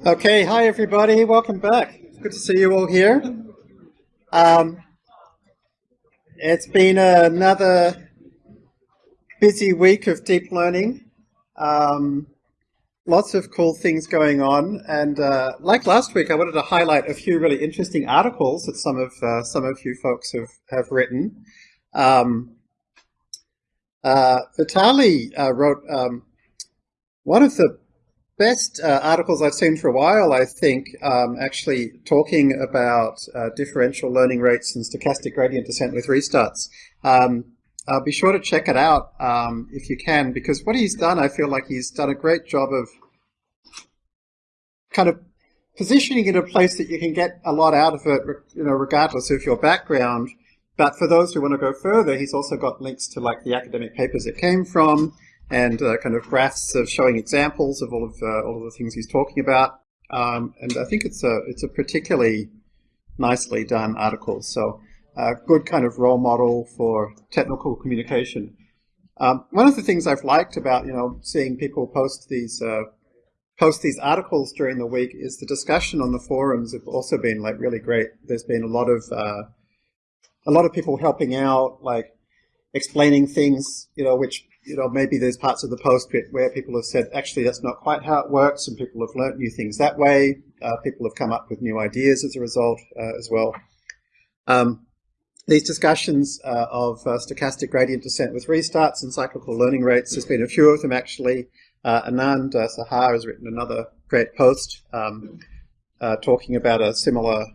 Okay, hi everybody, welcome back. Good to see you all here. Um, it's been another busy week of deep learning. Um, lots of cool things going on, and uh, like last week, I wanted to highlight a few really interesting articles that some of uh, some of you folks have have written. Um, uh, Vitaly uh, wrote um, one of the best uh, articles I've seen for a while, I think, um, actually talking about uh, differential learning rates and stochastic gradient descent with restarts. Um, uh, be sure to check it out um, if you can, because what he's done, I feel like he's done a great job of kind of positioning it in a place that you can get a lot out of it, you know, regardless of your background. But for those who want to go further, he's also got links to like the academic papers it came from, and uh, kind of graphs of showing examples of all of uh, all of the things he's talking about. Um, and I think it's a it's a particularly nicely done article. So a good kind of role model for technical communication. Um, one of the things I've liked about you know seeing people post these uh, post these articles during the week is the discussion on the forums have also been like really great. There's been a lot of uh, a lot of people helping out, like explaining things, you know, which you know, maybe there's parts of the post where people have said, actually, that's not quite how it works, and people have learnt new things that way. Uh, people have come up with new ideas as a result uh, as well. Um, these discussions uh, of uh, stochastic gradient descent with restarts and cyclical learning rates, there's been a few of them actually. Uh, Anand uh, Saha has written another great post um, talking about a similar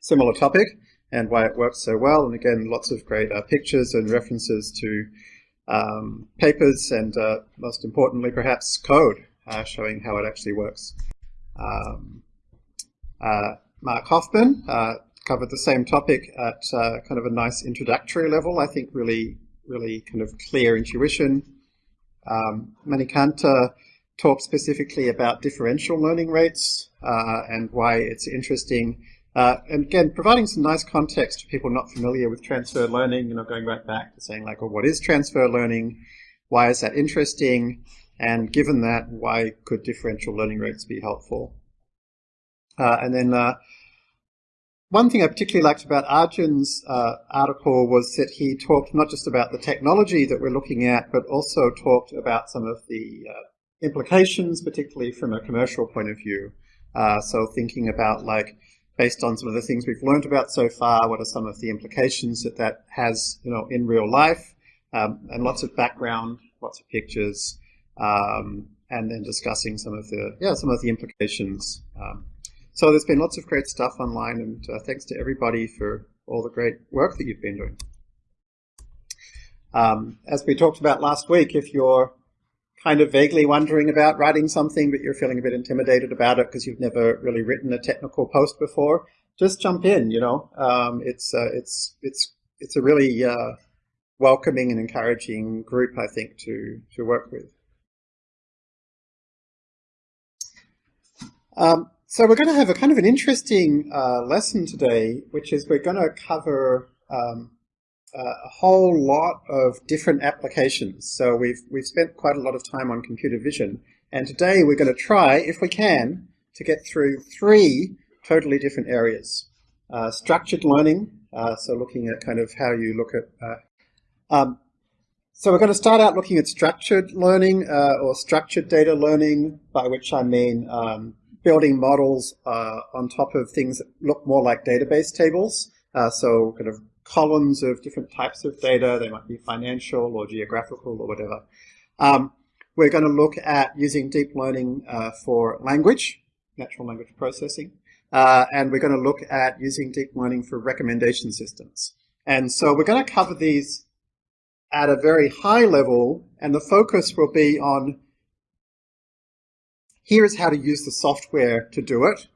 similar topic and why it works so well. And again, lots of great pictures and references to um, papers and uh, most importantly perhaps code uh, showing how it actually works. Um, uh, Mark Hoffman uh, covered the same topic at uh, kind of a nice introductory level, I think really, really kind of clear intuition. Um, Manikanta talked specifically about differential learning rates and why it's interesting uh, and again, providing some nice context to people not familiar with transfer learning, you know, going right back to saying like, well, what is transfer learning? Why is that interesting? And given that, why could differential learning rates be helpful? Uh, and then uh, one thing I particularly liked about Arjun's uh, article was that he talked not just about the technology that we're looking at, but also talked about some of the uh, implications, particularly from a commercial point of view. Uh, so thinking about like based on some of the things we've learned about so far, what are some of the implications that that has, you know, in real life, um, and lots of background, lots of pictures, um, and then discussing some of the, yeah, some of the implications. Um, so there's been lots of great stuff online, and uh, thanks to everybody for all the great work that you've been doing. Um, as we talked about last week, if you're kind of vaguely wondering about writing something, but you're feeling a bit intimidated about it because you've never really written a technical post before, just jump in. You know, um, it's uh, it's it's it's a really uh, welcoming and encouraging group, I think, to to work with. Um, so we're going to have a kind of an interesting uh, lesson today, which is we're going to cover um, a whole lot of different applications. So we've, we've spent quite a lot of time on computer vision. And today we're going to try, if we can, to get through three totally different areas. Uh, structured learning, uh, so looking at kind of how you look at... Uh, um, so we're going to start out looking at structured learning uh, or structured data learning, by which I mean um, building models uh, on top of things that look more like database tables. Uh, so kind of columns of different types of data. They might be financial or geographical or whatever. Um, we're going to look at using deep learning uh, for language, natural language processing, uh, and we're going to look at using deep learning for recommendation systems. And so we're going to cover these at a very high level, and the focus will be on here is how to use the software to do it,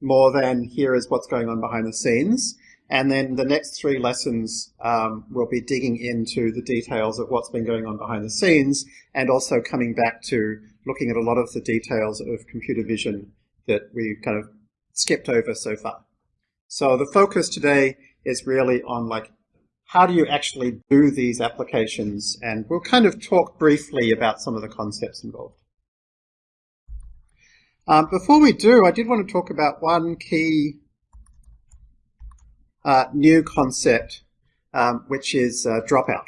more than here is what's going on behind the scenes. And then the next three lessons um, will be digging into the details of what's been going on behind the scenes and also coming back to looking at a lot of the details of computer vision that we kind of skipped over so far. So the focus today is really on like how do you actually do these applications and we'll kind of talk briefly about some of the concepts involved. Um, before we do, I did want to talk about one key uh, new concept, um, which is uh, dropout.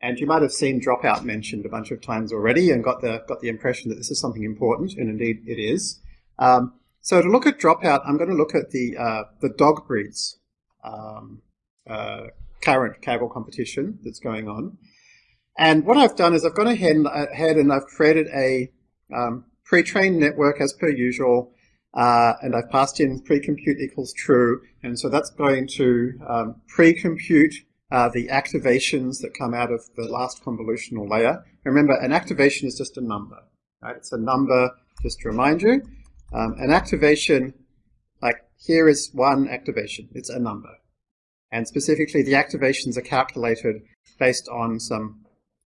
And you might have seen dropout mentioned a bunch of times already and got the, got the impression that this is something important, and indeed it is. Um, so to look at dropout, I'm going to look at the, uh, the dog breeds um, uh, current Kaggle competition that's going on. And what I've done is I've gone ahead and, ahead and I've created a um, pre-trained network as per usual, uh, and I've passed in pre-compute equals true, and so that's going to um, pre-compute uh, the activations that come out of the last convolutional layer. Remember, an activation is just a number, right? It's a number, just to remind you. Um, an activation, like here is one activation, it's a number. And specifically, the activations are calculated based on some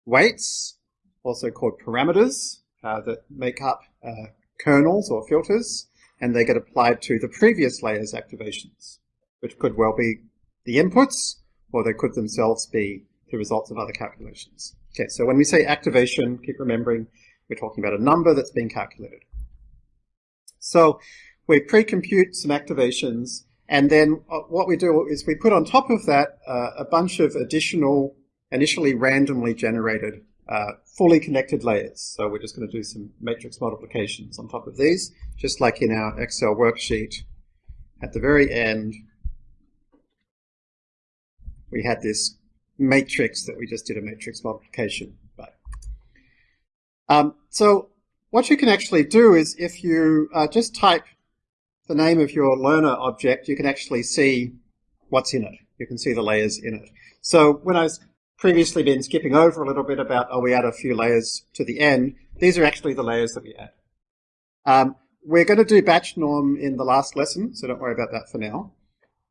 weights, also called parameters, uh, that make up uh, kernels or filters, and they get applied to the previous layer's activations, which could well be the inputs, or they could themselves be the results of other calculations. Okay, so when we say activation, keep remembering we're talking about a number that's being calculated. So we pre-compute some activations, and then uh, what we do is we put on top of that uh, a bunch of additional, initially randomly generated, uh, fully connected layers. So we're just going to do some matrix multiplications on top of these, just like in our Excel worksheet. At the very end, we had this matrix that we just did a matrix multiplication by. Um, so what you can actually do is if you uh, just type the name of your learner object, you can actually see what's in it. You can see the layers in it. So when I was previously been skipping over a little bit about, oh, we add a few layers to the end, these are actually the layers that we add. Um, we're going to do batch norm in the last lesson, so don't worry about that for now.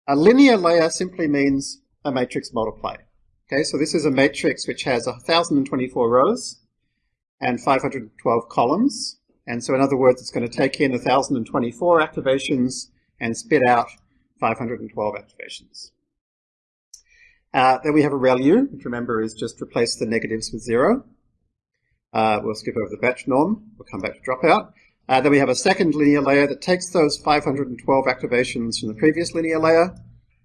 A linear layer simply means a matrix multiply. Okay, so this is a matrix which has 1,024 rows and 512 columns. And so in other words, it's going to take in 1,024 activations and spit out 512 activations. Uh, then we have a ReLU, which remember is just replace the negatives with zero. Uh, we'll skip over the batch norm. We'll come back to dropout. Uh, then we have a second linear layer that takes those 512 activations from the previous linear layer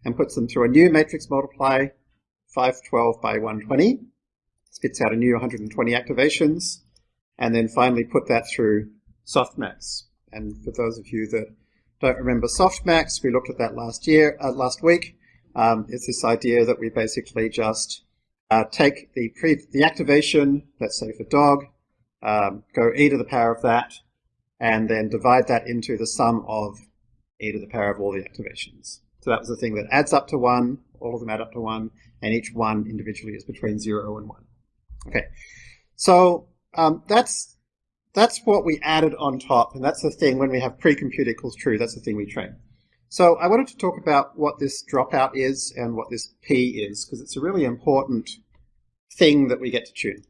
and puts them through a new matrix multiply, 512 by 120, spits out a new 120 activations, and then finally put that through softmax. And for those of you that don't remember softmax, we looked at that last year, uh, last week. Um, it's this idea that we basically just uh, take the pre the activation, let's say for dog, um, go e to the power of that, and then divide that into the sum of e to the power of all the activations. So that was the thing that adds up to 1, all of them add up to 1, and each one individually is between 0 and 1. Okay, so um, that's that's what we added on top, and that's the thing when we have pre-compute equals true, that's the thing we train. So I wanted to talk about what this dropout is and what this P is, because it's a really important thing that we get to tune.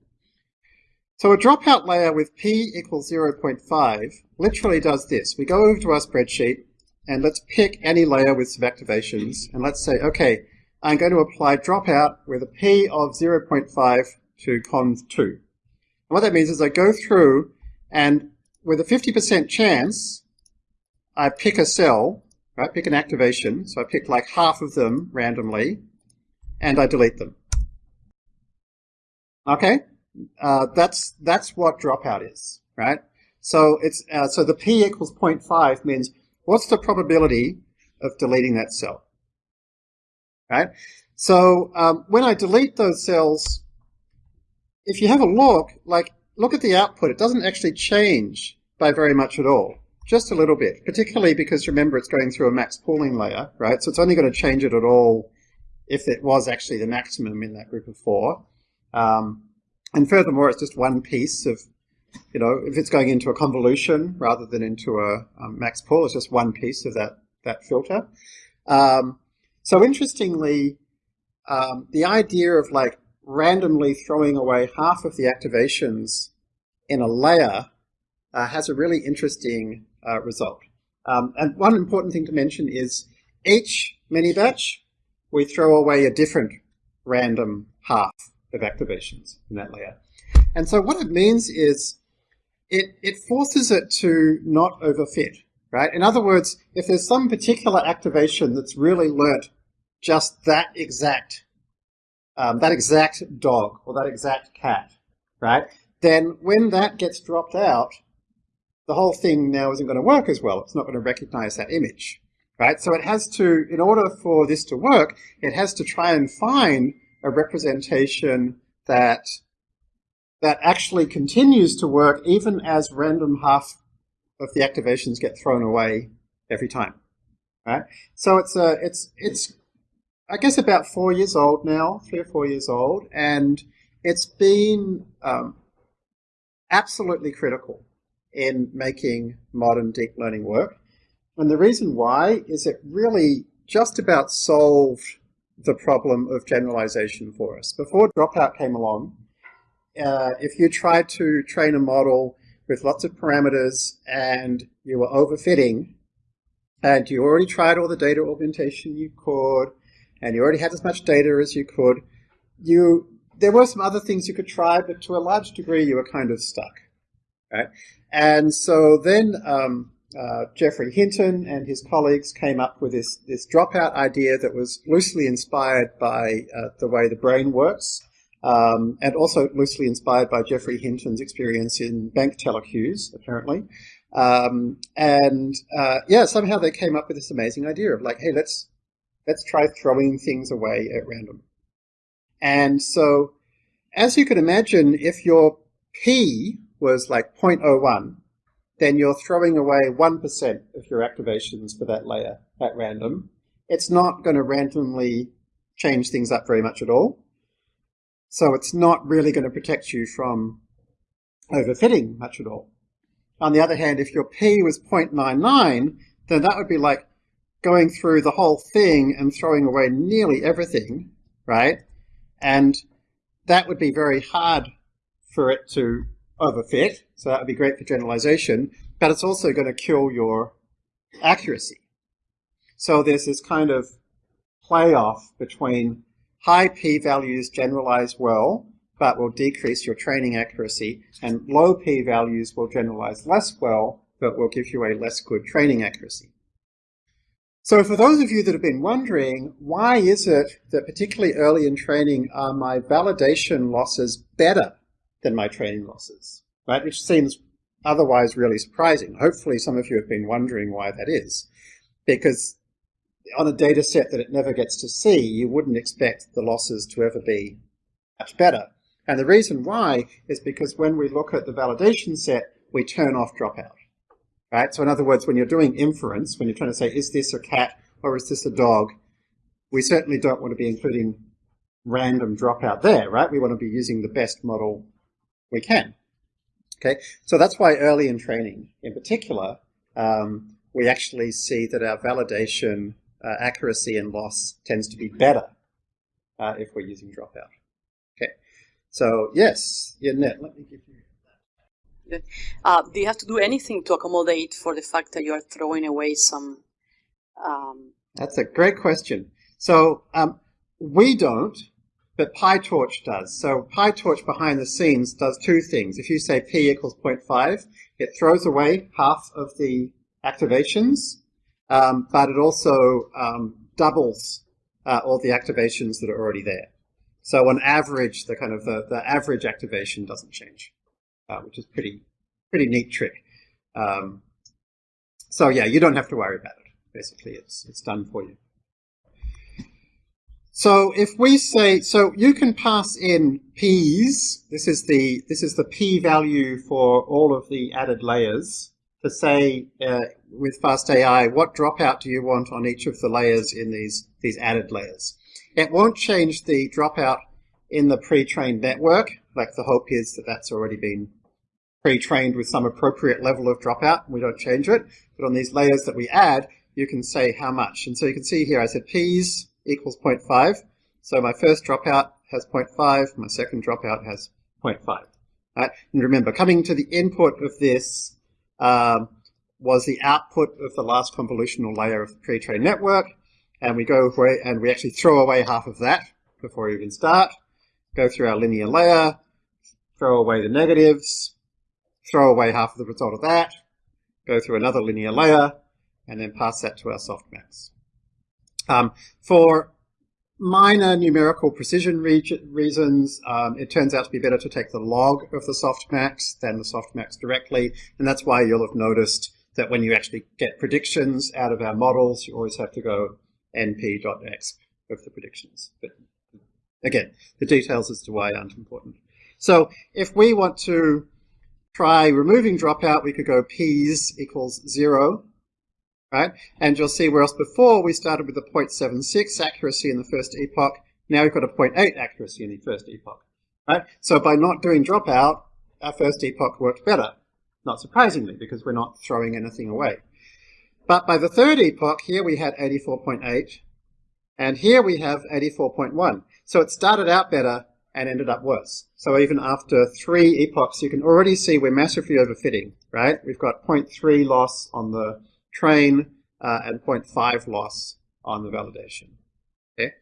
So a dropout layer with P equals 0.5 literally does this. We go over to our spreadsheet, and let's pick any layer with some activations, and let's say, okay, I'm going to apply dropout with a P of 0.5 to conv2. And what that means is I go through and with a 50% chance, I pick a cell, right, pick an activation, so I pick like half of them randomly, and I delete them. Okay? Uh, that's, that's what dropout is, right? So it's, uh, so the P equals 0.5 means what's the probability of deleting that cell? Right? So um, when I delete those cells, if you have a look, like look at the output, it doesn't actually change by very much at all. Just a little bit, particularly because remember it's going through a max pooling layer, right? So it's only going to change it at all if it was actually the maximum in that group of four. Um, and furthermore, it's just one piece of you know, if it's going into a convolution rather than into a um, max pool, it's just one piece of that, that filter. Um, so interestingly, um, the idea of like randomly throwing away half of the activations in a layer uh, has a really interesting uh, result. Um, and one important thing to mention is each mini batch, we throw away a different random half of activations in that layer. And so what it means is it, it forces it to not overfit, right? In other words, if there's some particular activation that's really learnt just that exact, um, that exact dog or that exact cat, right? Then when that gets dropped out, the whole thing now isn't going to work as well. It's not going to recognize that image, right? So it has to, in order for this to work, it has to try and find a representation that that actually continues to work even as random half of the activations get thrown away every time, right? So it's a, it's it's I guess about four years old now, three or four years old, and it's been um, absolutely critical in making modern deep learning work. And the reason why is it really just about solved the problem of generalization for us. Before Dropout came along, uh, if you tried to train a model with lots of parameters and you were overfitting, and you already tried all the data augmentation you could, and you already had as much data as you could, you there were some other things you could try, but to a large degree you were kind of stuck. Right? And so then um, uh, Geoffrey Hinton and his colleagues came up with this, this dropout idea that was loosely inspired by uh, the way the brain works, um, and also loosely inspired by Geoffrey Hinton's experience in bank teller queues, apparently. Um, and uh, yeah, somehow they came up with this amazing idea of like, hey, let's let's try throwing things away at random. And so, as you can imagine, if your p was like 0.01, then you're throwing away 1% of your activations for that layer at random. It's not going to randomly change things up very much at all. So it's not really going to protect you from overfitting much at all. On the other hand, if your P was 0.99, then that would be like going through the whole thing and throwing away nearly everything, right? And that would be very hard for it to overfit, so that would be great for generalization, but it's also going to kill your accuracy. So there's this kind of playoff between high p-values generalize well, but will decrease your training accuracy, and low p-values will generalize less well, but will give you a less good training accuracy. So for those of you that have been wondering, why is it that particularly early in training are my validation losses better than my training losses, right? Which seems otherwise really surprising. Hopefully some of you have been wondering why that is. Because on a data set that it never gets to see, you wouldn't expect the losses to ever be much better. And the reason why is because when we look at the validation set, we turn off dropout. Right? So in other words, when you're doing inference, when you're trying to say, is this a cat or is this a dog, we certainly don't want to be including random dropout there, right? We want to be using the best model we can. Okay, so that's why early in training, in particular, um, we actually see that our validation uh, accuracy and loss tends to be better uh, if we're using dropout. Okay, so yes, yeah, Net, let me give you. Uh, do you have to do anything to accommodate for the fact that you are throwing away some? Um... That's a great question. So um, we don't, but PyTorch does. So PyTorch behind the scenes does two things. If you say p equals 0.5, it throws away half of the activations, um, but it also um, doubles uh, all the activations that are already there. So on average, the kind of the, the average activation doesn't change, uh, which is pretty pretty neat trick. Um, so yeah, you don't have to worry about it. Basically, it's it's done for you. So if we say, so you can pass in p's, this is the, this is the p value for all of the added layers, to say uh, with FastAI, what dropout do you want on each of the layers in these, these added layers? It won't change the dropout in the pre-trained network, like the hope is that that's already been pre-trained with some appropriate level of dropout, we don't change it. But on these layers that we add, you can say how much. And so you can see here I said p's equals 0.5. So my first dropout has 0.5, my second dropout has 0.5. Right? And remember, coming to the input of this um, was the output of the last convolutional layer of the pre-trained network, and we go away and we actually throw away half of that before we even start, go through our linear layer, throw away the negatives, throw away half of the result of that, go through another linear layer, and then pass that to our softmax. Um, for minor numerical precision re reasons, um, it turns out to be better to take the log of the softmax than the softmax directly, and that's why you'll have noticed that when you actually get predictions out of our models, you always have to go np.exp of the predictions. But again, the details as to why aren't important. So if we want to try removing dropout, we could go p's equals zero, right? And you'll see whereas before we started with a 0.76 accuracy in the first epoch, now we've got a 0.8 accuracy in the first epoch, right? So by not doing dropout, our first epoch worked better, not surprisingly, because we're not throwing anything away. But by the third epoch, here we had 84.8, and here we have 84.1. So it started out better and ended up worse. So even after three epochs, you can already see we're massively overfitting, right? We've got 0.3 loss on the train uh, and 0.5 loss on the validation. Okay.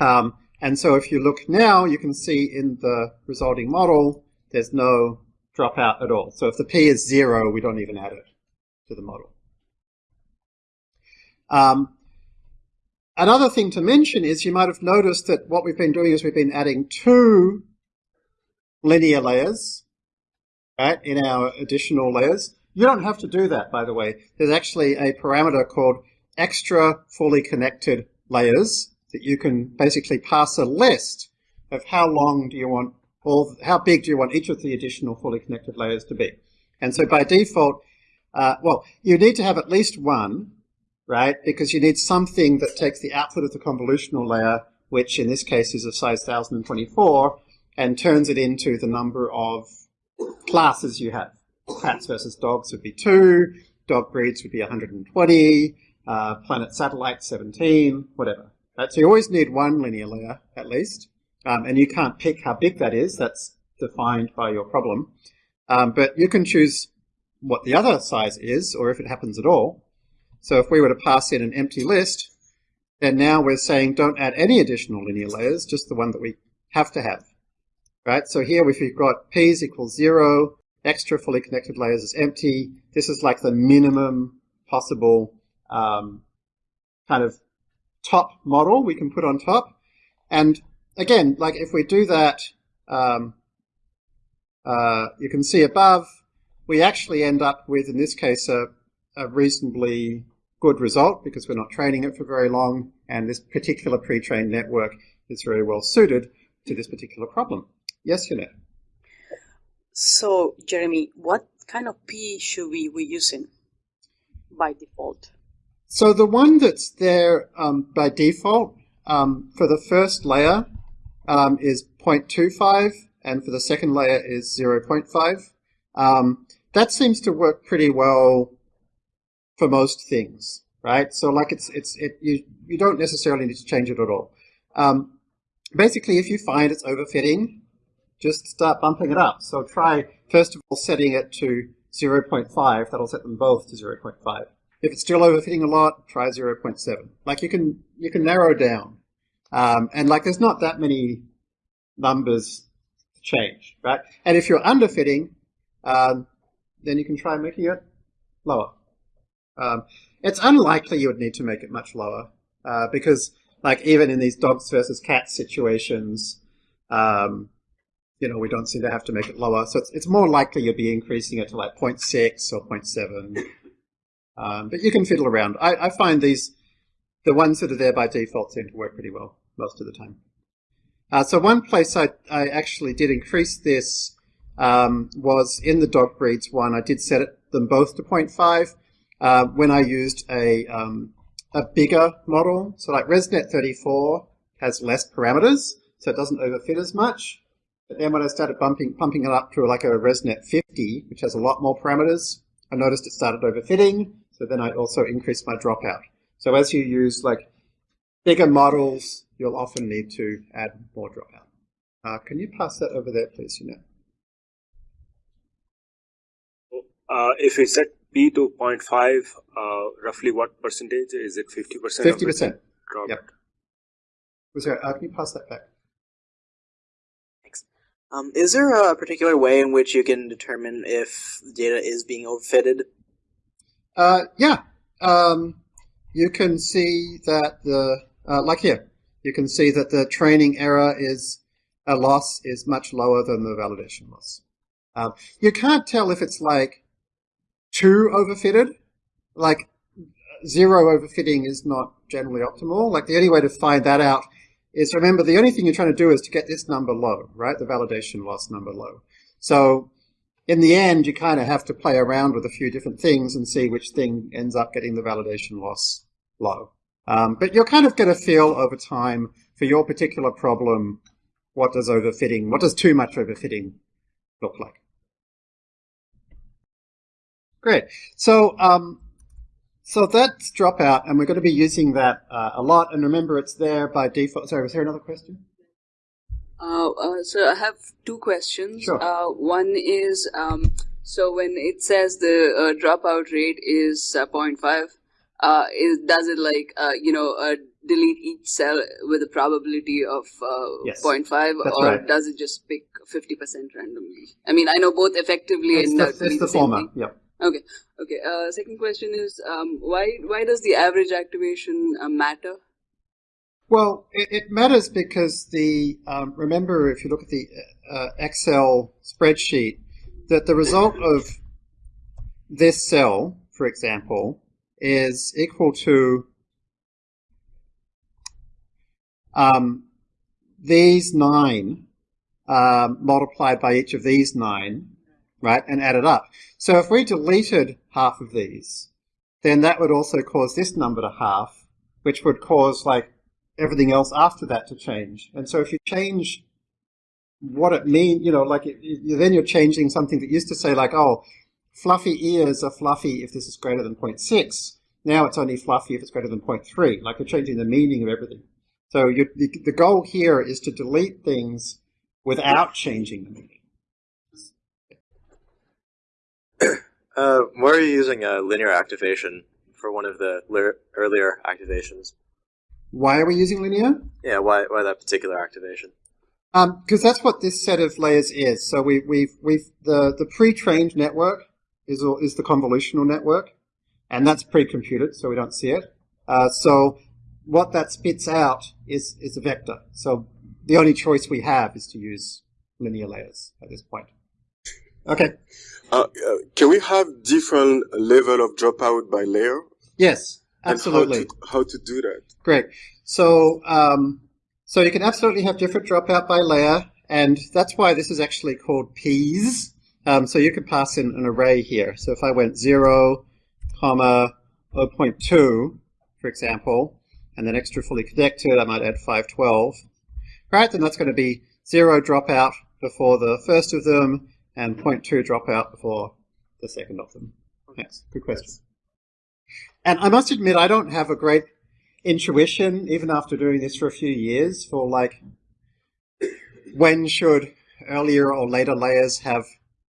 Um, and so if you look now, you can see in the resulting model, there's no dropout at all. So if the p is zero, we don't even add it to the model. Um, Another thing to mention is you might have noticed that what we've been doing is we've been adding two linear layers right, in our additional layers. You don't have to do that, by the way. There's actually a parameter called extra fully connected layers that you can basically pass a list of how long do you want all, how big do you want each of the additional fully connected layers to be. And so by default, uh, well, you need to have at least one, right? Because you need something that takes the output of the convolutional layer, which in this case is of size 1024, and turns it into the number of classes you have. Cats versus dogs would be 2, dog breeds would be 120, uh, planet satellite 17, whatever. Right? So you always need one linear layer, at least. Um, and you can't pick how big that is. That's defined by your problem. Um, but you can choose what the other size is, or if it happens at all. So if we were to pass in an empty list, then now we're saying don't add any additional linear layers, just the one that we have to have. Right? So here if we've got p's equals zero, extra fully connected layers is empty. This is like the minimum possible um, kind of top model we can put on top. And again, like if we do that, um, uh, you can see above, we actually end up with, in this case, a, a reasonably good result because we're not training it for very long, and this particular pre-trained network is very well suited to this particular problem. Yes, Yannet? So, Jeremy, what kind of P should we be using by default? So the one that's there um, by default um, for the first layer um, is 0.25, and for the second layer is 0.5. Um, that seems to work pretty well for most things, right? So like it's it's it you you don't necessarily need to change it at all. Um, basically, if you find it's overfitting, just start bumping it up. So try first of all setting it to 0.5. That'll set them both to 0.5. If it's still overfitting a lot, try 0.7. Like you can you can narrow down, um, and like there's not that many numbers to change, right? And if you're underfitting, um, then you can try making it lower. Um, it's unlikely you would need to make it much lower uh, because, like, even in these dogs versus cats situations, um, you know, we don't seem to have to make it lower. So it's, it's more likely you'd be increasing it to like 0.6 or 0.7. Um, but you can fiddle around. I, I, find these, the ones that are there by default seem to work pretty well most of the time. Uh, so one place I, I actually did increase this um, was in the dog breeds one. I did set it, them both to 0.5 uh, when I used a, um, a bigger model. So like ResNet 34 has less parameters, so it doesn't overfit as much. But then when I started bumping, pumping it up to like a ResNet 50, which has a lot more parameters, I noticed it started overfitting, so then I also increased my dropout. So as you use like bigger models, you'll often need to add more dropout. Uh, can you pass that over there, please, you? Uh, if we set P to 0.5, uh, roughly what percentage? Is it 50%? 50%. Yep. Was there, uh, can you pass that back? Um, is there a particular way in which you can determine if data is being overfitted? Uh, yeah. Um, you can see that the, uh, like here, you can see that the training error is, a loss is much lower than the validation loss. Um, you can't tell if it's like too overfitted. Like zero overfitting is not generally optimal. Like the only way to find that out is remember the only thing you're trying to do is to get this number low, right? The validation loss number low. So in the end, you kind of have to play around with a few different things and see which thing ends up getting the validation loss low. Um, but you'll kind of get a feel over time for your particular problem. What does overfitting, what does too much overfitting look like? Great. So um, so that's dropout, and we're going to be using that uh, a lot. And remember, it's there by default. Sorry, was there another question? Uh, uh, so I have two questions. Sure. Uh, one is um, so when it says the uh, dropout rate is uh, 0.5, uh, is, does it like uh, you know uh, delete each cell with a probability of uh, Yes, 0.5, that's or right. does it just pick 50% randomly? I mean, I know both effectively It's and the, it's the former. thing. Yep. Okay. Okay. Uh, second question is um, why why does the average activation uh, matter? Well, it, it matters because the um, remember if you look at the uh, Excel spreadsheet that the result of this cell, for example, is equal to um, these nine um, multiplied by each of these nine, right, and add it up. So if we deleted half of these, then that would also cause this number to half, which would cause like everything else after that to change. And so if you change what it means, you know, like it, then you're changing something that used to say like, oh, fluffy ears are fluffy if this is greater than 0.6. Now it's only fluffy if it's greater than 0.3. Like you're changing the meaning of everything. So you, the, the goal here is to delete things without changing the meaning. Uh, why are you using a linear activation for one of the earlier activations? Why are we using linear? Yeah, why why that particular activation? because that's what this set of layers is. So we, we've we've the the pre-trained network is is the convolutional network, and that's pre-computed, so we don't see it. Uh, so what that spits out is is a vector. So the only choice we have is to use linear layers at this point. Okay. Uh, uh, can we have different level of dropout by layer? Yes. Absolutely. How to, how to do that? Great. So, um, so you can absolutely have different dropout by layer, and that's why this is actually called P's. Um, so you could pass in an array here. So if I went 0, comma 0.2, for example, and then extra fully connected, I might add 512. Right, then that's going to be 0 dropout before the first of them, and 0.2 dropout before the second of them. Thanks. Good question. And I must admit, I don't have a great intuition, even after doing this for a few years, for like when should earlier or later layers have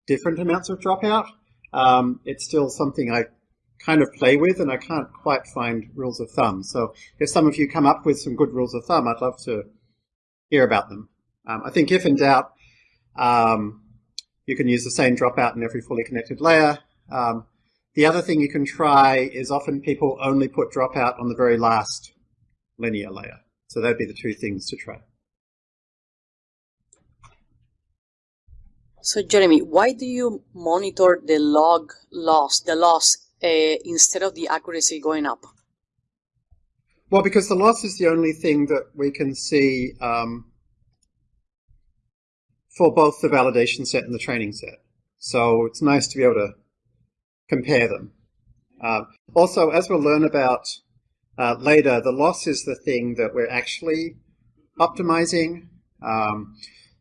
different amounts of dropout. Um, it's still something I kind of play with, and I can't quite find rules of thumb. So if some of you come up with some good rules of thumb, I'd love to hear about them. Um, I think if in doubt, um, you can use the same dropout in every fully connected layer. Um, the other thing you can try is often people only put dropout on the very last linear layer. So that'd be the two things to try. So Jeremy, why do you monitor the log loss, the loss, uh, instead of the accuracy going up? Well, because the loss is the only thing that we can see um, for both the validation set and the training set. So it's nice to be able to compare them. Uh, also, as we'll learn about uh, later, the loss is the thing that we're actually optimizing. Um,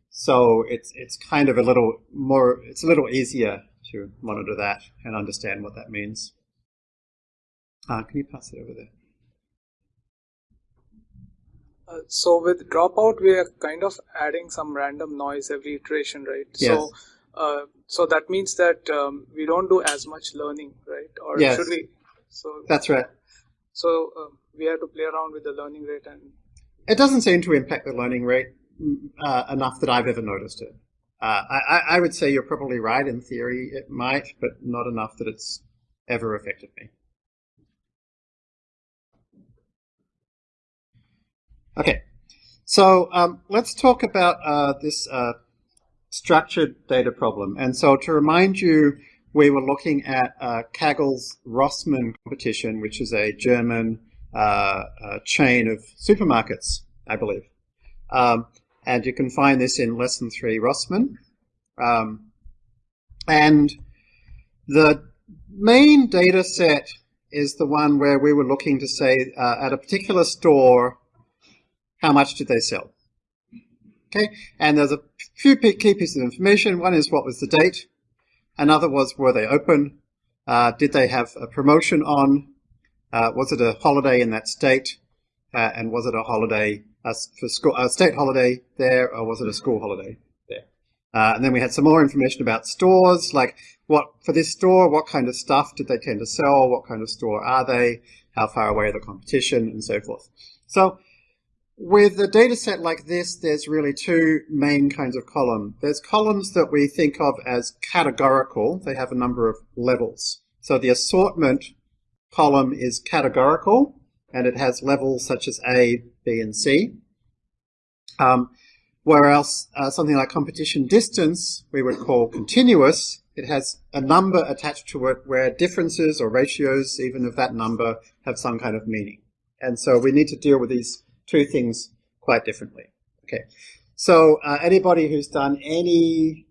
so it's it's kind of a little more, it's a little easier to monitor that and understand what that means. Uh, can you pass it over there? Uh, so with dropout, we are kind of adding some random noise every iteration, right? Yes. So, uh, so that means that um, we don't do as much learning, right? Or Yes. should we? So, That's right. so uh, we have to play around with the learning rate and It doesn't seem to impact the learning rate uh, enough that I've ever noticed it. uh, I, I would say you're probably right in theory. It might, but not enough that it's ever affected me. Okay, so um, let's talk about uh, this uh, structured data problem. And so to remind you, we were looking at uh, Kaggle's Rossmann competition, which is a German uh, chain of supermarkets, I believe. Um, and you can find this in lesson three Rossmann. Um, and the main data set is the one where we were looking to say uh, at a particular store, how much did they sell? Okay, and there's a few key pieces of information. One is what was the date. Another was were they open? Uh, did they have a promotion on? Uh, was it a holiday in that state? Uh, and was it a holiday for school, a state holiday there, or was it a school holiday there? Uh, and then we had some more information about stores, like what for this store, what kind of stuff did they tend to sell? What kind of store are they? How far away are the competition, and so forth. So with a data set like this, there's really two main kinds of column. There's columns that we think of as categorical. They have a number of levels. So the assortment column is categorical, and it has levels such as A, B, and C. Um, whereas uh, something like competition distance, we would call continuous. It has a number attached to it where differences or ratios, even of that number, have some kind of meaning. And so we need to deal with these two things quite differently. Okay, so uh, anybody who's done any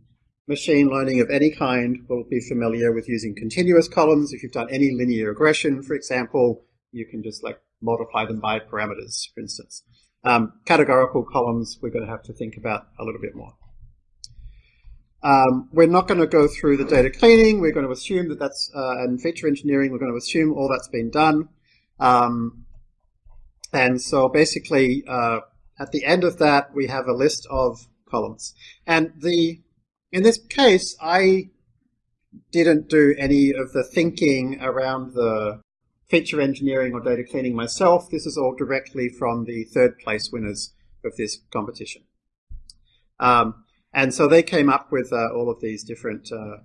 machine learning of any kind will be familiar with using continuous columns. If you've done any linear regression, for example, you can just like multiply them by parameters, for instance. Um, categorical columns, we're going to have to think about a little bit more. Um, we're not going to go through the data cleaning. We're going to assume that that's, uh, and feature engineering, we're going to assume all that's been done. Um, and so basically, uh, at the end of that, we have a list of columns. And the in this case, I didn't do any of the thinking around the feature engineering or data cleaning myself. This is all directly from the third place winners of this competition. Um, and so they came up with uh, all of these different uh,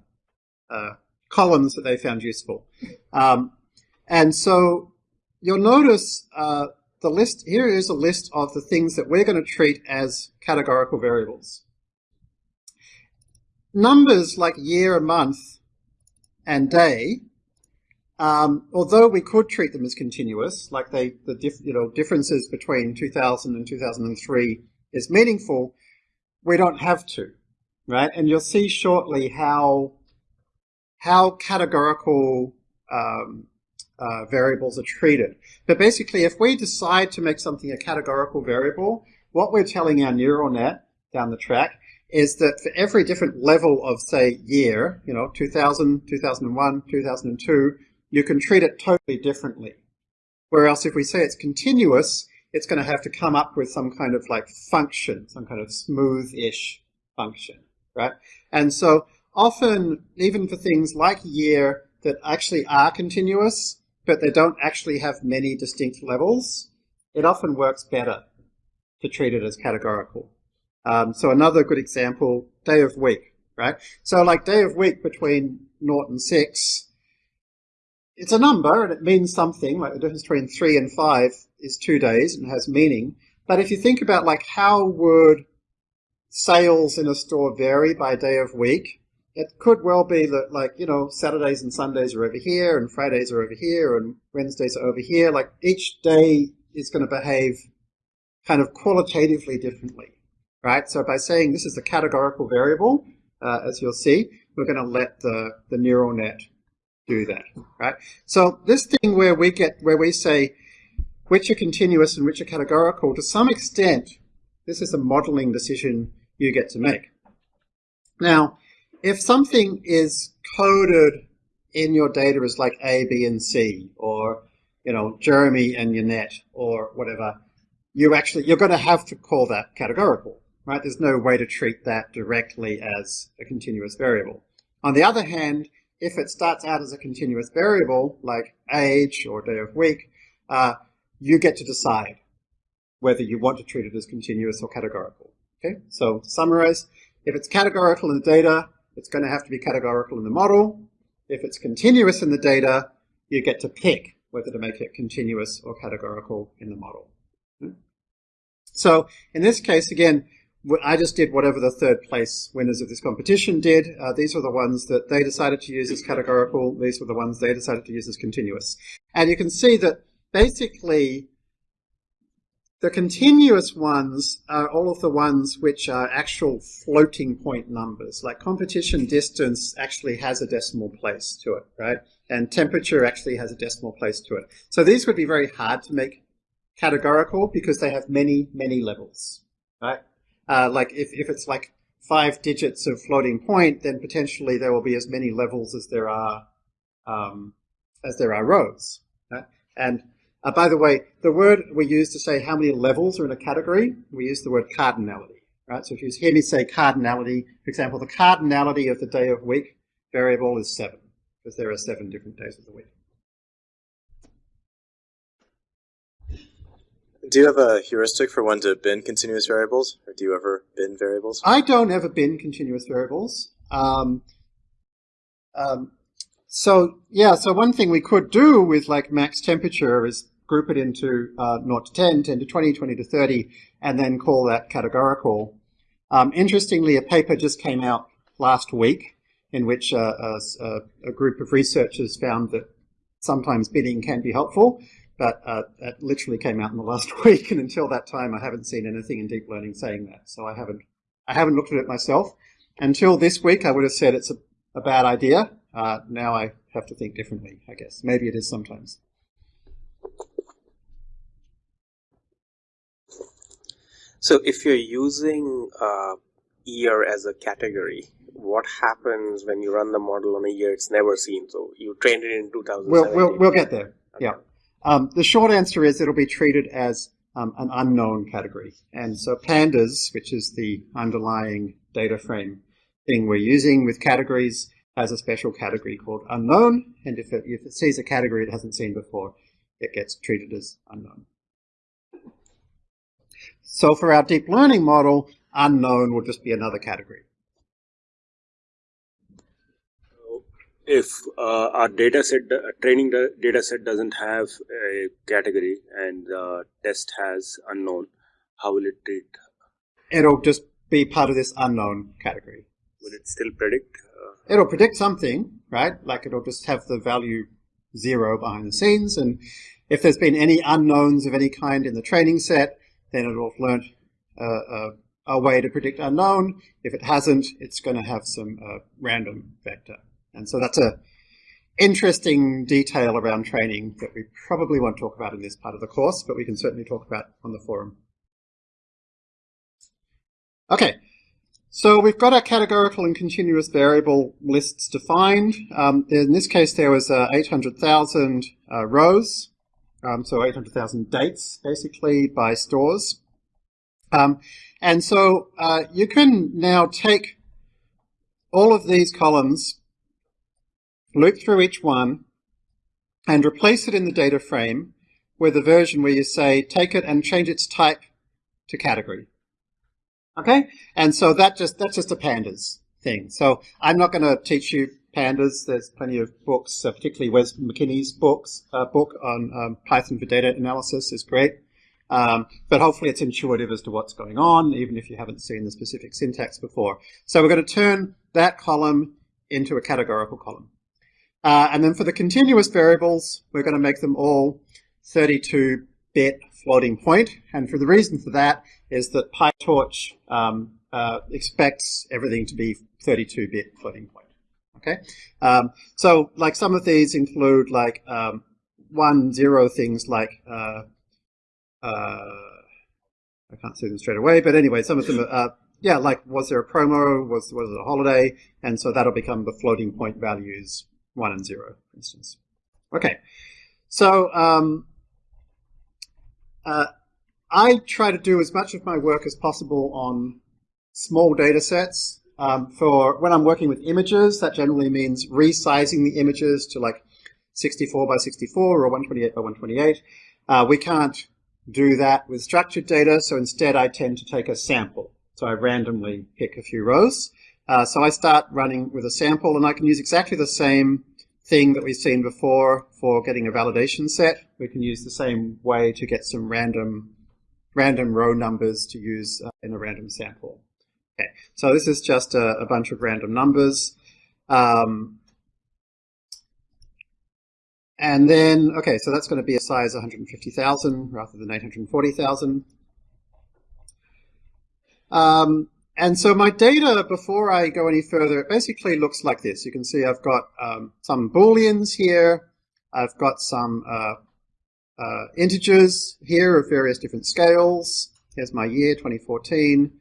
uh, columns that they found useful. Um, and so you'll notice uh, the list, here is a list of the things that we're going to treat as categorical variables. Numbers like year, month, and day um, although we could treat them as continuous, like they, the diff, you know, differences between 2000 and 2003 is meaningful, we don't have to, right? And you'll see shortly how how categorical um, uh, variables are treated. But basically, if we decide to make something a categorical variable, what we're telling our neural net down the track is that for every different level of, say, year, you know, 2000, 2001, 2002, you can treat it totally differently. Whereas if we say it's continuous, it's going to have to come up with some kind of like function, some kind of smooth-ish function, right? And so often, even for things like year that actually are continuous, but they don't actually have many distinct levels, it often works better to treat it as categorical. Um, so another good example, day of week, right? So like day of week between 0 and 6, it's a number and it means something, like the difference between three and five is two days and has meaning. But if you think about like how would sales in a store vary by day of week, it could well be that like, you know, Saturdays and Sundays are over here and Fridays are over here and Wednesdays are over here. Like each day is going to behave kind of qualitatively differently, right? So by saying this is a categorical variable, uh, as you'll see, we're going to let the, the neural net do that, right? So this thing where we get, where we say which are continuous and which are categorical, to some extent, this is a modeling decision you get to make. Now, if something is coded in your data as like A, B, and C, or you know, Jeremy and Yannet, or whatever, you actually you're going to have to call that categorical, right? There's no way to treat that directly as a continuous variable. On the other hand, if it starts out as a continuous variable, like age or day of week, uh, you get to decide whether you want to treat it as continuous or categorical. Okay, so to summarize, if it's categorical in the data, it's going to have to be categorical in the model. If it's continuous in the data, you get to pick whether to make it continuous or categorical in the model. So in this case, again, I just did whatever the third place winners of this competition did. Uh, these were the ones that they decided to use as categorical. These were the ones they decided to use as continuous. And you can see that basically the continuous ones are all of the ones which are actual floating point numbers. Like competition distance actually has a decimal place to it, right? And temperature actually has a decimal place to it. So these would be very hard to make categorical because they have many, many levels, right? Uh, like if, if it's like five digits of floating point, then potentially there will be as many levels as there are um, as there are rows. Right? And uh, by the way, the word we use to say how many levels are in a category, we use the word cardinality. Right? So if you hear me say cardinality, for example, the cardinality of the day of week variable is seven, because there are seven different days of the week. Do you have a heuristic for when to bin continuous variables, or do you ever bin variables? I don't ever bin continuous variables. Um, um, so yeah, so one thing we could do with like max temperature is group it into uh, 0 to 10, 10 to 20, 20 to 30, and then call that categorical. Um, interestingly, a paper just came out last week in which uh, a, a, group of researchers found that sometimes binning can be helpful, but uh, it literally came out in the last week, and until that time, I haven't seen anything in deep learning saying that. So I haven't, I haven't looked at it myself. Until this week, I would have said it's a, a bad idea. Uh, now I have to think differently, I guess. Maybe it is sometimes. So if you're using uh, year as a category, what happens when you run the model on a year it's never seen? So you trained it in 2017. We'll, we'll, we'll get there. Okay. Yeah. Um, the short answer is it'll be treated as um, an unknown category. And so pandas, which is the underlying data frame thing we're using with categories, has a special category called unknown. And if it, if it sees a category it hasn't seen before, it gets treated as unknown. So for our deep learning model, unknown will just be another category. If uh, our data set, uh, training data set doesn't have a category and the test has unknown, how will it treat? It'll just be part of this unknown category. Will it still predict? Uh, it'll predict something, right? Like it'll just have the value zero behind the scenes. And if there's been any unknowns of any kind in the training set, then it'll have learned uh, a way to predict unknown. If it hasn't, it's going to have some uh, random vector. And so that's a interesting detail around training that we probably won't talk about in this part of the course, but we can certainly talk about on the forum. Okay, so we've got our categorical and continuous variable lists defined. Um, in this case, there was uh, 800,000 uh, rows um, so 800,000 dates basically by stores. Um, and so uh, you can now take all of these columns, loop through each one, and replace it in the data frame with a version where you say, take it and change its type to category. Okay? And so that just that's just a pandas thing. So I'm not going to teach you pandas. There's plenty of books, uh, particularly Wes McKinney's books, uh, book on um, Python for data analysis is great. Um, but hopefully it's intuitive as to what's going on, even if you haven't seen the specific syntax before. So we're going to turn that column into a categorical column. Uh, and then for the continuous variables, we're going to make them all 32-bit floating point. And for the reason for that is that PyTorch um, uh, expects everything to be 32-bit floating point. Okay, um, so like some of these include like um, one zero things like uh, uh, I can't see them straight away, but anyway, some of them are uh, yeah, like was there a promo, was was it a holiday, and so that'll become the floating point values one and zero, for instance. Okay, so um, uh, I try to do as much of my work as possible on small data sets um, for when I'm working with images, that generally means resizing the images to like 64 by 64 or 128 by 128. Uh, we can't do that with structured data, so instead I tend to take a sample. So I randomly pick a few rows. Uh, so I start running with a sample and I can use exactly the same thing that we've seen before for getting a validation set. We can use the same way to get some random random row numbers to use uh, in a random sample. Okay, so this is just a, a bunch of random numbers. Um, and then, okay, so that's going to be a size 150,000 rather than 840,000. Um, and so my data, before I go any further, it basically looks like this. You can see I've got um, some booleans here. I've got some uh, uh, integers here of various different scales. Here's my year, 2014.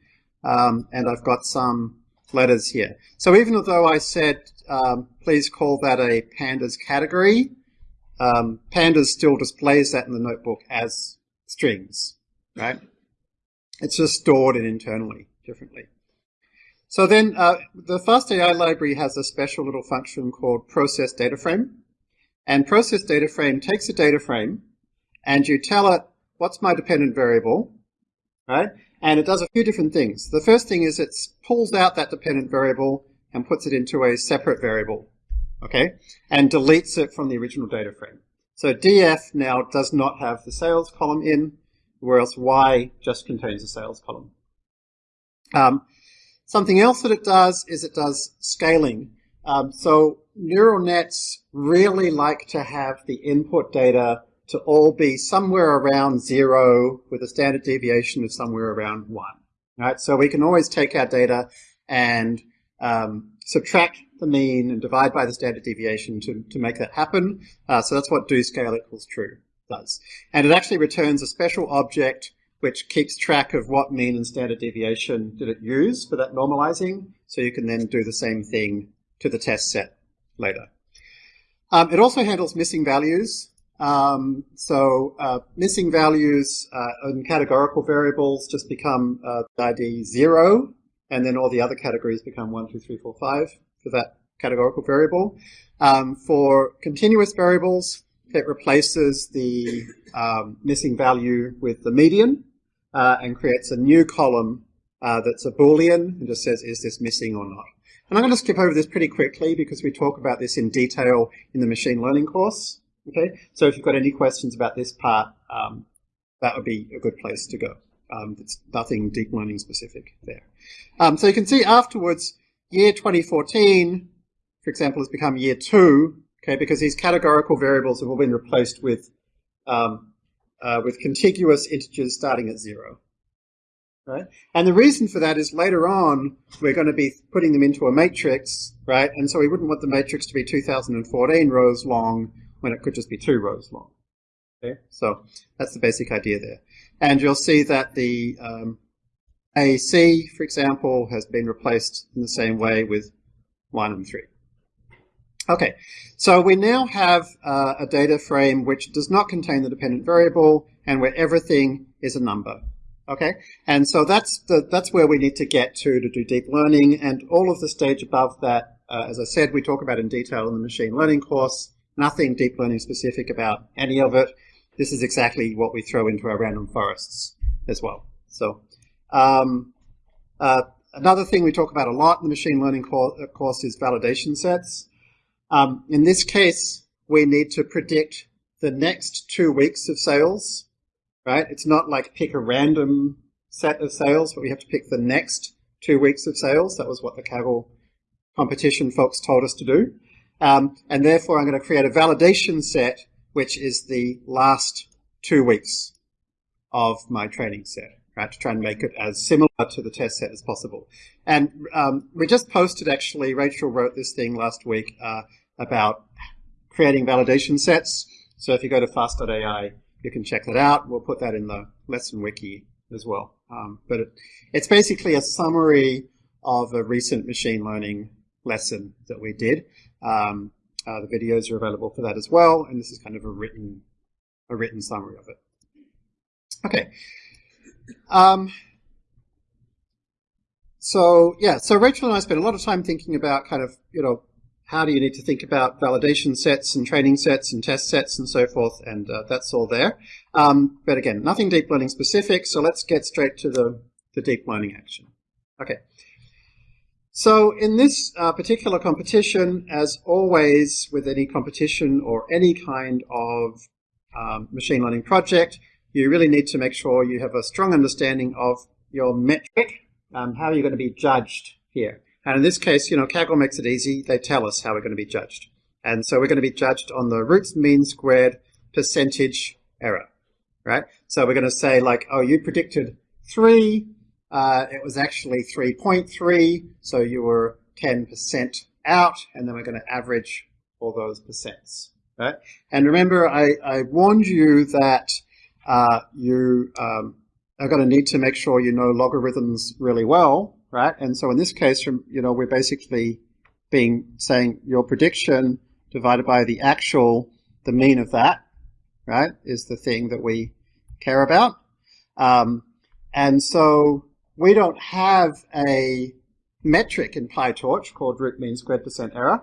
Um, and I've got some letters here. So even though I said, um, please call that a pandas category, um, pandas still displays that in the notebook as strings, right? It's just stored in internally differently. So then uh, the FastAI library has a special little function called process data frame. And process data frame takes a data frame and you tell it what's my dependent variable, right? And it does a few different things. The first thing is it pulls out that dependent variable and puts it into a separate variable, okay? And deletes it from the original data frame. So df now does not have the sales column in, whereas y just contains the sales column. Um, something else that it does is it does scaling. Um, so neural nets really like to have the input data to all be somewhere around zero with a standard deviation of somewhere around one. Right? So we can always take our data and um, subtract the mean and divide by the standard deviation to, to make that happen. Uh, so that's what do scale equals true does. And it actually returns a special object which keeps track of what mean and standard deviation did it use for that normalizing. So you can then do the same thing to the test set later. Um, it also handles missing values. Um, so uh, missing values uh, in categorical variables just become uh, ID zero, and then all the other categories become one, two, three, four, five for that categorical variable. Um, for continuous variables, it replaces the um, missing value with the median uh, and creates a new column uh, that's a boolean and just says is this missing or not. And I'm going to skip over this pretty quickly because we talk about this in detail in the machine learning course. Okay, so if you've got any questions about this part, um, that would be a good place to go. Um, it's nothing deep learning specific there. Um, so you can see afterwards, year 2014, for example, has become year two, okay, because these categorical variables have all been replaced with um, uh, with contiguous integers starting at zero. Right? And the reason for that is later on, we're going to be putting them into a matrix, right? And so we wouldn't want the matrix to be 2014 rows long when it could just be two rows long. Okay, so that's the basic idea there. And you'll see that the um, AC, for example, has been replaced in the same way with 1 and 3. Okay, so we now have uh, a data frame which does not contain the dependent variable and where everything is a number. Okay, and so that's the, that's where we need to get to to do deep learning and all of the stage above that, uh, as I said, we talk about in detail in the machine learning course nothing deep learning specific about any of it. This is exactly what we throw into our random forests as well. So um, uh, another thing we talk about a lot in the machine learning uh, course is validation sets. Um, in this case, we need to predict the next two weeks of sales, right? It's not like pick a random set of sales, but we have to pick the next two weeks of sales. That was what the Kaggle competition folks told us to do. Um, and therefore, I'm going to create a validation set, which is the last two weeks of my training set, right, to try and make it as similar to the test set as possible. And um, we just posted, actually, Rachel wrote this thing last week uh, about creating validation sets. So if you go to fast.ai, you can check that out. We'll put that in the lesson wiki as well. Um, but it, it's basically a summary of a recent machine learning lesson that we did. Um, uh, the videos are available for that as well, and this is kind of a written a written summary of it. Okay. Um, so yeah, so Rachel and I spent a lot of time thinking about kind of you know how do you need to think about validation sets and training sets and test sets and so forth, and uh, that's all there. Um, but again, nothing deep learning specific. So let's get straight to the the deep learning action. Okay. So in this uh, particular competition, as always with any competition or any kind of um, machine learning project, you really need to make sure you have a strong understanding of your metric, um, how you're going to be judged here. And in this case, you know, Kaggle makes it easy. They tell us how we're going to be judged. And so we're going to be judged on the roots mean squared percentage error, right? So we're going to say like, oh, you predicted 3, uh, it was actually 3.3, so you were 10% out, and then we're going to average all those percents, right? And remember, I, I warned you that uh, you um, are going to need to make sure you know logarithms really well, right? And so in this case, you know, we're basically being saying your prediction divided by the actual, the mean of that, right, is the thing that we care about. Um, and so we don't have a metric in PyTorch called root mean squared percent error.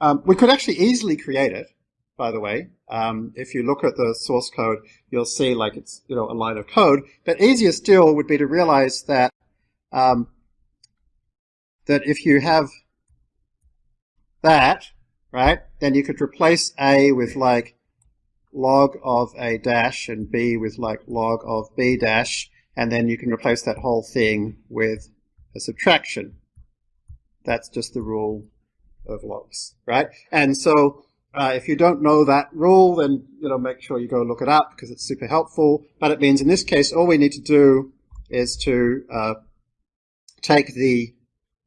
Um, we could actually easily create it, by the way. Um, if you look at the source code, you'll see like it's you know a line of code. But easier still would be to realize that um, that if you have that, right, then you could replace a with like log of a dash and b with like log of b dash and then you can replace that whole thing with a subtraction. That's just the rule of logs, right? And so uh, if you don't know that rule, then you know make sure you go look it up because it's super helpful. But it means in this case, all we need to do is to uh, take the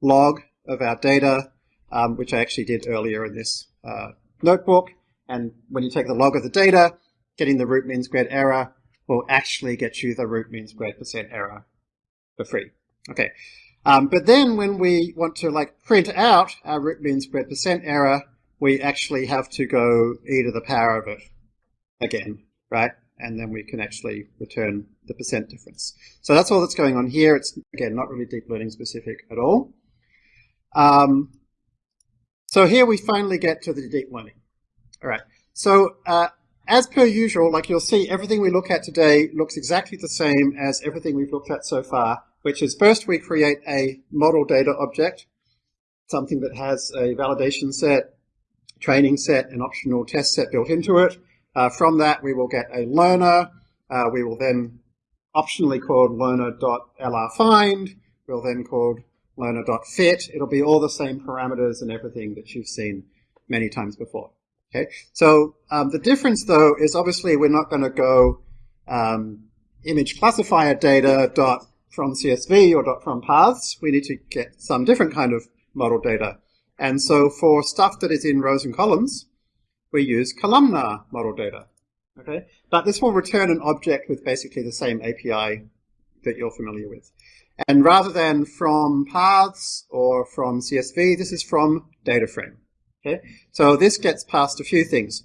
log of our data, um, which I actually did earlier in this uh, notebook. And when you take the log of the data, getting the root mean squared error, will actually get you the root mean squared percent error for free. Okay. Um, but then when we want to like print out our root mean squared percent error, we actually have to go e to the power of it again, right? And then we can actually return the percent difference. So that's all that's going on here. It's, again, not really deep learning specific at all. Um, so here we finally get to the deep learning. All right. So uh, as per usual, like you'll see, everything we look at today looks exactly the same as everything we've looked at so far, which is first we create a model data object, something that has a validation set, training set, and optional test set built into it. Uh, from that, we will get a learner. Uh, we will then optionally called learner.lrfind. We'll then called learner.fit. It'll be all the same parameters and everything that you've seen many times before. Okay, so um, the difference though is obviously we're not going to go um, image classifier data dot from CSV or dot from paths. We need to get some different kind of model data. And so for stuff that is in rows and columns, we use columnar model data. Okay, but this will return an object with basically the same API that you're familiar with. And rather than from paths or from CSV, this is from data frame. Okay, so this gets past a few things.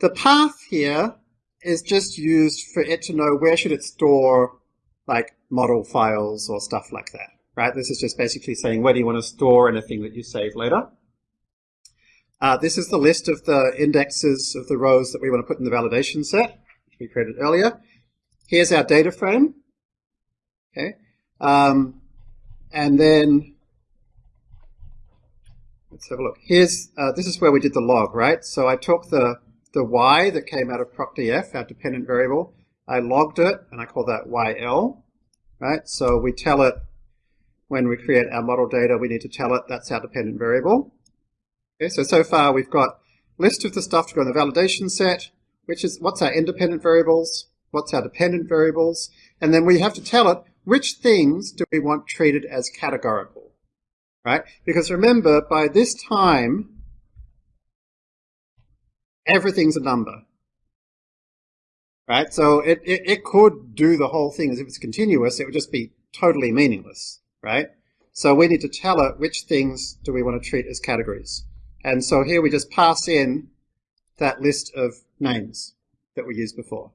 The path here is just used for it to know where should it store like model files or stuff like that, right? This is just basically saying where do you want to store anything that you save later. Uh, this is the list of the indexes of the rows that we want to put in the validation set, which we created earlier. Here's our data frame. Okay. Um, and then Let's have a look. Here's, uh, this is where we did the log, right? So I took the, the y that came out of procdf, our dependent variable, I logged it, and I call that yl, right? So we tell it, when we create our model data, we need to tell it that's our dependent variable. Okay, so, so far we've got list of the stuff to go in the validation set, which is what's our independent variables, what's our dependent variables, and then we have to tell it which things do we want treated as categorical right? Because remember, by this time, everything's a number, right? So it, it, it could do the whole thing as if it's continuous. It would just be totally meaningless, right? So we need to tell it which things do we want to treat as categories. And so here we just pass in that list of names that we used before.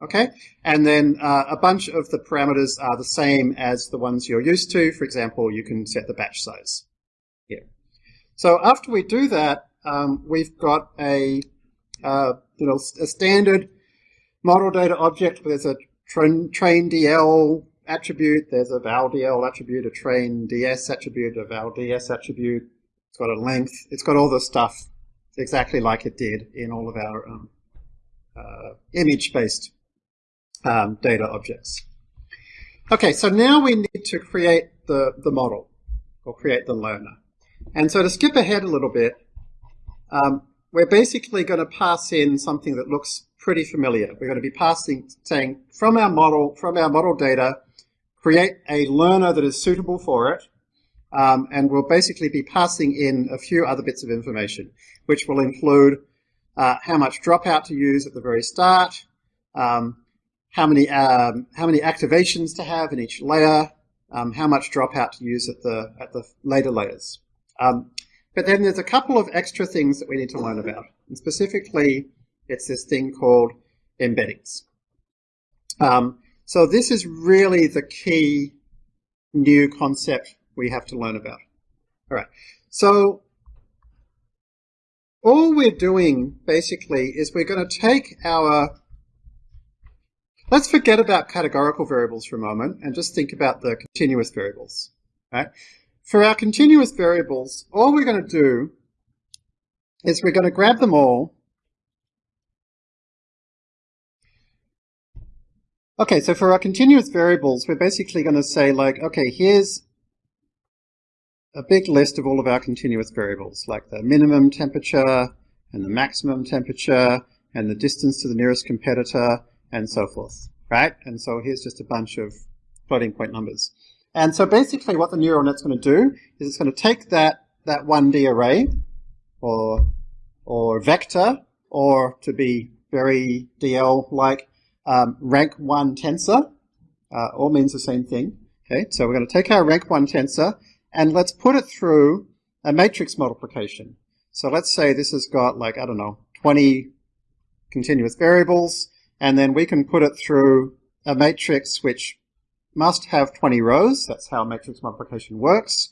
Okay, and then uh, a bunch of the parameters are the same as the ones you're used to. For example, you can set the batch size here. So after we do that, um, we've got a uh, you know a standard model data object. There's a train, train DL attribute, there's a val DL attribute, a train ds attribute, a val DS attribute. It's got a length. It's got all the stuff exactly like it did in all of our um, uh, image-based um, data objects. Okay, so now we need to create the, the model, or create the learner. And so to skip ahead a little bit, um, we're basically going to pass in something that looks pretty familiar. We're going to be passing, saying from our model, from our model data, create a learner that is suitable for it, um, and we'll basically be passing in a few other bits of information, which will include uh, how much dropout to use at the very start, um, how many um, how many activations to have in each layer, um, how much dropout to use at the at the later layers. Um, but then there's a couple of extra things that we need to learn about, and specifically, it's this thing called embeddings. Um, so this is really the key new concept we have to learn about. All right. So all we're doing basically is we're going to take our Let's forget about categorical variables for a moment and just think about the continuous variables. Right? For our continuous variables, all we're going to do is we're going to grab them all. Okay, so for our continuous variables, we're basically going to say like, okay, here's a big list of all of our continuous variables, like the minimum temperature and the maximum temperature and the distance to the nearest competitor and so forth, right? And so here's just a bunch of floating point numbers. And so basically what the neural net's going to do is it's going to take that, that 1D array or, or vector or to be very DL-like um, rank 1 tensor, uh, all means the same thing. Okay, so we're going to take our rank 1 tensor and let's put it through a matrix multiplication. So let's say this has got like, I don't know, 20 continuous variables and then we can put it through a matrix which must have 20 rows. That's how matrix multiplication works.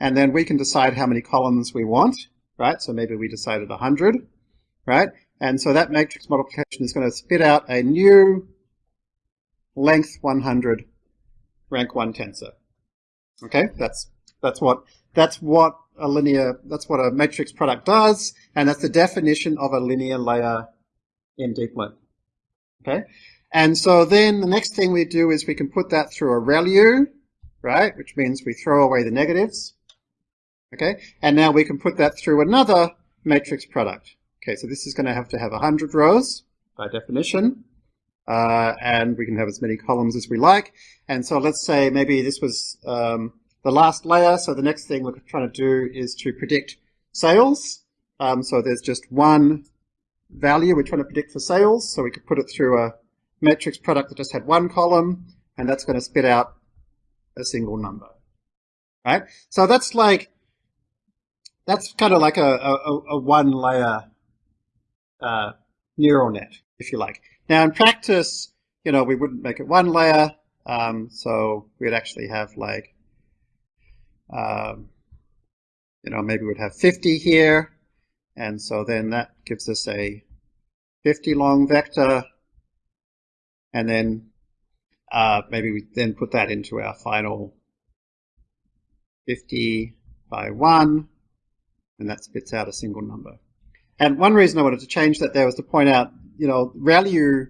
And then we can decide how many columns we want, right? So maybe we decided 100, right? And so that matrix multiplication is going to spit out a new length 100 rank 1 tensor. Okay, that's that's what that's what a linear that's what a matrix product does, and that's the definition of a linear layer in deep learning. Okay, and so then the next thing we do is we can put that through a ReLU, right, which means we throw away the negatives. Okay, and now we can put that through another matrix product. Okay, so this is going to have to have 100 rows by definition, uh, and we can have as many columns as we like. And so let's say maybe this was um, the last layer, so the next thing we're trying to do is to predict sales. Um, so there's just one value we're trying to predict for sales. So we could put it through a matrix product that just had one column, and that's going to spit out a single number. Right? So that's like, that's kind of like a, a, a one layer uh, neural net, if you like. Now in practice, you know, we wouldn't make it one layer, um, so we'd actually have like, um, you know, maybe we'd have 50 here, and so then that gives us a 50 long vector. And then uh, maybe we then put that into our final 50 by 1. And that spits out a single number. And one reason I wanted to change that there was to point out, you know, ReLU,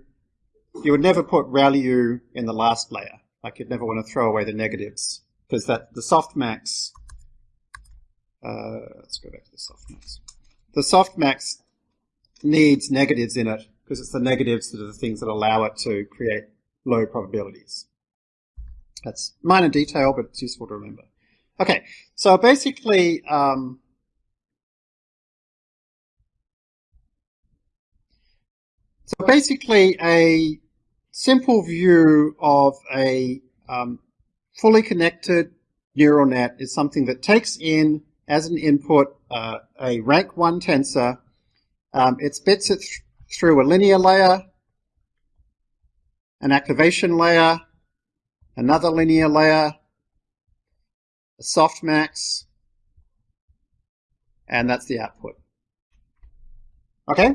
you would never put ReLU in the last layer. Like you'd never want to throw away the negatives because that the softmax, uh, let's go back to the softmax the softmax needs negatives in it because it's the negatives that are the things that allow it to create low probabilities. That's minor detail, but it's useful to remember. Okay, so basically, um, so basically a simple view of a um, fully connected neural net is something that takes in as an input uh, a rank 1 tensor. Um, it spits it th through a linear layer, an activation layer, another linear layer, a softmax, and that's the output. Okay?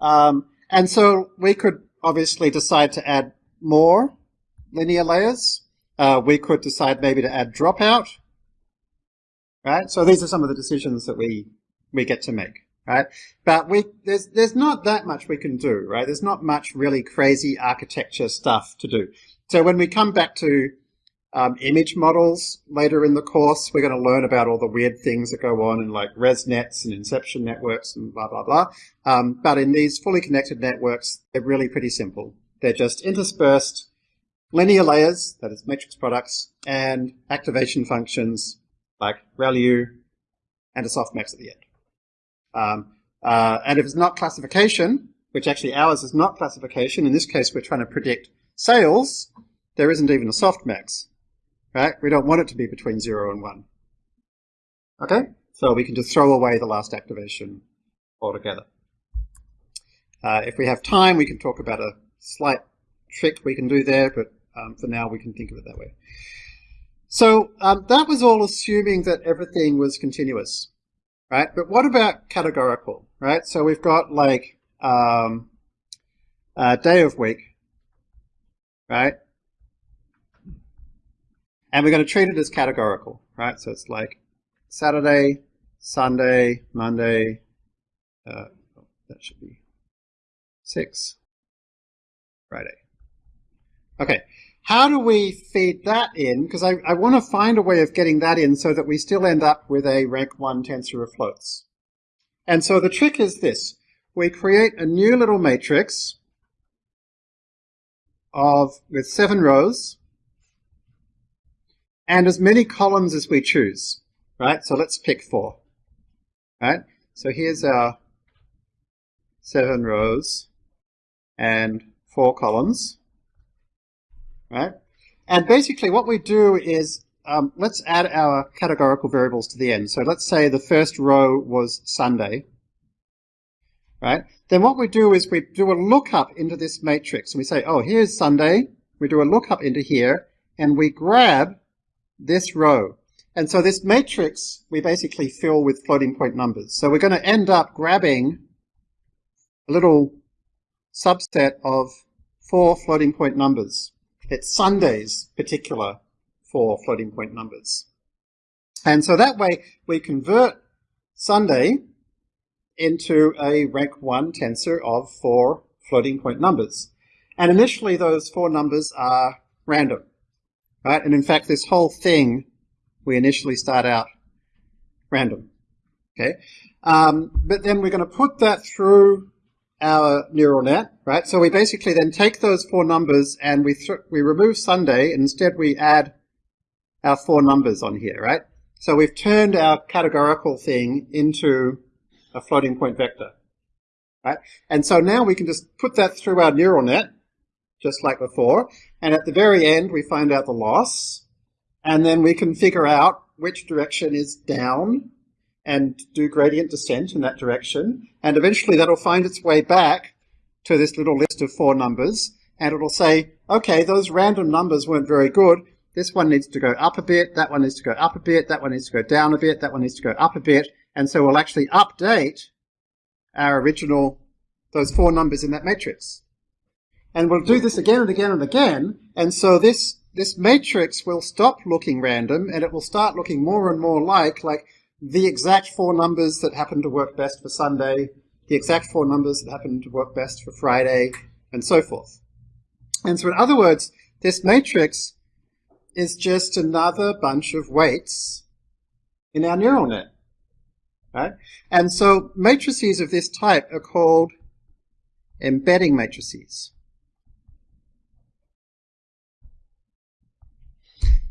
Um, and so we could obviously decide to add more linear layers, uh, we could decide maybe to add dropout. Right? So these are some of the decisions that we, we get to make. Right? But we, there's, there's not that much we can do, right? There's not much really crazy architecture stuff to do. So when we come back to um, image models later in the course. We're going to learn about all the weird things that go on in like ResNets and inception networks and blah, blah, blah. Um, but in these fully connected networks, they're really pretty simple. They're just interspersed linear layers, that is matrix products, and activation functions like ReLU and a softmax at the end. Um, uh, and if it's not classification, which actually ours is not classification, in this case we're trying to predict sales, there isn't even a softmax right? We don't want it to be between 0 and 1. Okay? So we can just throw away the last activation altogether. Uh, if we have time, we can talk about a slight trick we can do there, but um, for now we can think of it that way. So um, that was all assuming that everything was continuous, right? But what about categorical, right? So we've got like um, day of week, right? And we're going to treat it as categorical, right? So it's like Saturday, Sunday, Monday, uh, that should be six, Friday. Okay, how do we feed that in? Because I, I want to find a way of getting that in so that we still end up with a rank 1 tensor of floats. And so the trick is this. We create a new little matrix of with seven rows and as many columns as we choose, right? So let's pick four, right? So here's our seven rows and four columns, right? And basically what we do is, um, let's add our categorical variables to the end. So let's say the first row was Sunday, right? Then what we do is we do a lookup into this matrix and we say, oh, here's Sunday. We do a lookup into here and we grab this row. And so this matrix we basically fill with floating point numbers. So we're going to end up grabbing a little subset of four floating point numbers. It's Sunday's particular four floating point numbers. And so that way we convert Sunday into a rank 1 tensor of four floating point numbers. And initially those four numbers are random. Right? And in fact, this whole thing, we initially start out random. Okay? Um, but then we're going to put that through our neural net, right? So we basically then take those four numbers and we we remove Sunday and instead we add our four numbers on here, right? So we've turned our categorical thing into a floating point vector, right? And so now we can just put that through our neural net just like before. And at the very end, we find out the loss. And then we can figure out which direction is down and do gradient descent in that direction. And eventually that'll find its way back to this little list of four numbers. And it'll say, okay, those random numbers weren't very good. This one needs to go up a bit. That one needs to go up a bit. That one needs to go down a bit. That one needs to go up a bit. And so we'll actually update our original, those four numbers in that matrix. And we'll do this again and again and again. And so this, this matrix will stop looking random and it will start looking more and more like, like the exact four numbers that happen to work best for Sunday, the exact four numbers that happen to work best for Friday, and so forth. And so in other words, this matrix is just another bunch of weights in our neural net. Right? And so matrices of this type are called embedding matrices.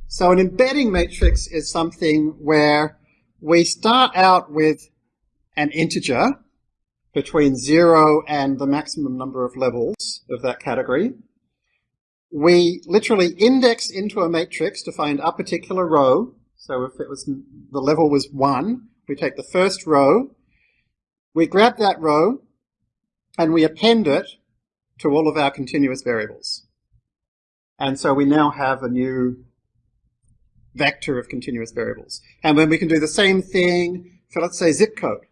So an embedding matrix is something where we start out with an integer between zero and the maximum number of levels of that category. We literally index into a matrix to find a particular row. So if it was the level was one, we take the first row, we grab that row, and we append it to all of our continuous variables. And so we now have a new vector of continuous variables. And then we can do the same thing for, let's say, zip code.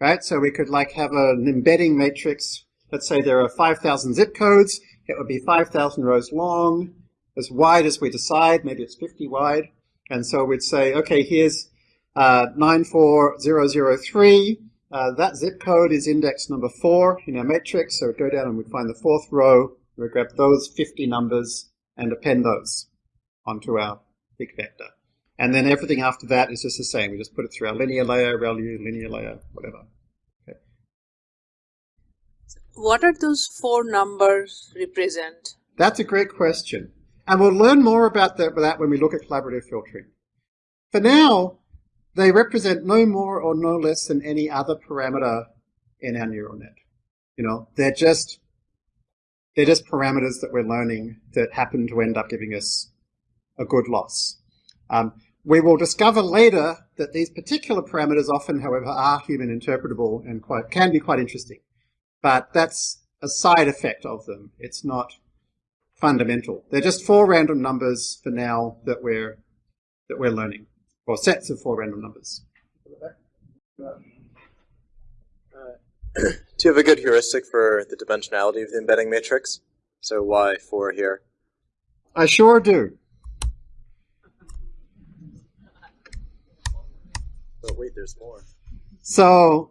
Right? So we could like have an embedding matrix. Let's say there are 5,000 zip codes. It would be 5,000 rows long. as wide as we decide. Maybe it's 50 wide. And so we'd say, okay, here's uh, 94003. Uh, that zip code is index number four in our matrix. So we'd go down and we'd find the fourth row. We'd grab those 50 numbers and append those onto our big vector. And then everything after that is just the same. We just put it through our linear layer, ReLU, linear layer, whatever. Okay. What are those four numbers represent? That's a great question. And we'll learn more about that, that when we look at collaborative filtering. For now, they represent no more or no less than any other parameter in our neural net. You know, they're just they're just parameters that we're learning that happen to end up giving us a good loss. Um, we will discover later that these particular parameters often, however, are human interpretable and quite, can be quite interesting. But that's a side effect of them. It's not fundamental. They're just four random numbers for now that we're, that we're learning, or sets of four random numbers. Uh, do you have a good heuristic for the dimensionality of the embedding matrix? So why four here? I sure do. But wait, there's more. So,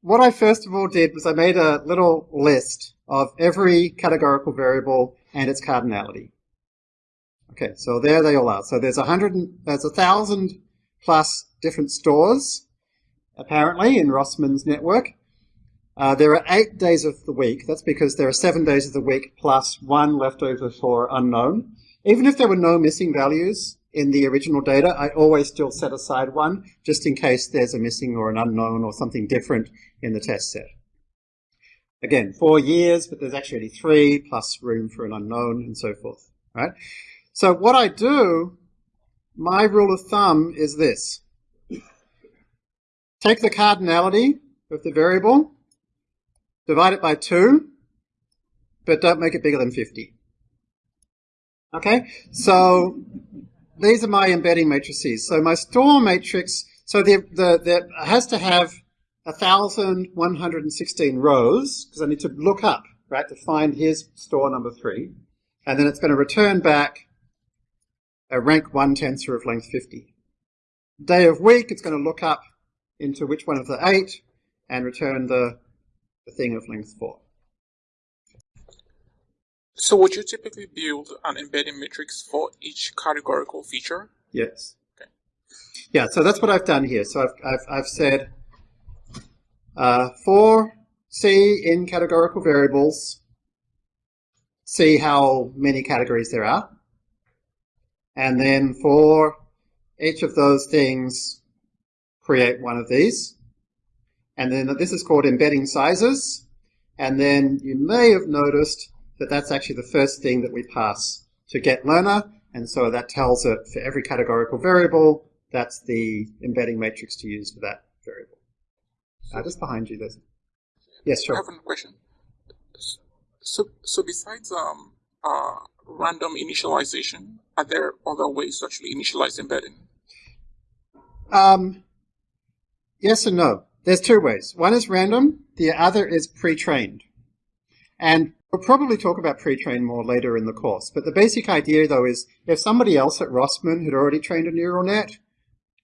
what I first of all did was I made a little list of every categorical variable and its cardinality. Okay, so there they all are. So there's a hundred, there's a thousand plus different stores, apparently, in Rossmann's network. Uh, there are eight days of the week. That's because there are seven days of the week plus one left over for unknown. Even if there were no missing values, in the original data, I always still set aside one just in case there's a missing or an unknown or something different in the test set. Again, four years, but there's actually only three plus room for an unknown and so forth, right? So what I do, my rule of thumb is this. Take the cardinality of the variable, divide it by two, but don't make it bigger than 50. Okay, so these are my embedding matrices. So my store matrix, so the, the, the has to have 1,116 rows, because I need to look up, right, to find here's store number three. And then it's going to return back a rank 1 tensor of length 50. Day of week, it's going to look up into which one of the eight and return the, the thing of length 4. So would you typically build an embedding matrix for each categorical feature? Yes. Okay. Yeah, so that's what I've done here. So I've, I've, I've said uh, for C in categorical variables, see how many categories there are. And then for each of those things, create one of these. And then this is called embedding sizes. And then you may have noticed that that's actually the first thing that we pass to get learner, and so that tells it for every categorical variable, that's the embedding matrix to use for that variable. So, uh, just behind you, there's... Yes, sure. I have a question. So, so besides um, uh, random initialization, are there other ways to actually initialize embedding? Um, yes and no. There's two ways. One is random, the other is pre-trained. And We'll probably talk about pre-train more later in the course, but the basic idea though is if somebody else at Rossmann had already trained a neural net,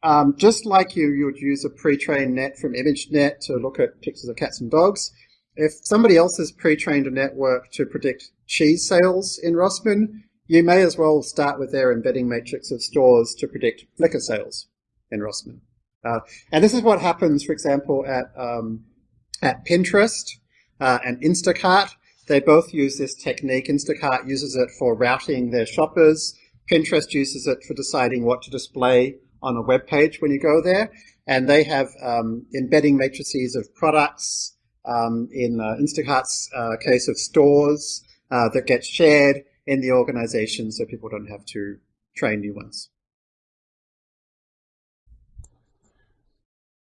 um, just like you, you would use a pre-trained net from ImageNet to look at pictures of cats and dogs, if somebody else has pre-trained a network to predict cheese sales in Rossmann, you may as well start with their embedding matrix of stores to predict liquor sales in Rossmann. Uh, and this is what happens, for example, at, um, at Pinterest uh, and Instacart. They both use this technique. Instacart uses it for routing their shoppers. Pinterest uses it for deciding what to display on a web page when you go there. And they have um, embedding matrices of products, um, in uh, Instacart's uh, case of stores, uh, that get shared in the organization so people don't have to train new ones.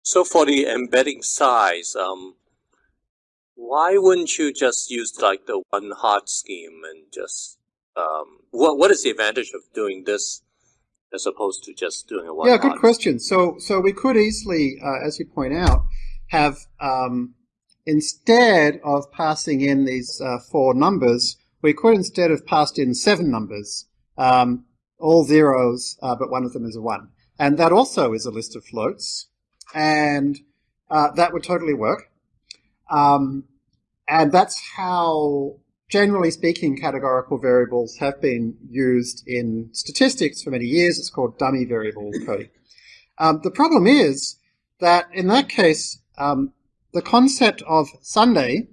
So for the embedding size, um, why wouldn't you just use like the one hot scheme and just um, what what is the advantage of doing this as opposed to just doing a one? Yeah, good question. So so we could easily, uh, as you point out, have um, instead of passing in these uh, four numbers, we could instead have passed in seven numbers um, all zeros, uh, but one of them is a one. And that also is a list of floats. And uh, that would totally work. Um, and that's how, generally speaking, categorical variables have been used in statistics for many years. It's called dummy variable coding. Um, the problem is that in that case, um, the concept of Sunday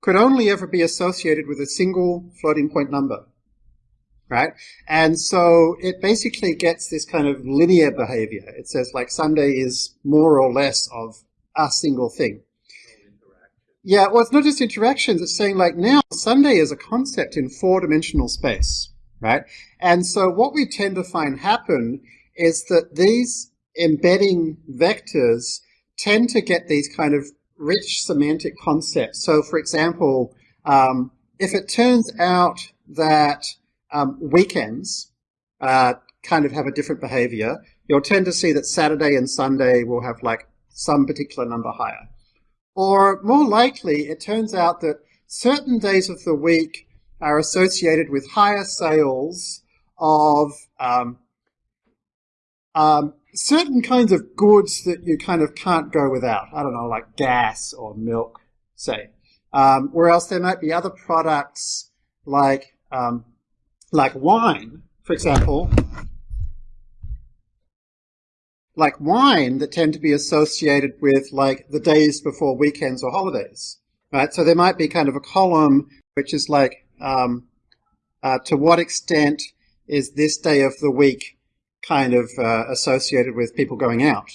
could only ever be associated with a single floating point number. Right? And so it basically gets this kind of linear behavior. It says like Sunday is more or less of a single thing. Yeah, well, it's not just interactions. It's saying like now Sunday is a concept in four dimensional space, right? And so what we tend to find happen is that these embedding vectors tend to get these kind of rich semantic concepts. So, for example, um, if it turns out that um, weekends uh, kind of have a different behavior, you'll tend to see that Saturday and Sunday will have like some particular number higher. Or more likely, it turns out that certain days of the week are associated with higher sales of um, um, certain kinds of goods that you kind of can't go without. I don't know, like gas or milk, say. Um, else there might be other products like um, like wine, for example, like wine that tend to be associated with like the days before weekends or holidays, right? So there might be kind of a column which is like, um, uh, to what extent is this day of the week kind of uh, associated with people going out?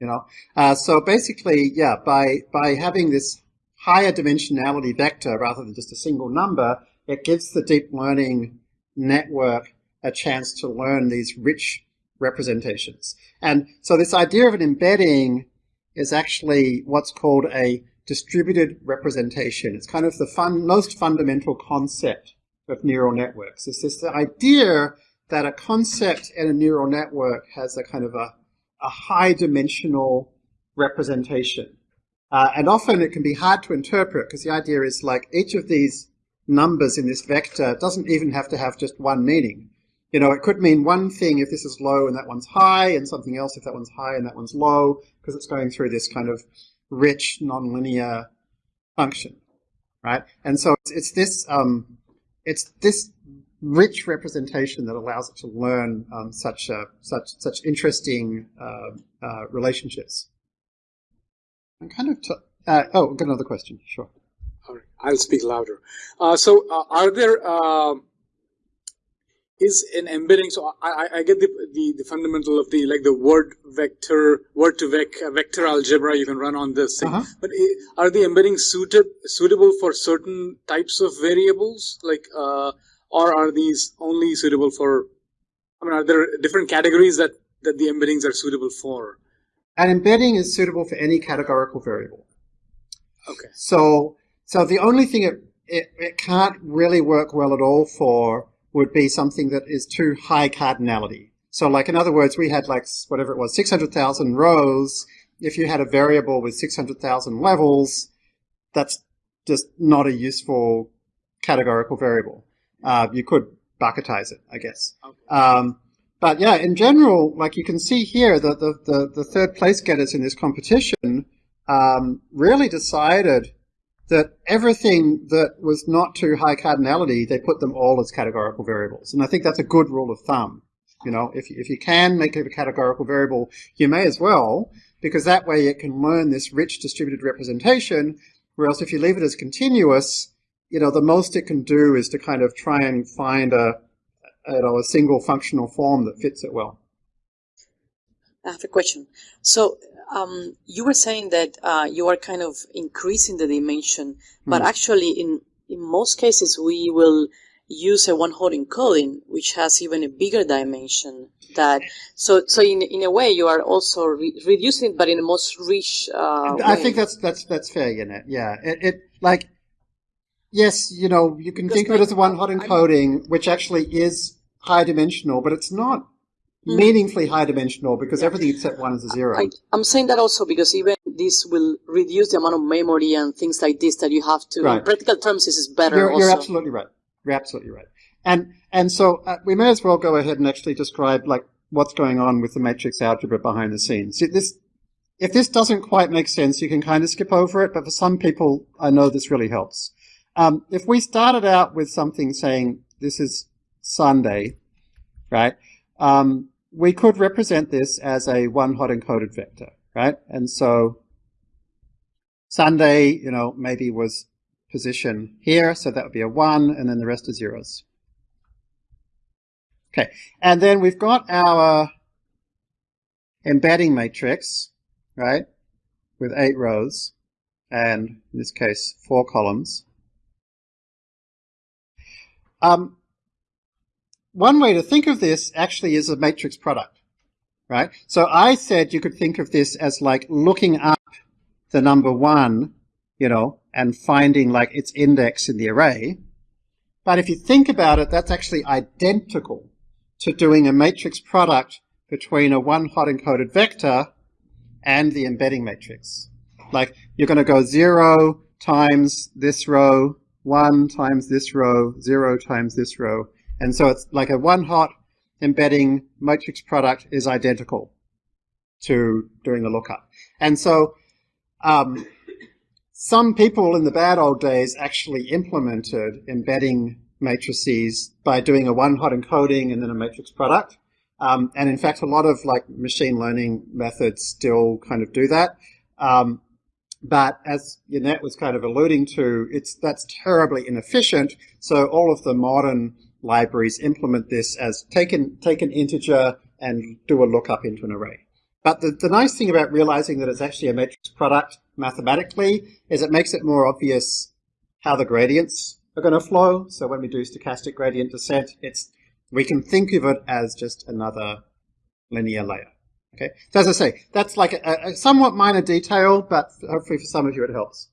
You know, uh, so basically, yeah, by by having this higher dimensionality vector rather than just a single number, it gives the deep learning network a chance to learn these rich representations. And so this idea of an embedding is actually what's called a distributed representation. It's kind of the fun, most fundamental concept of neural networks. It's this idea that a concept in a neural network has a kind of a, a high dimensional representation. Uh, and often it can be hard to interpret because the idea is like each of these numbers in this vector doesn't even have to have just one meaning. You know, it could mean one thing if this is low and that one's high, and something else if that one's high and that one's low, because it's going through this kind of rich nonlinear function, right? And so it's, it's this um, it's this rich representation that allows it to learn um, such uh, such such interesting uh, uh, relationships. I'm kind of uh, oh, got another question. Sure. All right, I'll speak louder. Uh, so, uh, are there um, is an embedding. So I, I get the, the, the fundamental of the like the word vector, word to vec, vector algebra you can run on this thing. Uh-huh. But are the embeddings suited suitable for certain types of variables, like, uh, or are these only suitable for? I mean, are there different categories that that the embeddings are suitable for? An embedding is suitable for any categorical variable. Okay. So so the only thing it, it, it can't really work well at all for would be something that is too high cardinality. So like in other words, we had like whatever it was, 600,000 rows. If you had a variable with 600,000 levels, that's just not a useful categorical variable. Uh, you could bucketize it, I guess. Um, but yeah, in general, like you can see here, the, the, the, the third place getters in this competition um, really decided that everything that was not too high cardinality, they put them all as categorical variables. And I think that's a good rule of thumb. You know, if, if you can make it a categorical variable, you may as well, because that way it can learn this rich distributed representation, whereas if you leave it as continuous, you know, the most it can do is to kind of try and find a, you know, a single functional form that fits it well. I have a question. So um, you were saying that uh, you are kind of increasing the dimension, but mm. actually, in in most cases, we will use a one-hot encoding, which has even a bigger dimension. That so so in in a way, you are also re- reducing it, but in a most rich. Uh, I way. think that's that's that's fair, Yannet. Yeah, it, it like yes, you know, you can because think of it as one-hot encoding, which actually is high dimensional, but it's not. Meaningfully high dimensional because everything except one is a zero. I, am saying that also because even this will reduce the amount of memory and things like this that you have to. Right. In practical terms, this is better. You're, you're absolutely right. You're absolutely right. And and so uh, we may as well go ahead and actually describe like what's going on with the matrix algebra behind the scenes. See, this if this doesn't quite make sense, you can kind of skip over it, but for some people, I know this really helps. Um, if we started out with something saying this is Sunday, right, um, we could represent this as a one hot encoded vector, right? And so Sunday, you know, maybe was position here, so that would be a 1, and then the rest are zeros. Okay, and then we've got our embedding matrix, right, with eight rows, and in this case, four columns. Um, one way to think of this actually is a matrix product, right? So I said you could think of this as like looking up the number one, you know, and finding like its index in the array. But if you think about it, that's actually identical to doing a matrix product between a one hot encoded vector and the embedding matrix. Like you're going to go zero times this row, one times this row, zero times this row. And so it's like a one hot embedding matrix product is identical to doing a lookup. And so um, some people in the bad old days actually implemented embedding matrices by doing a one hot encoding and then a matrix product. Um, and in fact, a lot of like machine learning methods still kind of do that. Um, but as Yannet was kind of alluding to, it's that's terribly inefficient. So all of the modern libraries implement this as take an, take an integer and do a lookup into an array. But the, the nice thing about realizing that it's actually a matrix product mathematically is it makes it more obvious how the gradients are going to flow. So when we do stochastic gradient descent, it's we can think of it as just another linear layer. Okay, so as I say, that's like a, a somewhat minor detail, but hopefully for some of you it helps.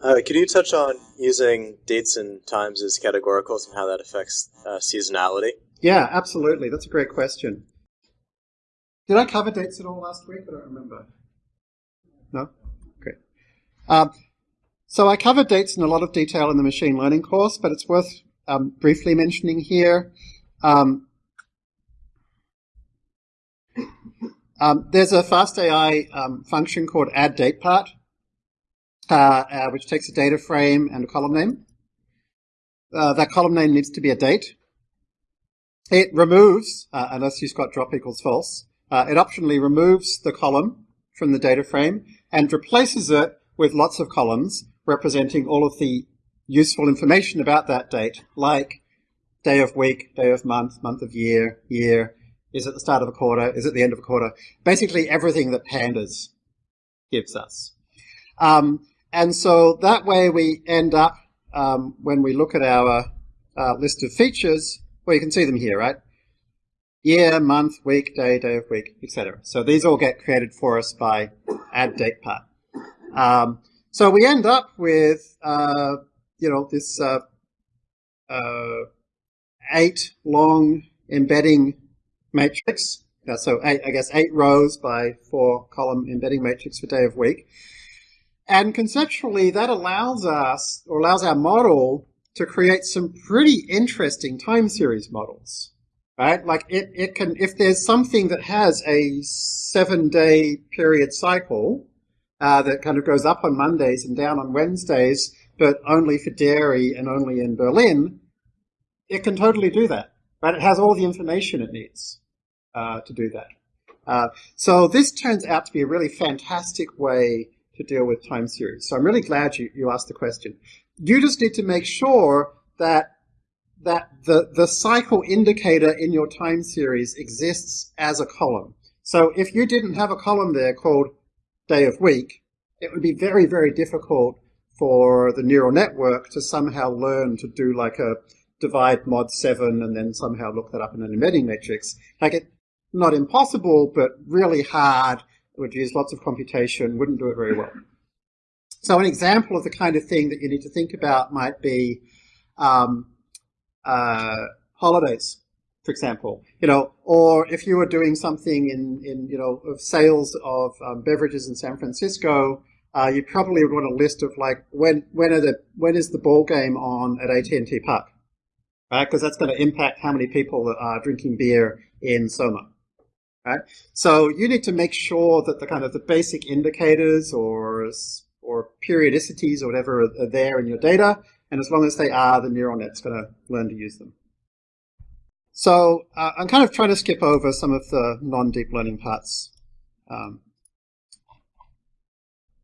Uh, can you touch on using dates and times as categoricals and how that affects uh, seasonality? Yeah, absolutely. That's a great question. Did I cover dates at all last week? I don't remember. No? Okay. Um, so I covered dates in a lot of detail in the machine learning course, but it's worth um, briefly mentioning here. Um, um, there's a FastAI um, function called addDatePart, uh, uh, which takes a data frame and a column name. Uh, that column name needs to be a date. It removes, uh, unless you've got drop equals false, uh, it optionally removes the column from the data frame and replaces it with lots of columns representing all of the useful information about that date, like day of week, day of month, month of year, year, is it the start of a quarter, is it the end of a quarter, basically everything that pandas gives us. Um, and so that way we end up, um, when we look at our uh, list of features, well, you can see them here, right? Year, month, week, day, day of week, etc. So these all get created for us by add addDatePart. Um, so we end up with, uh, you know, this uh, uh, eight long embedding matrix. Uh, so eight, I guess eight rows by four column embedding matrix for day of week. And conceptually, that allows us, or allows our model to create some pretty interesting time series models, right? Like it, it can, if there's something that has a seven day period cycle, uh, that kind of goes up on Mondays and down on Wednesdays, but only for dairy and only in Berlin, it can totally do that. Right? It has all the information it needs uh, to do that. Uh, so this turns out to be a really fantastic way to deal with time series. So I'm really glad you, you asked the question. You just need to make sure that that the, the cycle indicator in your time series exists as a column. So if you didn't have a column there called day of week, it would be very, very difficult for the neural network to somehow learn to do like a divide mod 7 and then somehow look that up in an embedding matrix. Like it, not impossible, but really hard. Would use lots of computation, wouldn't do it very well. So an example of the kind of thing that you need to think about might be um, uh, holidays for example, you know, or if you were doing something in, in you know, of sales of um, beverages in San Francisco, uh, you probably would want a list of like when when are the when is the ball game on at AT&T Park, right? Because that's going to impact how many people are drinking beer in Soma, right? So you need to make sure that the kind of the basic indicators or or periodicities or whatever are, there in your data, and as long as they are, the neural net's going to learn to use them. So uh, I'm kind of trying to skip over some of the non-deep learning parts. Um,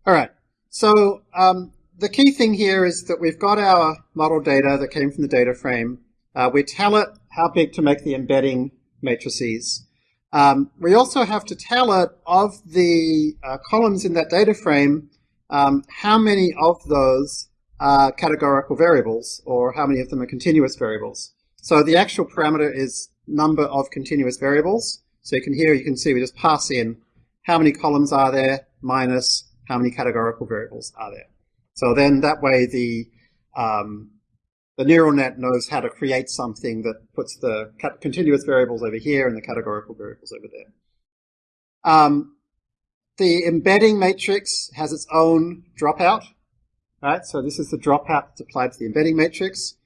all right. So um, the key thing here is that we've got our model data that came from the data frame. Uh, we tell it how big to make the embedding matrices. Um, we also have to tell it of the uh, columns in that data frame, um, how many of those are categorical variables or how many of them are continuous variables. So the actual parameter is number of continuous variables. So you can here, you can see we just pass in how many columns are there minus how many categorical variables are there. So then that way the um, the neural net knows how to create something that puts the continuous variables over here and the categorical variables over there. Um, the embedding matrix has its own dropout, right? So this is the dropout that's applied to the embedding matrix.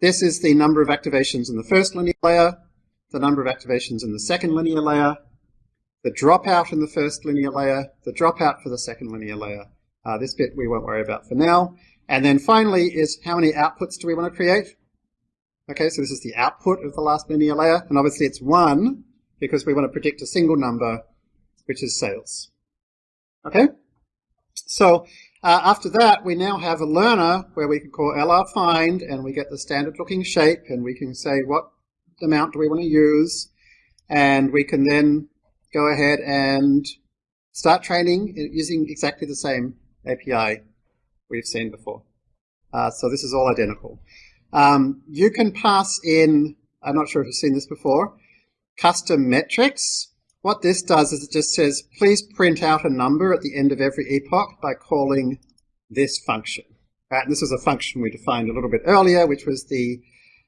This is the number of activations in the first linear layer, the number of activations in the second linear layer, the dropout in the first linear layer, the dropout for the second linear layer. Uh, this bit we won't worry about for now. And then finally is how many outputs do we want to create? Okay, so this is the output of the last linear layer, and obviously it's 1 because we want to predict a single number, which is sales. Okay? So uh, after that, we now have a learner where we can call LR find and we get the standard looking shape and we can say what amount do we want to use and we can then go ahead and start training using exactly the same API we've seen before. Uh, so this is all identical. Um, you can pass in, I'm not sure if you've seen this before, custom metrics what this does is it just says, please print out a number at the end of every epoch by calling this function. Right, and this is a function we defined a little bit earlier, which was the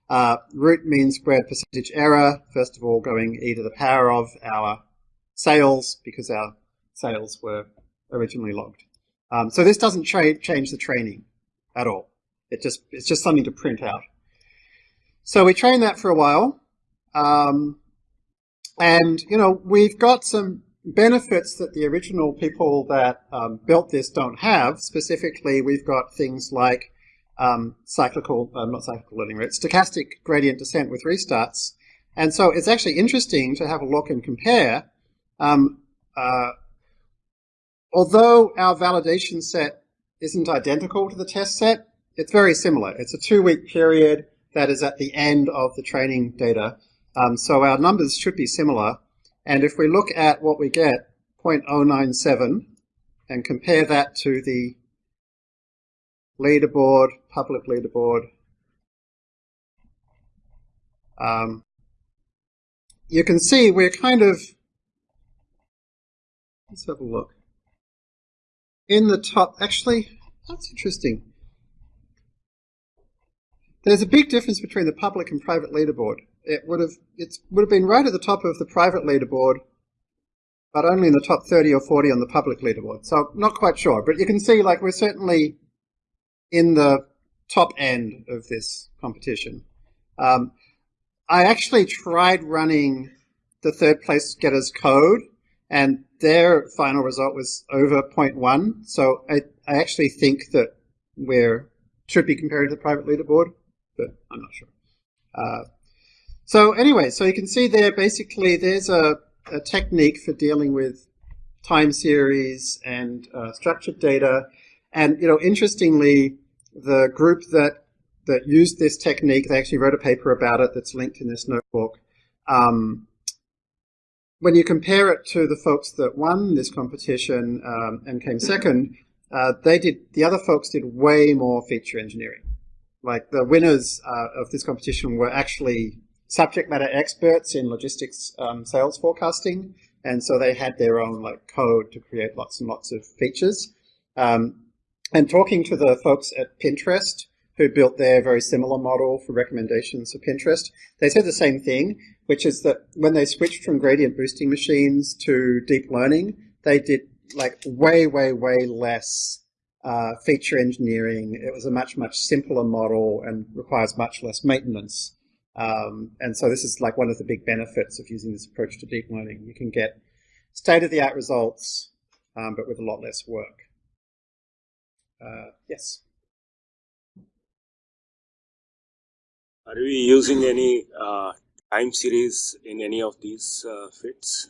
uh, root mean squared percentage error, first of all going e to the power of our sales, because our sales were originally logged. Um, so this doesn't change the training at all. It just It's just something to print out. So we train that for a while. Um, and, you know, we've got some benefits that the original people that um, built this don't have. Specifically, we've got things like um, cyclical, uh, not cyclical learning rate, stochastic gradient descent with restarts. And so it's actually interesting to have a look and compare. Um, uh, although our validation set isn't identical to the test set, it's very similar. It's a two-week period that is at the end of the training data. Um, so our numbers should be similar. And if we look at what we get, 0.097, and compare that to the leaderboard, public leaderboard, um, you can see we're kind of, let's have a look. In the top, actually, that's interesting. There's a big difference between the public and private leaderboard it would have it would have been right at the top of the private leaderboard, but only in the top 30 or 40 on the public leaderboard. So not quite sure, but you can see like we're certainly in the top end of this competition. Um, I actually tried running the third place getters code and their final result was over 0.1. So I, I actually think that we're should be compared to the private leaderboard, but I'm not sure. Uh, so anyway, so you can see there basically there's a, a technique for dealing with time series and uh, structured data. And you know, interestingly, the group that that used this technique, they actually wrote a paper about it that's linked in this notebook. Um, when you compare it to the folks that won this competition um, and came second, uh, they did the other folks did way more feature engineering. Like the winners uh, of this competition were actually subject matter experts in logistics um, sales forecasting, and so they had their own like code to create lots and lots of features. Um, and talking to the folks at Pinterest who built their very similar model for recommendations for Pinterest, they said the same thing, which is that when they switched from gradient boosting machines to deep learning, they did like way, way, way less uh, feature engineering. It was a much, much simpler model and requires much less maintenance. Um, and so this is like one of the big benefits of using this approach to deep learning. You can get state-of-the-art results, um, but with a lot less work. Uh, yes. Are we using any uh, time series in any of these uh, fits?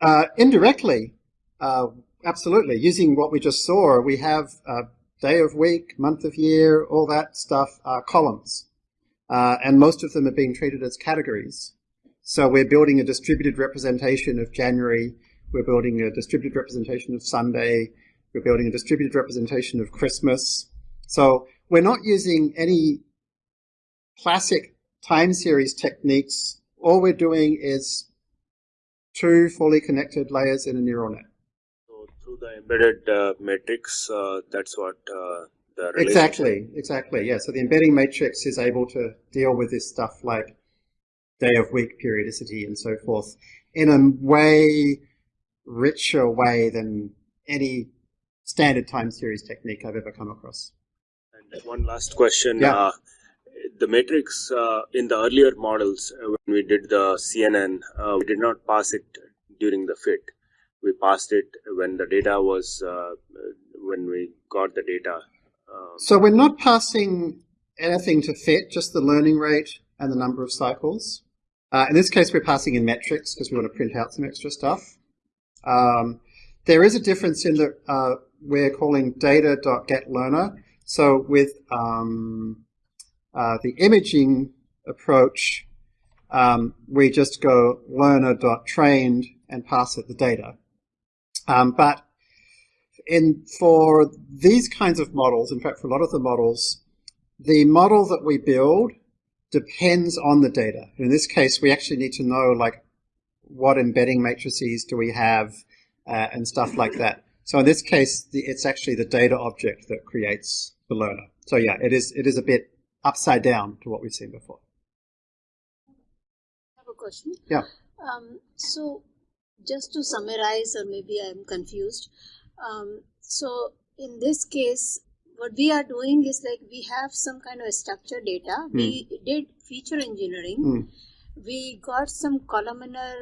Uh, indirectly, uh, absolutely. Using what we just saw, we have day of week, month of year, all that stuff are columns. Uh, and most of them are being treated as categories. So we're building a distributed representation of January, we're building a distributed representation of Sunday, we're building a distributed representation of Christmas. So we're not using any classic time series techniques. All we're doing is two fully connected layers in a neural net. So through the embedded uh, matrix, uh, that's what uh, exactly, exactly. Yeah. So the embedding matrix is able to deal with this stuff like day of week periodicity and so forth in a way richer way than any standard time series technique I've ever come across. And one last question. Yeah. The matrix uh, in the earlier models, uh, when we did the CNN, uh, we did not pass it during the fit. We passed it when the data was, uh, when we got the data so we're not passing anything to fit, just the learning rate and the number of cycles. Uh, in this case, we're passing in metrics because we want to print out some extra stuff. Um, there is a difference in that uh, we're calling data.getLearner. So with um, uh, the imaging approach, um, we just go learner.trained and pass it the data. Um, but in for these kinds of models, in fact, for a lot of the models, the model that we build depends on the data. In this case, we actually need to know like what embedding matrices do we have uh, and stuff like that. So in this case, the, it's actually the data object that creates the learner. So yeah, it is it is a bit upside down to what we've seen before. I have a question. Yeah. Um, so just to summarize, or maybe I'm confused. Um, so in this case, what we are doing is like we have some kind of structured data. Mm. We did feature engineering. Mm. We got some columnar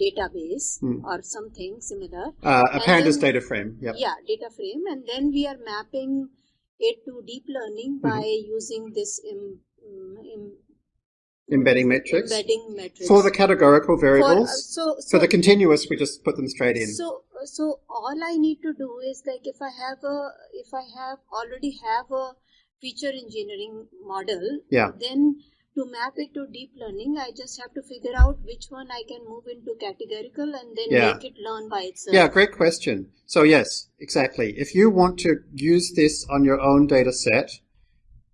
database mm. or something similar. Uh, a pandas data frame. Yep. Yeah, data frame, and then we are mapping it to deep learning by -hmm. using this Im, Im, embedding matrix. Embedding matrix for the categorical variables. For, uh, so, so, for the continuous, we just put them straight in. So so all I need to do is like if I have a if I have already have a feature engineering model, yeah. then to map it to deep learning, I just have to figure out which one I can move into categorical and then yeah. make it learn by itself. Yeah, great question. So yes, exactly. If you want to use this on your own data set,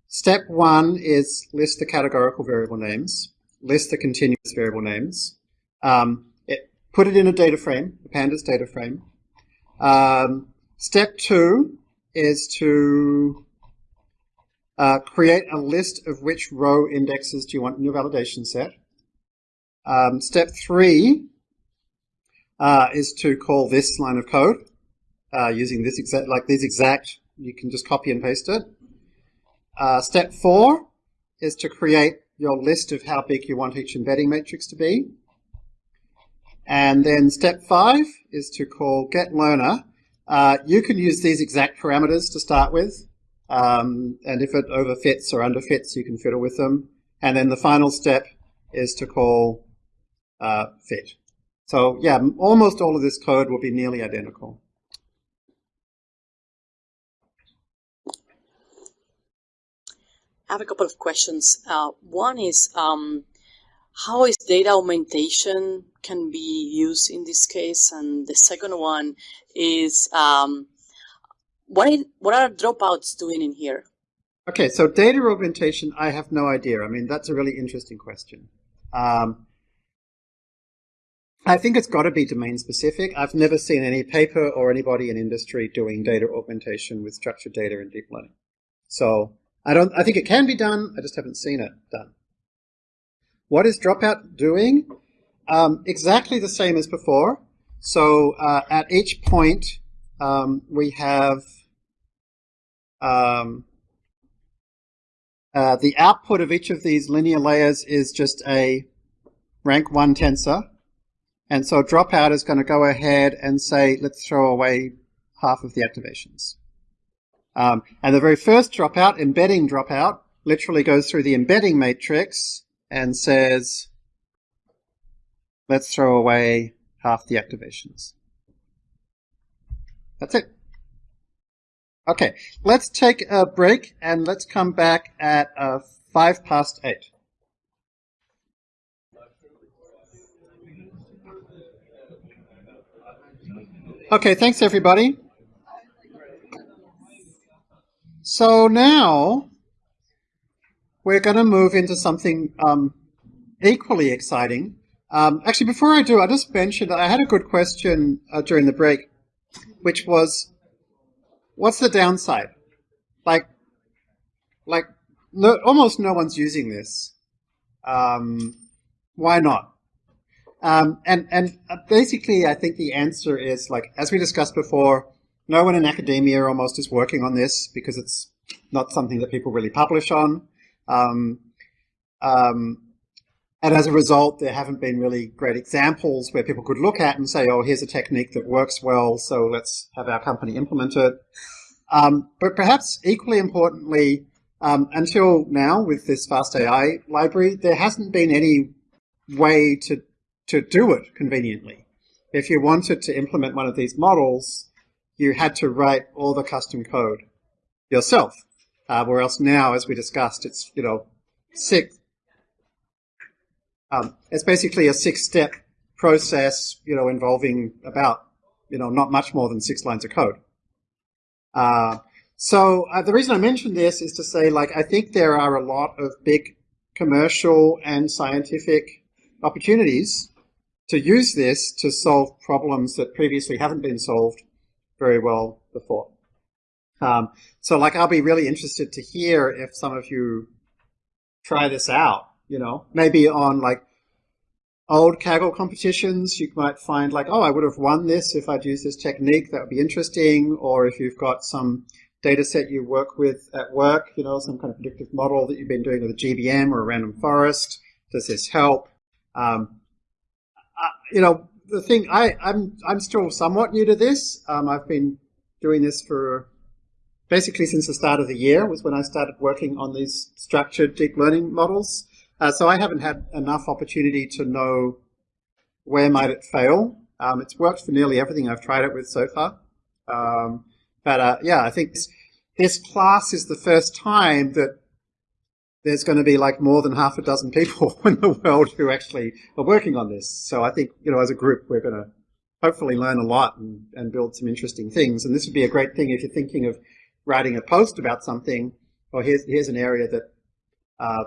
step one is list the categorical variable names, list the continuous variable names. Um, put it in a data frame, a pandas data frame. Um, step two is to uh, create a list of which row indexes do you want in your validation set. Um, step three uh, is to call this line of code uh, using this exact, like this exact, you can just copy and paste it. Uh, step four is to create your list of how big you want each embedding matrix to be. And then step five is to call getLearner. Uh, you can use these exact parameters to start with. Um, and if it overfits or underfits, you can fiddle with them. And then the final step is to call uh, fit. So yeah, almost all of this code will be nearly identical. I have a couple of questions. Uh, one is, um, how is data augmentation can be used in this case? And the second one is, um, what, is, what are dropouts doing in here? Okay, so data augmentation, I have no idea. I mean, that's a really interesting question. Um, I think it's got to be domain specific. I've never seen any paper or anybody in industry doing data augmentation with structured data in deep learning. So I don't. I think it can be done. I just haven't seen it done. What is Dropout doing? Um, exactly the same as before. So uh, at each point, um, we have um, uh, the output of each of these linear layers is just a rank 1 tensor. And so dropout is going to go ahead and say, let's throw away half of the activations. Um, and the very first dropout, embedding dropout, literally goes through the embedding matrix and says, let's throw away half the activations. That's it. Okay, let's take a break and let's come back at uh, five past eight. Okay, thanks everybody. So now we're going to move into something um, equally exciting. Um, actually, before I do, I just mentioned I had a good question uh, during the break, which was, what's the downside? Like, like no, almost no one's using this. Um, why not? Um, and and uh, basically, I think the answer is like as we discussed before, no one in academia almost is working on this because it's not something that people really publish on. Um, um, and as a result, there haven't been really great examples where people could look at and say, oh, here's a technique that works well, so let's have our company implement it. Um, but perhaps equally importantly, um, until now with this Fast AI library, there hasn't been any way to, to do it conveniently. If you wanted to implement one of these models, you had to write all the custom code yourself. Uh, whereas now, as we discussed, it's, you know, six, um, it's basically a six-step process, you know, involving about, you know, not much more than six lines of code. Uh, so uh, the reason I mention this is to say, like, I think there are a lot of big commercial and scientific opportunities to use this to solve problems that previously haven't been solved very well before. Um, so like, I'll be really interested to hear if some of you try this out, you know, maybe on like old Kaggle competitions, you might find like, oh, I would have won this if I'd used this technique. That would be interesting. Or if you've got some data set you work with at work, you know, some kind of predictive model that you've been doing with a GBM or a random forest, does this help? Um, uh, you know, the thing, I, I'm, I'm still somewhat new to this. Um, I've been doing this for basically since the start of the year was when I started working on these structured deep learning models. Uh, so I haven't had enough opportunity to know where might it fail. Um, it's worked for nearly everything I've tried it with so far. Um, but uh, yeah, I think this, this class is the first time that there's going to be like more than half a dozen people in the world who actually are working on this. So I think, you know, as a group, we're going to hopefully learn a lot and, and build some interesting things. And this would be a great thing if you're thinking of writing a post about something. Or here's, here's an area that uh,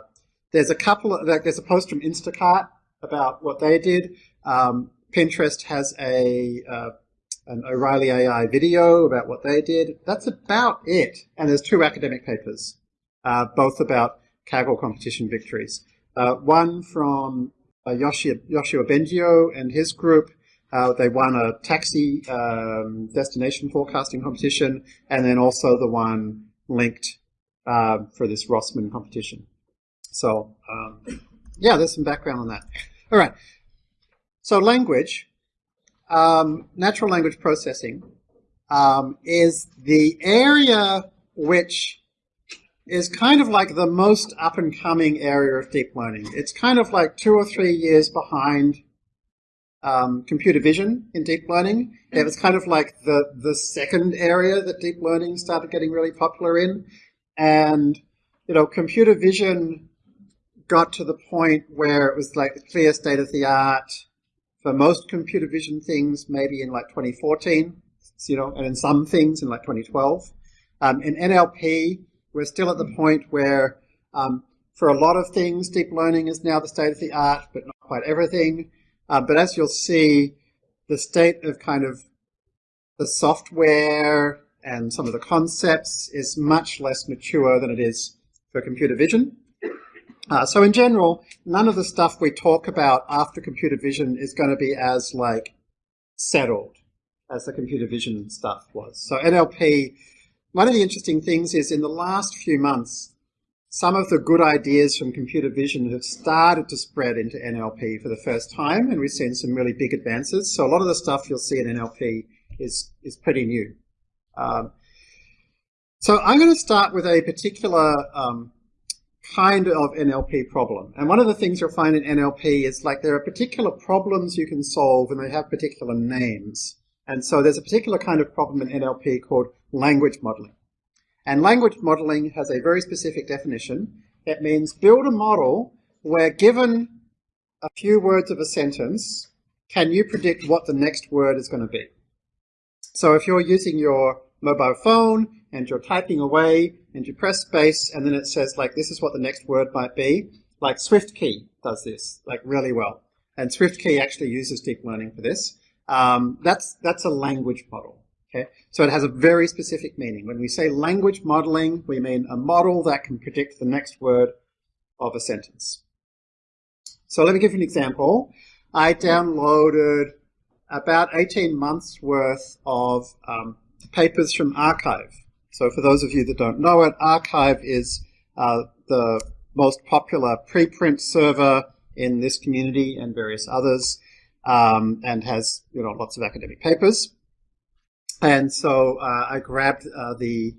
there's a couple of, like, there's a post from Instacart about what they did. Um, Pinterest has a uh, an O'Reilly AI video about what they did. That's about it. And there's two academic papers, uh, both about Kaggle competition victories. Uh, one from uh, Yoshua, Yoshua Bengio and his group. Uh, they won a taxi um, destination forecasting competition, and then also the one linked uh, for this Rossmann competition. So, um, yeah, there's some background on that. All right. So language, um, natural language processing, um, is the area which is kind of like the most up and coming area of deep learning. It's kind of like two or three years behind um, computer vision in deep learning. It was kind of like the, the second area that deep learning started getting really popular in. And, you know, computer vision got to the point where it was like the clear state of the art for most computer vision things, maybe in like 2014, you know, and in some things in like 2012. Um, in NLP, we're still at the point where um, for a lot of things, deep learning is now the state of the art, but not quite everything. Uh, but as you'll see, the state of kind of the software and some of the concepts is much less mature than it is for computer vision. Uh, so in general, none of the stuff we talk about after computer vision is going to be as like settled. as the computer vision stuff was. So NLP, one of the interesting things is in the last few months, some of the good ideas from computer vision have started to spread into NLP for the first time, and we've seen some really big advances. So a lot of the stuff you'll see in NLP is, is pretty new. Um, so I'm going to start with a particular um, kind of NLP problem. And one of the things you'll find in NLP is like there are particular problems you can solve and they have particular names. And so there's a particular kind of problem in NLP called language modeling. And language modeling has a very specific definition. It means build a model where given a few words of a sentence, can you predict what the next word is going to be? So if you're using your mobile phone and you're typing away and you press space and then it says like this is what the next word might be, like SwiftKey does this like really well. And SwiftKey actually uses deep learning for this. Um, that's, that's a language model. Okay, so it has a very specific meaning. When we say language modeling, we mean a model that can predict the next word of a sentence. So let me give you an example. I downloaded about 18 months worth of um, papers from arXiv. So for those of you that don't know it, arXiv is uh, the most popular preprint server in this community and various others, um, and has you know lots of academic papers. And so uh, I grabbed uh, the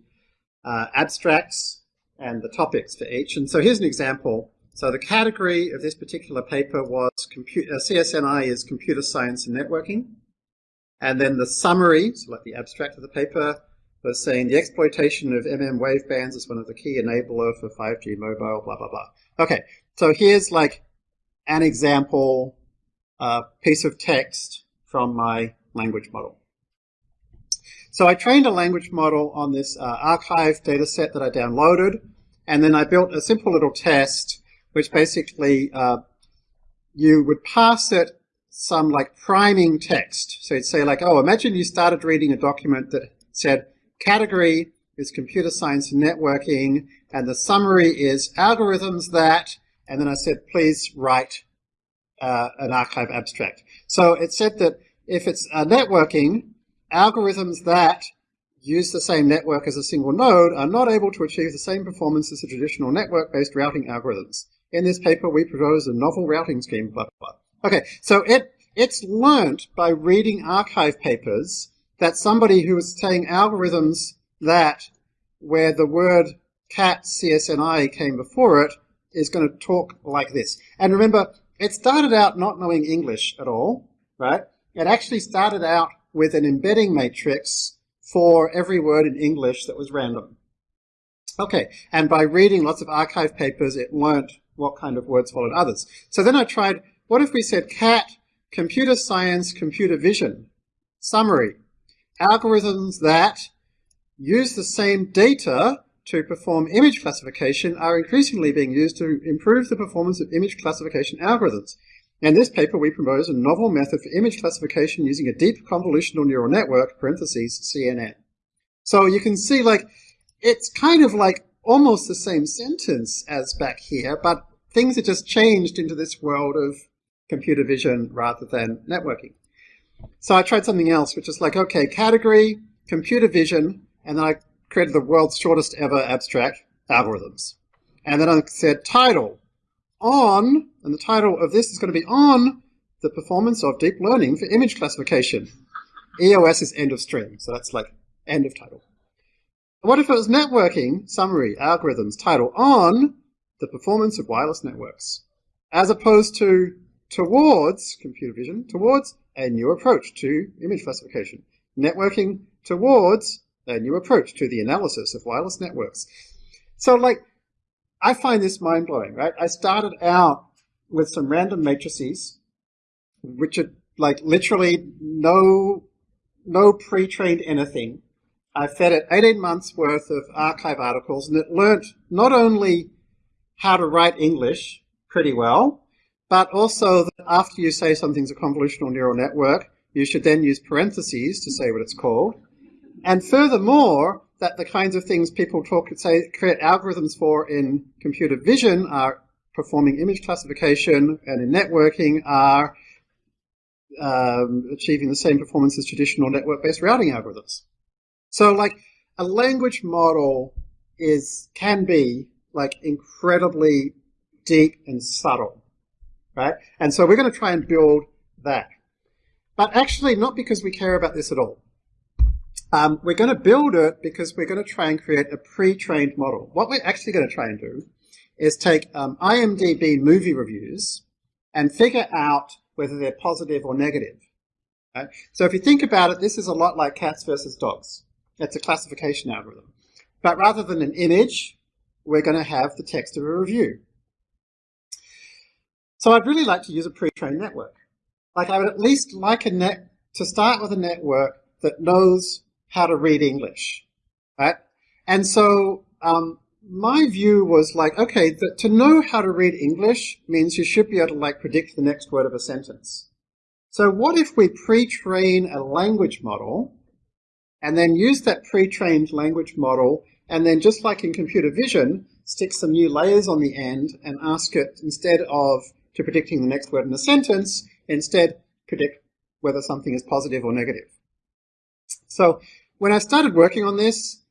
uh, abstracts and the topics for each. And so here's an example. So the category of this particular paper was computer, uh, CSNI is computer science and networking. And then the summary, so like the abstract of the paper, was saying the exploitation of MM wave bands is one of the key enabler for 5G mobile, blah, blah, blah. Okay, so here's like an example uh, piece of text from my language model. So I trained a language model on this uh, arXiv data set that I downloaded, and then I built a simple little test, which basically uh, you would pass it some like priming text. So you'd say like, oh, imagine you started reading a document that said category is computer science networking, and the summary is algorithms that, and then I said, please write uh, an arXiv abstract. So it said that if it's uh, networking, algorithms that use the same network as a single node are not able to achieve the same performance as the traditional network-based routing algorithms. In this paper, we propose a novel routing scheme, blah, blah, blah. Okay, so it, it's learnt by reading arXiv papers that somebody who is saying algorithms that where the word cat CSNI came before it is going to talk like this. And remember, it started out not knowing English at all, right? It actually started out with an embedding matrix for every word in English that was random. Okay, and by reading lots of arXiv papers, it learnt what kind of words followed others. So then I tried, what if we said cat, computer science, computer vision, summary, algorithms that use the same data to perform image classification are increasingly being used to improve the performance of image classification algorithms. In this paper, we propose a novel method for image classification using a deep convolutional neural network, parentheses, CNN. So you can see, like, it's kind of like almost the same sentence as back here, but things have just changed into this world of computer vision rather than networking. So I tried something else, which is like, okay, category, computer vision, and then I created the world's shortest ever abstract, algorithms. And then I said title, on, and the title of this is going to be on the performance of deep learning for image classification. EOS is end of string, so that's like end of title. What if it was networking, summary, algorithms, title on the performance of wireless networks, as opposed to towards computer vision, towards a new approach to image classification, networking towards a new approach to the analysis of wireless networks. So like I find this mind blowing, right? I started out with some random matrices, which are like literally no, no pre-trained anything. I fed it 18 months worth of arXiv articles and it learnt not only how to write English pretty well, but also after you say something's a convolutional neural network, you should then use parentheses to say what it's called. And furthermore, that the kinds of things people talk and say create algorithms for in computer vision are performing image classification and in networking are um, achieving the same performance as traditional network-based routing algorithms. So like a language model is can be like incredibly deep and subtle, right? And so we're going to try and build that. But actually not because we care about this at all. Um, we're going to build it because we're going to try and create a pre-trained model. What we're actually going to try and do is take um, IMDb movie reviews and figure out whether they're positive or negative. Right? So if you think about it, this is a lot like cats versus dogs. It's a classification algorithm. But rather than an image, we're going to have the text of a review. So I'd really like to use a pre-trained network. Like I would at least like a net to start with a network that knows how to read English, right? And so um, my view was like, okay, that to know how to read English means you should be able to like predict the next word of a sentence. So what if we pre-train a language model and then use that pre-trained language model and then just like in computer vision, stick some new layers on the end and ask it instead of to predicting the next word in a sentence, instead predict whether something is positive or negative. So when I started working on this,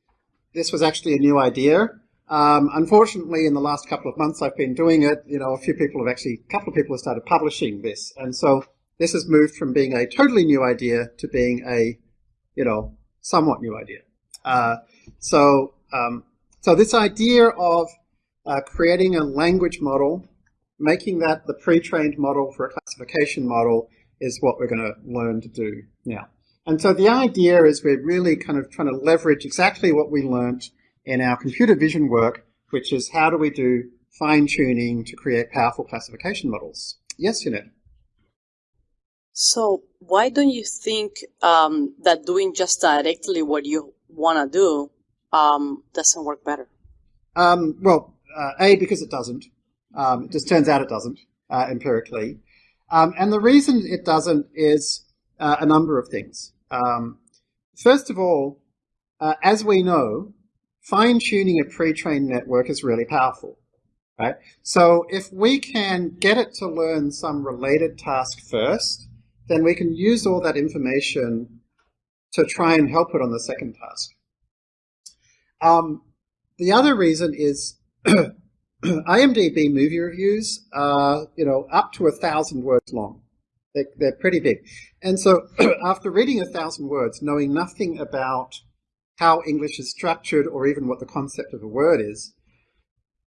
this was actually a new idea. Um, unfortunately, in the last couple of months I've been doing it, you know, a few people have actually, a couple of people have started publishing this. And so this has moved from being a totally new idea to being a, you know, somewhat new idea. Uh, so, um, so this idea of uh, creating a language model, making that the pre-trained model for a classification model is what we're going to learn to do now. And so the idea is we're really kind of trying to leverage exactly what we learnt in our computer vision work, which is how do we do fine tuning to create powerful classification models. Yes, Yannet? So why don't you think um, that doing just directly what you want to do um, doesn't work better? Um, well, uh, A, because it doesn't. Um, it just turns out it doesn't uh, empirically. Um, and the reason it doesn't is uh, a number of things. Um, first of all, uh, as we know, fine-tuning a pre-trained network is really powerful. Right? So if we can get it to learn some related task first, then we can use all that information to try and help it on the second task. Um, the other reason is IMDb movie reviews are, you know, up to a thousand words long. They're, they're pretty big. And so after reading a thousand words, knowing nothing about how English is structured or even what the concept of a word is,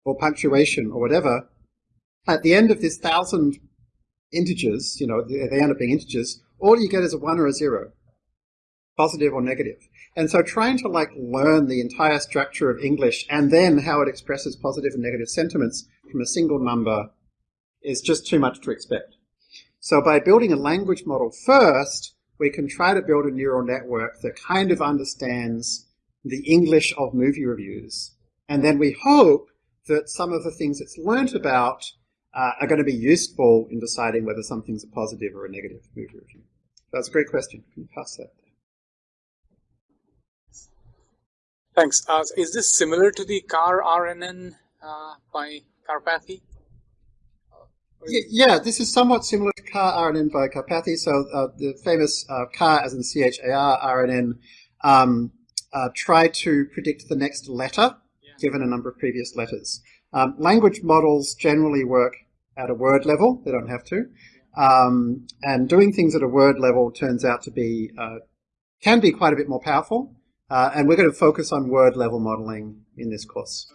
or punctuation or whatever, at the end of this thousand integers, you know, they end up being integers, all you get is a one or a zero, positive or negative. And so trying to like learn the entire structure of English and then how it expresses positive and negative sentiments from a single number is just too much to expect. So by building a language model first, we can try to build a neural network that kind of understands the English of movie reviews. And then we hope that some of the things it's learnt about uh, are going to be useful in deciding whether something's a positive or a negative movie review. That's a great question. Can you pass that? Thanks. Uh, is this similar to the char RNN uh, by Karpathy? Yeah, this is somewhat similar to char RNN by Karpathy. So uh, the famous uh, CAR, as in C-H-A-R, RNN, um, uh, tried to predict the next letter, yeah. given a number of previous letters. Um, language models generally work at a word level. They don't have to. Um, and doing things at a word level turns out to be, uh, can be quite a bit more powerful. Uh, and we're going to focus on word level modeling in this course.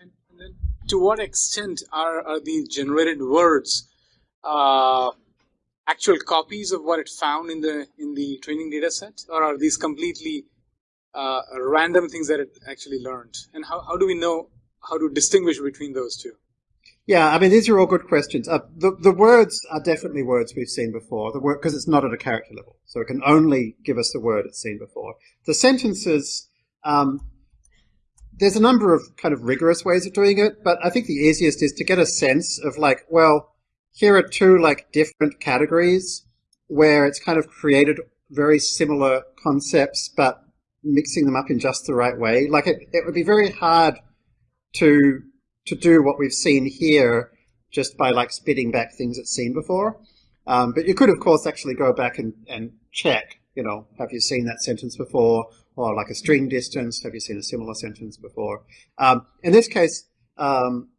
And, and to what extent are, are these generated words uh, actual copies of what it found in the in the training data set, or are these completely uh, random things that it actually learned? And how, how do we know how to distinguish between those two? Yeah, I mean, these are all good questions. Uh, the, the words are definitely words we've seen before, the word because it's not at a character level, so it can only give us the word it's seen before. The sentences, um, there's a number of kind of rigorous ways of doing it, but I think the easiest is to get a sense of like, well, here are two like different categories where it's kind of created very similar concepts, but mixing them up in just the right way. Like it, it would be very hard to to do what we've seen here just by like spitting back things it's seen before. Um, but you could, of course, actually go back and, and check, you know, have you seen that sentence before? Or like a string distance, have you seen a similar sentence before? Um, in this case, um,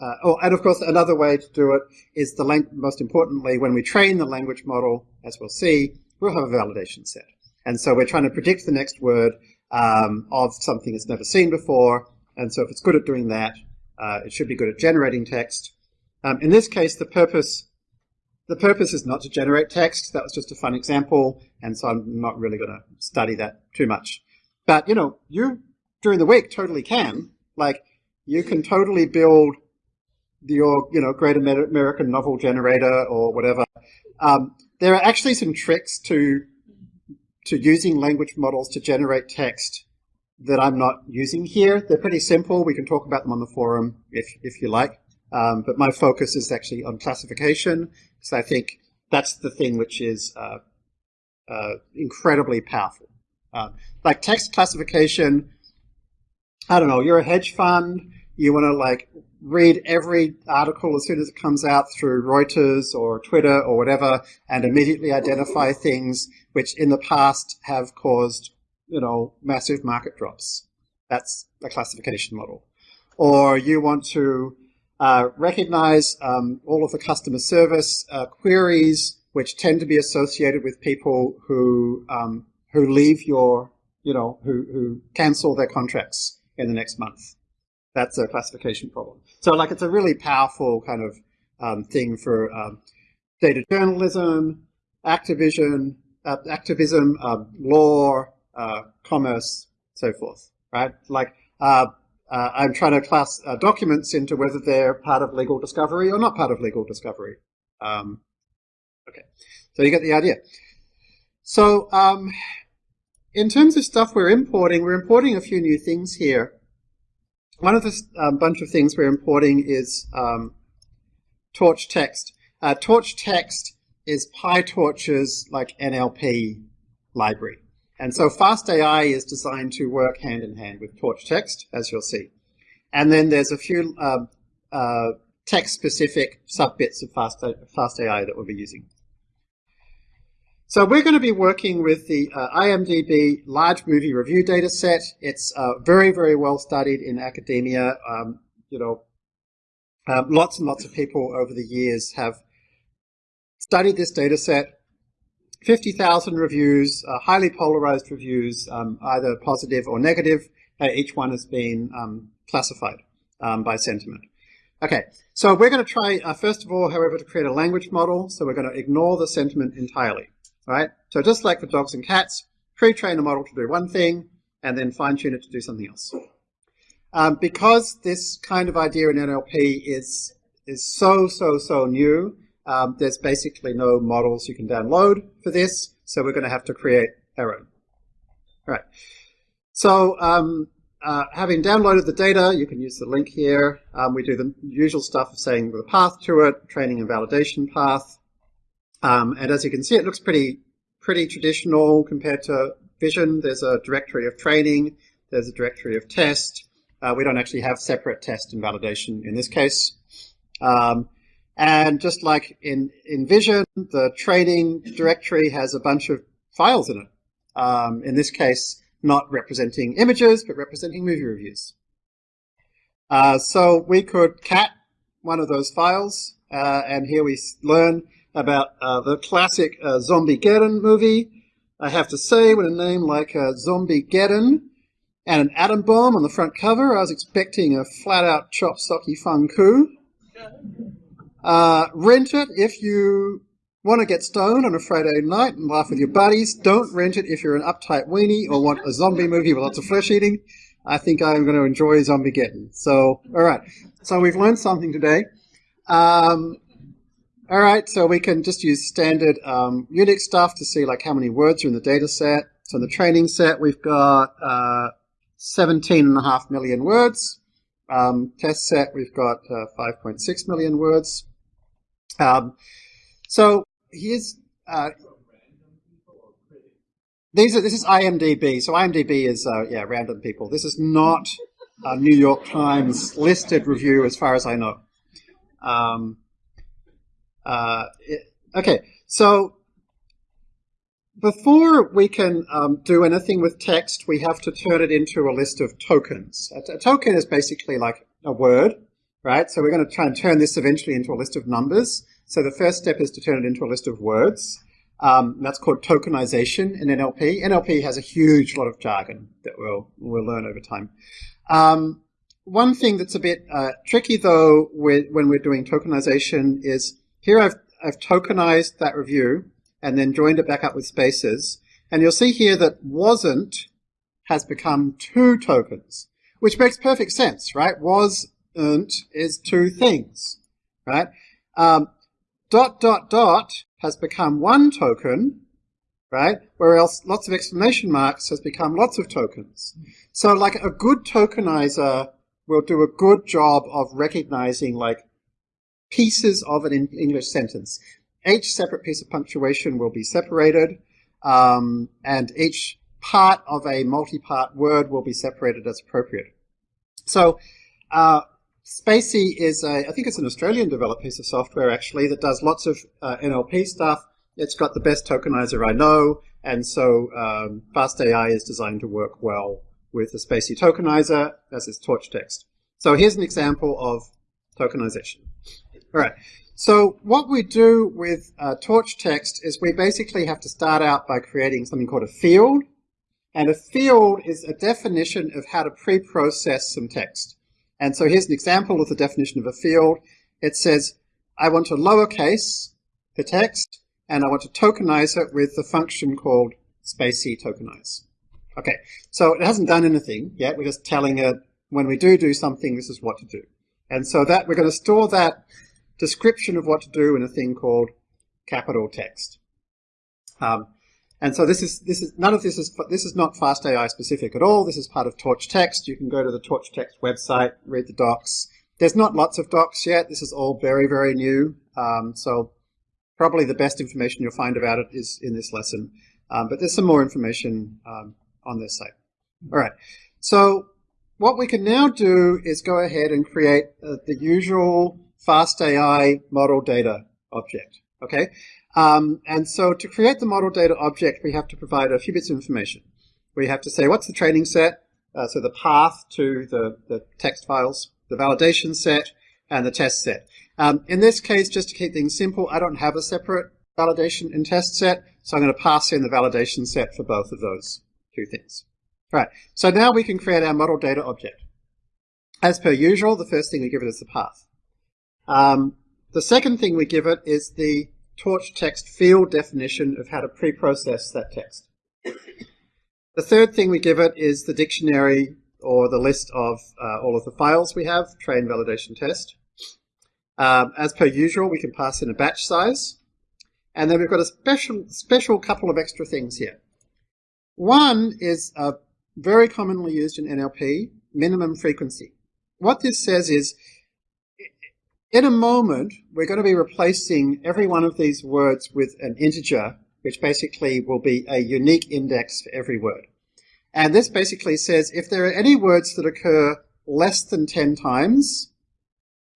uh, oh, and of course, another way to do it is the most importantly, when we train the language model, as we'll see, we'll have a validation set. And so we're trying to predict the next word um, of something it's never seen before. And so if it's good at doing that, uh, it should be good at generating text. Um, in this case, the purpose the purpose is not to generate text. That was just a fun example, and so I'm not really going to study that too much. But you know, you during the week totally can. Like, you can totally build your you know Great American Novel generator or whatever. Um, there are actually some tricks to to using language models to generate text that I'm not using here. They're pretty simple. We can talk about them on the forum if if you like. Um, but my focus is actually on classification because I think that's the thing which is uh, uh, incredibly powerful. Uh, like text classification, I don't know, you're a hedge fund, you want to like read every article as soon as it comes out through Reuters or Twitter or whatever and immediately identify things which in the past have caused, you know, massive market drops. That's a classification model. Or you want to uh, recognize um, all of the customer service uh, queries, which tend to be associated with people who um, who leave your, you know, who, who cancel their contracts in the next month. That's a classification problem. So, like, it's a really powerful kind of um, thing for um, data journalism, activism, uh, activism, um, law, uh, commerce, so forth. Right? Like, uh, uh, I'm trying to class uh, documents into whether they're part of legal discovery or not part of legal discovery. Um, okay, so you get the idea. So um, in terms of stuff we're importing, we're importing a few new things here. One of the um, bunch of things we're importing is um, Torch text. Uh, Torch text is PyTorch's like NLP library. And so FastAI is designed to work hand in hand with Torch text, as you'll see. And then there's a few uh, uh, text-specific subbits of Fast, FastAI that we'll be using. So we're going to be working with the uh, IMDb large movie review data set. It's uh, very, very well studied in academia. Um, you know, um, lots and lots of people over the years have studied this data set 50,000 reviews, uh, highly polarized reviews, um, either positive or negative. Uh, each one has been um, classified um, by sentiment. Okay, so we're going to try, uh, first of all, however, to create a language model. So we're going to ignore the sentiment entirely. Right? So just like for dogs and cats, pre-train a model to do one thing, and then fine-tune it to do something else. Um, because this kind of idea in NLP is is so, so, so new, um, there's basically no models you can download for this, so we're going to have to create our own. All right. So um, uh, having downloaded the data, you can use the link here. Um, we do the usual stuff of saying the path to it, training and validation path. Um, and as you can see, it looks pretty pretty traditional compared to Vision. There's a directory of training. There's a directory of test. Uh, we don't actually have separate test and validation in this case. Um, and just like in, in Vision, the training directory has a bunch of files in it. Um, in this case, not representing images, but representing movie reviews. Uh, so we could cat one of those files, uh, and here we learn about uh, the classic uh, Zombiegeddon movie. I have to say, with a name like uh, Zombiegeddon and an atom bomb on the front cover, I was expecting a flat-out chop socky fun coup. Uh, rent it if you want to get stoned on a Friday night and laugh with your buddies. Don't rent it if you're an uptight weenie or want a zombie movie with lots of flesh eating. I think I'm going to enjoy Zombiegeddon. So, all right. So we've learned something today. Um, all right, so we can just use standard um, Unix stuff to see like how many words are in the data set. So in the training set, we've got uh, 17 and a half million words. Um, test set, we've got uh, 5.6 million words. Um, so here's uh, these are this is IMDb. So IMDb is uh, yeah random people. This is not a New York Times listed review, as far as I know. Um, uh, it, Okay, so before we can um, do anything with text, we have to turn it into a list of tokens. A, a token is basically like a word, right? So we're going to try and turn this eventually into a list of numbers. So the first step is to turn it into a list of words. Um, that's called tokenization in NLP. NLP has a huge lot of jargon that we'll, we'll learn over time. Um, one thing that's a bit uh, tricky though with, when we're doing tokenization is here I've, I've tokenized that review and then joined it back up with spaces. And you'll see here that wasn't has become two tokens, which makes perfect sense, right? Wasn't is two things, right? Um, dot, dot, dot has become one token, right? Whereas lots of exclamation marks has become lots of tokens. So like a good tokenizer will do a good job of recognizing like pieces of an English sentence. Each separate piece of punctuation will be separated, um, and each part of a multi-part word will be separated as appropriate. So uh, spaCy is a, I think it's an Australian developed piece of software actually that does lots of uh, NLP stuff. It's got the best tokenizer I know, and so um, FastAI is designed to work well with the spaCy tokenizer as its torch text. So here's an example of tokenization. All right. So what we do with uh, torch text is we basically have to start out by creating something called a field. And a field is a definition of how to pre-process some text. And so here's an example of the definition of a field. It says, I want to lowercase the text, and I want to tokenize it with the function called spaCy tokenize. Okay, so it hasn't done anything yet. We're just telling it when we do do something, this is what to do. And so that we're going to store that description of what to do in a thing called capital text. Um, and so this is this is none of this is this is not FastAI specific at all. This is part of Torch Text. You can go to the Torch Text website, read the docs. There's not lots of docs yet. This is all very very new. Um, so probably the best information you'll find about it is in this lesson. Um, but there's some more information um, on this site. All right. So what we can now do is go ahead and create uh, the usual FastAI model data object. Okay. Um, and so to create the model data object, we have to provide a few bits of information. We have to say what's the training set, uh, so the path to the, the text files, the validation set, and the test set. Um, in this case, just to keep things simple, I don't have a separate validation and test set, so I'm going to pass in the validation set for both of those two things. Right, so now we can create our model data object. As per usual, the first thing we give it is the path. Um, the second thing we give it is the torch text field definition of how to pre-process that text. The third thing we give it is the dictionary or the list of uh, all of the files we have, train validation test. Um, as per usual, we can pass in a batch size. And then we've got a special, special couple of extra things here. One is uh, very commonly used in NLP, minimum frequency. What this says is in a moment, we're going to be replacing every one of these words with an integer, which basically will be a unique index for every word. And this basically says if there are any words that occur less than 10 times,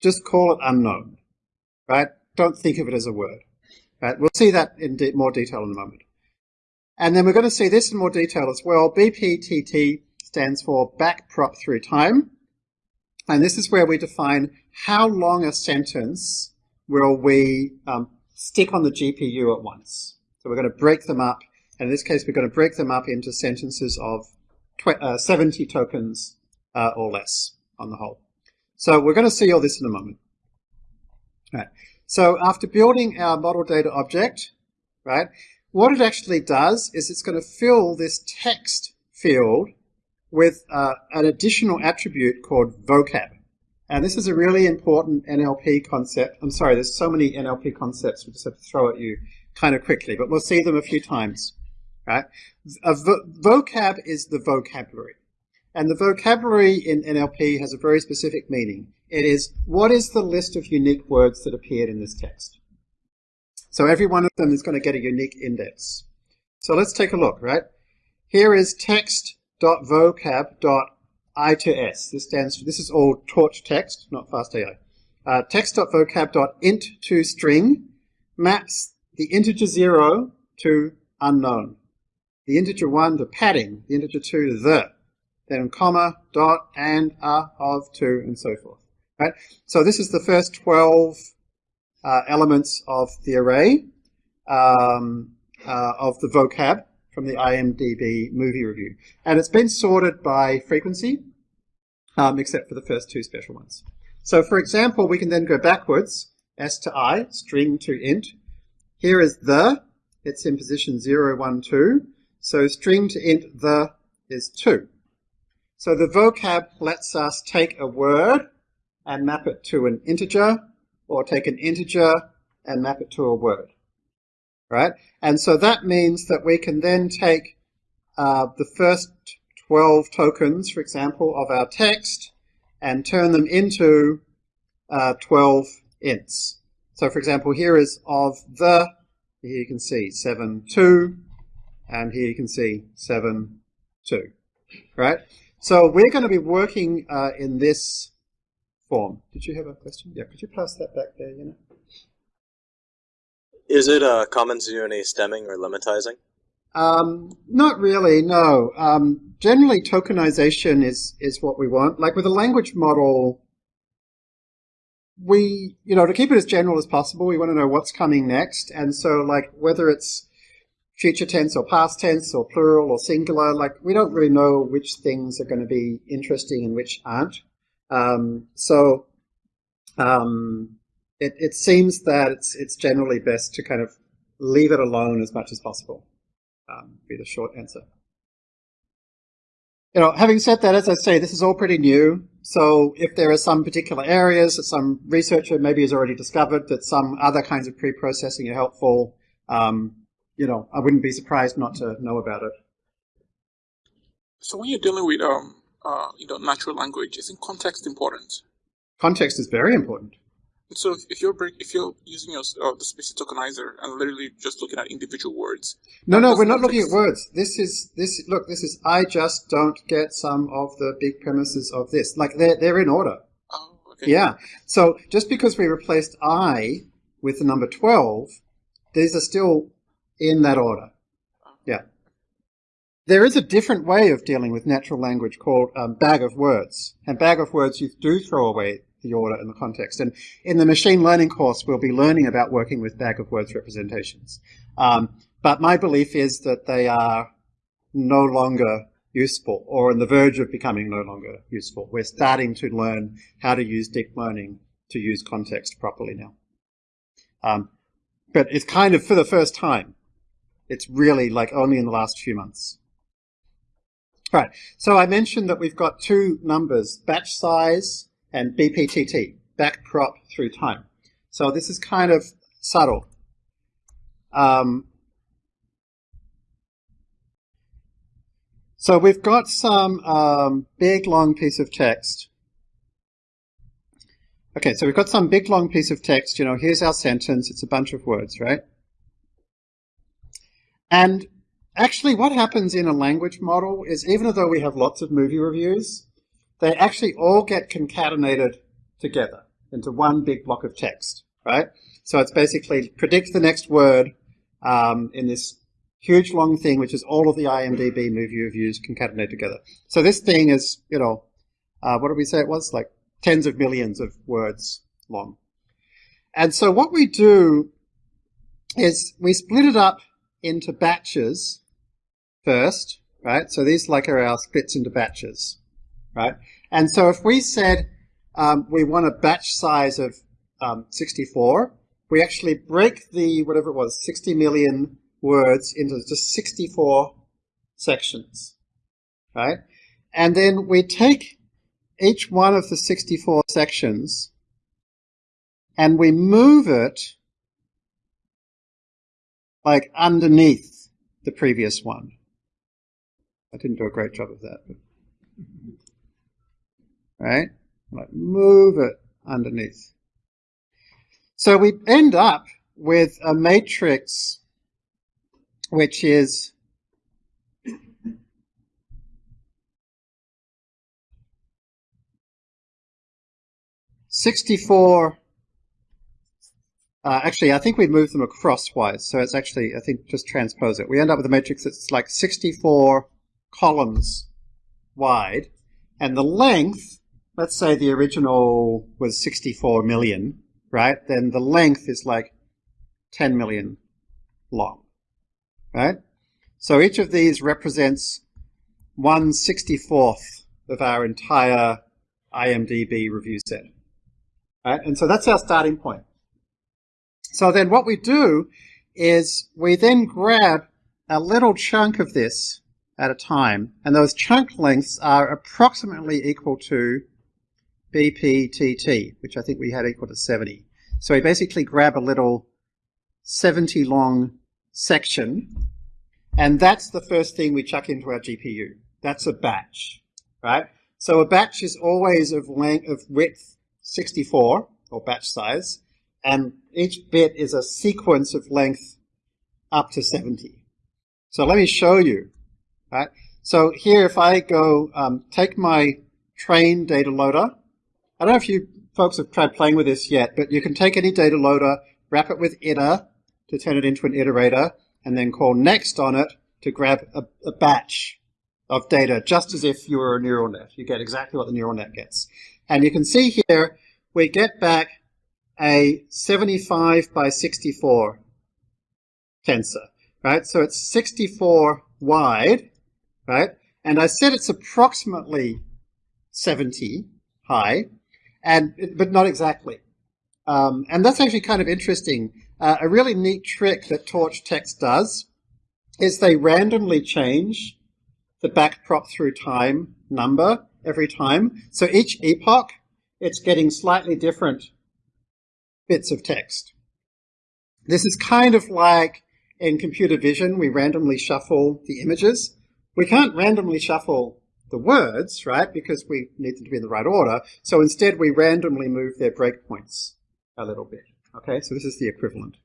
just call it unknown, right? Don't think of it as a word. Right? We'll see that in de more detail in a moment. And then we're going to see this in more detail as well. BPTT stands for back prop through time. And this is where we define how long a sentence will we um, stick on the GPU at once. So we're going to break them up. And in this case, we're going to break them up into sentences of uh, 70 tokens uh, or less on the whole. So we're going to see all this in a moment. Right. So after building our model data object, right, what it actually does is it's going to fill this text field with uh, an additional attribute called vocab. And this is a really important NLP concept. I'm sorry, there's so many NLP concepts we just have to throw at you kind of quickly, but we'll see them a few times. Right? A vo vocab is the vocabulary. And the vocabulary in NLP has a very specific meaning. It is, what is the list of unique words that appeared in this text? So every one of them is going to get a unique index. So let's take a look, right? Here is text.vocab.vocab I to S. This stands for, this is all torch text, not fast AI. Uh, text.vocab.int to string maps the integer 0 to unknown, the integer 1 to padding, the integer 2 to the, then comma, dot, and, a, of, to, and so forth. Right? So this is the first 12 uh, elements of the array um, uh, of the vocab from the IMDb movie review. And it's been sorted by frequency, um, except for the first two special ones. So for example, we can then go backwards, s to i, string to int. Here is the, it's in position 0, 1, 2. So string to int the is 2. So the vocab lets us take a word and map it to an integer, or take an integer and map it to a word. Right? And so that means that we can then take uh, the first 12 tokens, for example, of our text and turn them into uh, 12 ints. So for example, here is of the, here you can see 7, 2, and here you can see 7, 2, right? So we're going to be working uh, in this form. Did you have a question? Yeah, could you pass that back there, you know? Is it uh, common to do any stemming or lemmatizing? Um, not really, no. Um, generally, tokenization is, is what we want. Like with a language model, we, you know, to keep it as general as possible, we want to know what's coming next. And so, like, whether it's future tense or past tense or plural or singular, like, we don't really know which things are going to be interesting and which aren't. Um, so, um, it, it seems that it's, it's generally best to kind of leave it alone as much as possible, um, be the short answer. You know, having said that, as I say, this is all pretty new. So if there are some particular areas that some researcher maybe has already discovered that some other kinds of pre-processing are helpful, um, you know, I wouldn't be surprised not to know about it. So when you're dealing with um, uh, you know, natural language, isn't context important? Context is very important. So if you're break, if you're using your uh, the spaCy tokenizer and literally just looking at individual words. No, no, we're not looking at words. This is this. Look, this is. I just don't get some of the big premises of this. Like they're they're in order. Oh, okay. Yeah. So just because we replaced I with the number twelve, these are still in that order. Yeah. There is a different way of dealing with natural language called um, bag of words. And bag of words, you do throw away the order and the context. And in the machine learning course, we'll be learning about working with bag of words representations. Um, but my belief is that they are no longer useful or on the verge of becoming no longer useful. We're starting to learn how to use deep learning to use context properly now. Um, but it's kind of for the first time. It's really like only in the last few months. Right. So I mentioned that we've got two numbers, batch size and BPTT, backprop through time. So this is kind of subtle. Um, so we've got some um, big long piece of text. Okay, so we've got some big long piece of text. You know, here's our sentence. It's a bunch of words, right? And actually what happens in a language model is even though we have lots of movie reviews, they actually all get concatenated together into one big block of text, right? So it's basically predict the next word um, in this huge long thing, which is all of the IMDb movie reviews concatenated together. So this thing is, you know, uh, what did we say it was? Like tens of millions of words long. And so what we do is we split it up into batches first, right? So these like are our splits into batches right? And so if we said um, we want a batch size of um, 64, we actually break the, whatever it was, 60 million words into just 64 sections, right? And then we take each one of the 64 sections and we move it like underneath the previous one. I didn't do a great job of that. Right? Like move it underneath. So we end up with a matrix which is sixty-four uh, actually, I think we moved them acrosswise, so it's actually, I think, just transpose it. We end up with a matrix that's like 64 columns wide, and the length, let's say the original was 64 million, right? Then the length is like 10 million long, right? So each of these represents 1 64th of our entire IMDB review set. Right? And so that's our starting point. So then what we do is we then grab a little chunk of this at a time, and those chunk lengths are approximately equal to BPTT, which I think we had equal to 70. So we basically grab a little 70 long section, and that's the first thing we chuck into our GPU. That's a batch, right? So a batch is always of length of width 64 or batch size, and each bit is a sequence of length up to 70. So let me show you, right? So here, if I go um, take my train data loader, I don't know if you folks have tried playing with this yet, but you can take any data loader, wrap it with iter to turn it into an iterator, and then call next on it to grab a, a batch of data, just as if you were a neural net. You get exactly what the neural net gets. And you can see here, we get back a 75 by 64 tensor, right? So it's 64 wide, right? And I said it's approximately 70 high, and but not exactly. Um, and that's actually kind of interesting. Uh, a really neat trick that Torch Text does is they randomly change the backprop through time number every time. So each epoch, it's getting slightly different bits of text. This is kind of like in computer vision, we randomly shuffle the images. We can't randomly shuffle the words, right, because we need them to be in the right order. So instead, we randomly move their breakpoints a little bit. Okay, so this is the equivalent.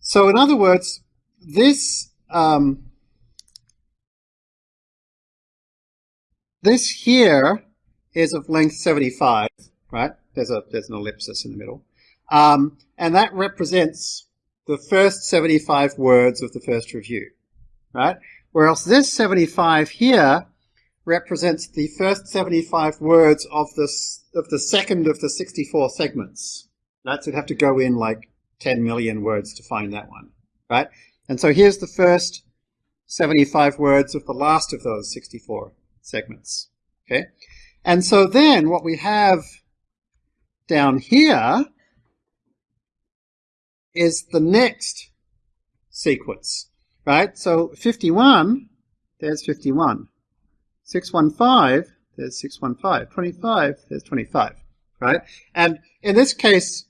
So in other words, this um, This here is of length 75, right? There's a there's an ellipsis in the middle. Um, and that represents the first 75 words of the first review, right? Whereas this 75 here represents the first 75 words of this of the second of the 64 segments. So you'd have to go in like 10 million words to find that one, right? And so here's the first 75 words of the last of those 64 segments. Okay? And so then what we have down here is the next sequence, right? So 51, there's 51. 615, there's 615. 25, there's 25, right? And in this case,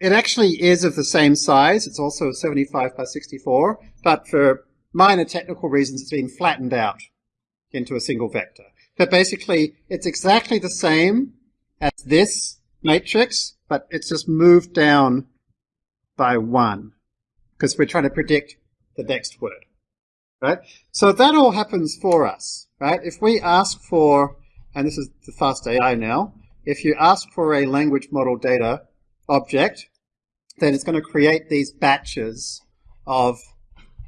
it actually is of the same size. It's also 75 by 64, but for minor technical reasons, it's been flattened out into a single vector. But basically, it's exactly the same as this matrix, but it's just moved down by one because we're trying to predict the next word, right? So that all happens for us, right? If we ask for, and this is the fast AI now, if you ask for a language model data object, then it's going to create these batches of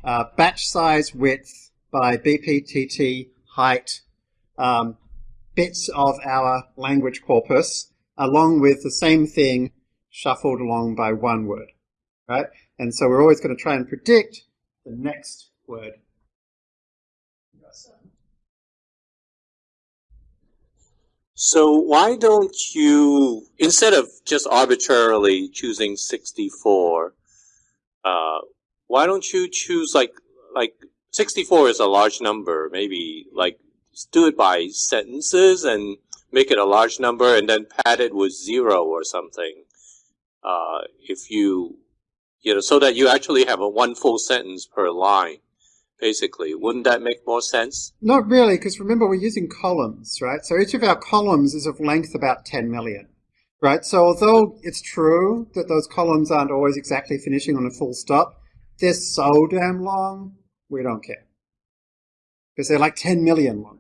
uh, batch size width by BPTT height um, bits of our language corpus along with the same thing shuffled along by one word, right? And so we're always going to try and predict the next word. So why don't you, instead of just arbitrarily choosing 64, uh, why don't you choose like, like 64 is a large number, maybe like do it by sentences and make it a large number and then pad it with zero or something. Uh, if you, you know, so that you actually have a one full sentence per line, basically. Wouldn't that make more sense? Not really, because remember we're using columns, right? So each of our columns is of length about 10 million, right? So although it's true that those columns aren't always exactly finishing on a full stop, they're so damn long we don't care. Because they're like 10 million long.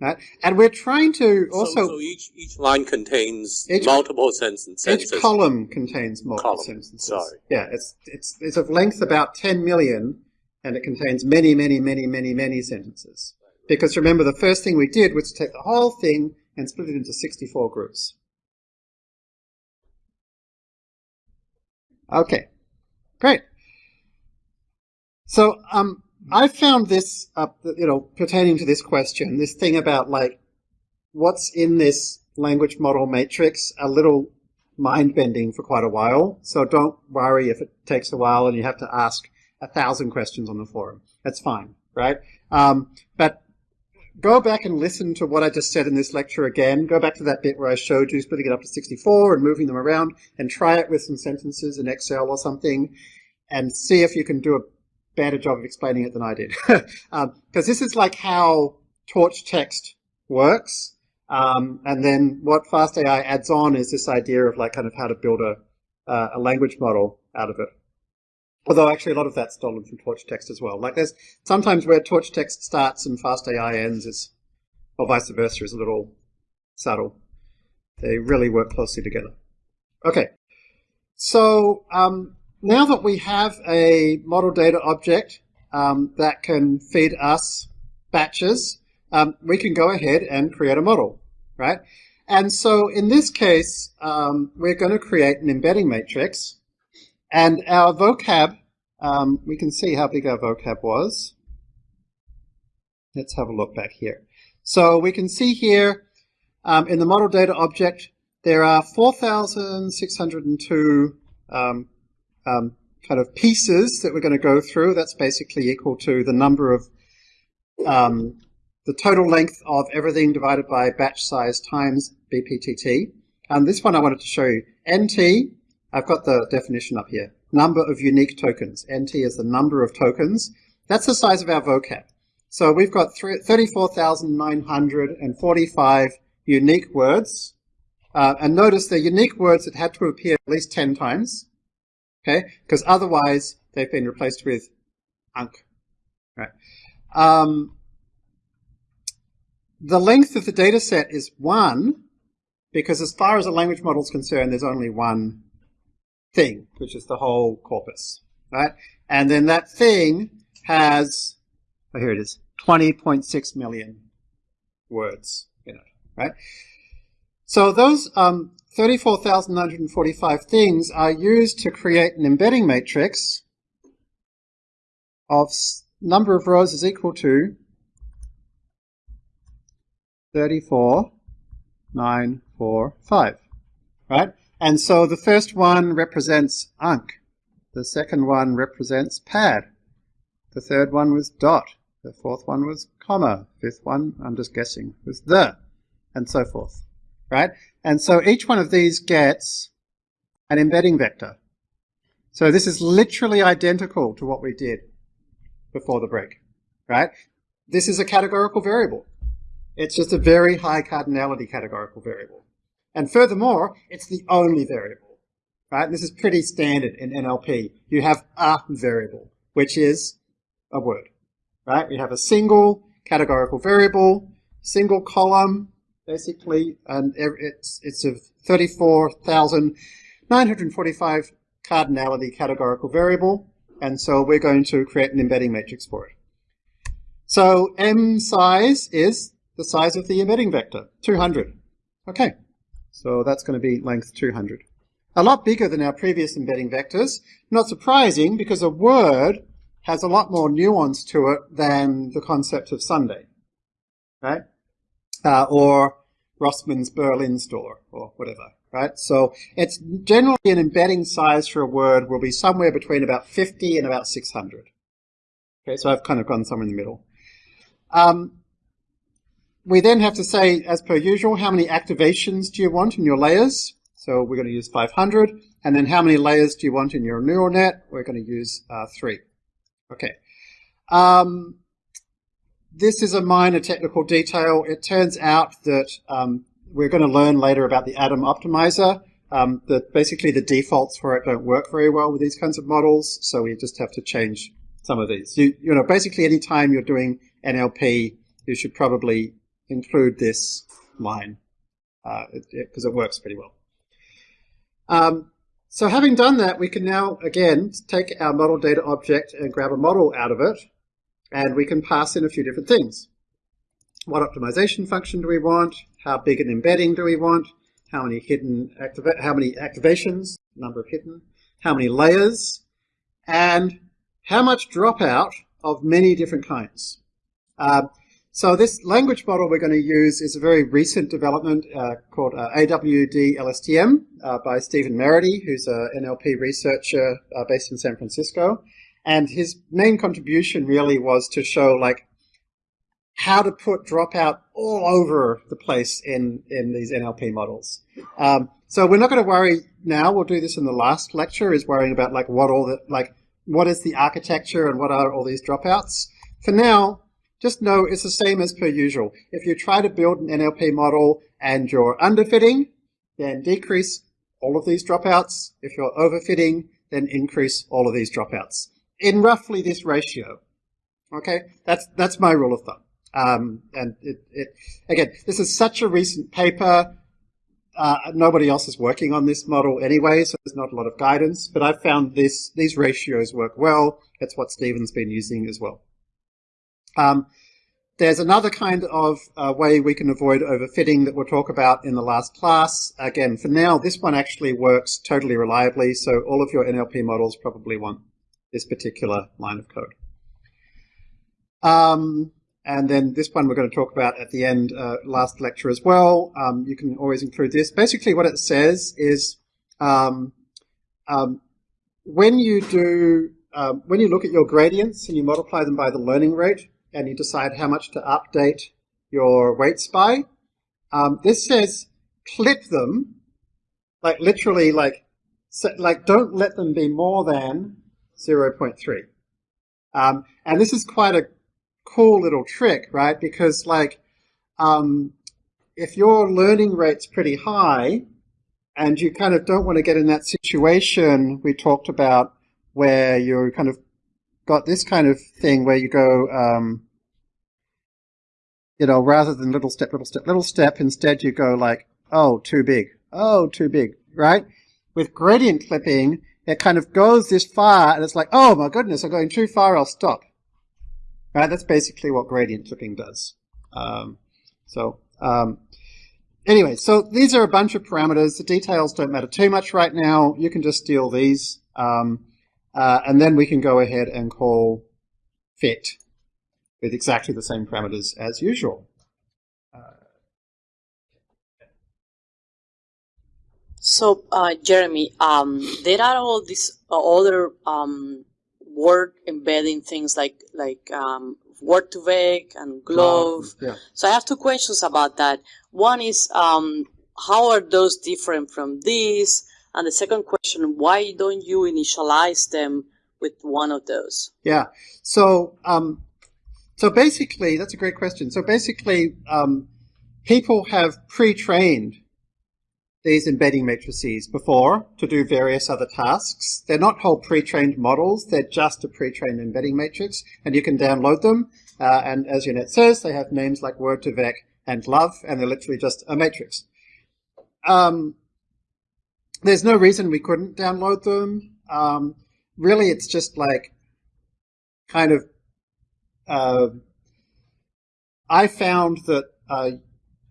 Right? And we're trying to also. So, so each, each line contains Each- multiple sentences. Each column contains multiple Column, sentences. sorry. Yeah, it's it's it's of length about 10 million, and it contains many, many, many, many, many sentences. Because remember, the first thing we did was to take the whole thing and split it into 64 groups. Okay, great. So um, I found this, uh, you know, pertaining to this question, this thing about like what's in this language model matrix, a little mind bending for quite a while. So don't worry if it takes a while and you have to ask a thousand questions on the forum. That's fine, right? Um, but go back and listen to what I just said in this lecture again. Go back to that bit where I showed you splitting it up to 64 and moving them around and try it with some sentences in Excel or something and see if you can do a better job of explaining it than I did. Because um, this is like how torch text works. Um, and then what FastAI adds on is this idea of like kind of how to build a, uh, a language model out of it. Although actually a lot of that's stolen from torch text as well. Like there's sometimes where torch text starts and FastAI ends is, or vice versa, is a little subtle. They really work closely together. Okay. So um, now that we have a model data object um, that can feed us batches, um, we can go ahead and create a model, right? And so in this case, um, we're going to create an embedding matrix. And our vocab, um, we can see how big our vocab was. Let's have a look back here. So we can see here um, in the model data object, there are 4,602 um, um, kind of pieces that we're going to go through. That's basically equal to the number of um, the total length of everything divided by batch size times BPTT. And this one I wanted to show you. NT, I've got the definition up here. Number of unique tokens. NT is the number of tokens. That's the size of our vocab. So we've got 34,945 unique words. Uh, and notice the unique words that had to appear at least 10 times. Okay? Because otherwise they've been replaced with unk. Right? Um, the length of the data set is one, because as far as a language model is concerned, there's only one thing, which is the whole corpus, right? And then that thing has, oh, here it is, 20.6 million words in it, right? So those um, 34,945 things are used to create an embedding matrix of number of rows is equal to 34, 9, 4, 5. Right? And so the first one represents unk. The second one represents pad. The third one was dot. The fourth one was comma. Fifth one, I'm just guessing, was the. And so forth. Right? And so each one of these gets an embedding vector. So this is literally identical to what we did before the break. Right? This is a categorical variable. It's just a very high cardinality categorical variable. And furthermore, it's the only variable, right? This is pretty standard in NLP. You have a variable, which is a word, right? We have a single categorical variable, single column, basically, and it's, it's a 34,945 cardinality categorical variable. And so we're going to create an embedding matrix for it. So M size is the size of the embedding vector, 200. Okay, so that's going to be length 200. A lot bigger than our previous embedding vectors. Not surprising because a word has a lot more nuance to it than the concept of Sunday, right? Uh, or Rossmann's Berlin store or whatever, right? So it's generally an embedding size for a word will be somewhere between about 50 and about 600. Okay, so I've kind of gone somewhere in the middle. Um, we then have to say, as per usual, how many activations do you want in your layers? So we're going to use 500. And then how many layers do you want in your neural net? We're going to use uh, three. Okay. Um, this is a minor technical detail. It turns out that um, we're going to learn later about the Adam optimizer. Um, that basically the defaults for it don't work very well with these kinds of models, so we just have to change some of these. You, you know, basically any time you're doing NLP, you should probably include this line because uh, it, it, it, works pretty well. Um, so having done that, we can now, again, take our model data object and grab a model out of it, and we can pass in a few different things. What optimization function do we want? How big an embedding do we want? How many hidden how many activations, number of hidden, how many layers, and how much dropout of many different kinds. Uh, so this language model we're going to use is a very recent development uh, called uh, AWD LSTM uh, by Stephen Merity, who's an NLP researcher uh, based in San Francisco. And his main contribution really was to show like how to put dropout all over the place in, in these NLP models. Um, so we're not going to worry now. We'll do this in the last lecture is worrying about like what all the, like what is the architecture and what are all these dropouts. For now, just know it's the same as per usual. If you try to build an NLP model and you're underfitting, then decrease all of these dropouts. If you're overfitting, then increase all of these dropouts in roughly this ratio. Okay, that's that's my rule of thumb. Um, and it, it, again, this is such a recent paper. Uh, nobody else is working on this model anyway, so there's not a lot of guidance. But I've found this these ratios work well. That's what Stephen's been using as well. Um, there's another kind of uh, way we can avoid overfitting that we'll talk about in the last class. Again, for now, this one actually works totally reliably, so all of your NLP models probably want this particular line of code. Um, and then this one we're going to talk about at the end, uh, last lecture as well. Um, you can always include this. Basically what it says is um, um when you do, um, when you look at your gradients and you multiply them by the learning rate, and you decide how much to update your weights by. Um, this says clip them, like literally like, like don't let them be more than 0.3. Um, and this is quite a cool little trick, right? Because like, um, if your learning rate's pretty high and you kind of don't want to get in that situation we talked about where you're kind of got this kind of thing where you go, um, you know, rather than little step, little step, little step, instead you go like, oh, too big, oh, too big, right? With gradient clipping, it kind of goes this far and it's like, oh my goodness, I'm going too far, I'll stop. Right? That's basically what gradient clipping does. Um, so, um, anyway, so these are a bunch of parameters. The details don't matter too much right now. You can just steal these. Um, uh, and then we can go ahead and call fit with exactly the same parameters as usual. So, uh, Jeremy, um, there are all these other um, word embedding things like like um, Word2Vec and GloVe. Yeah. So I have two questions about that. One is um, how are those different from these? And the second question, why don't you initialize them with one of those? Yeah. So, um, so basically, that's a great question. So basically, um, people have pre-trained these embedding matrices before to do various other tasks. They're not whole pre-trained models. They're just a pre-trained embedding matrix, and you can download them. Uh, and as Yannet says, they have names like Word2Vec and GloVe, and they're literally just a matrix. Um, there's no reason we couldn't download them. Um, really, it's just like kind of. Uh, I found that uh,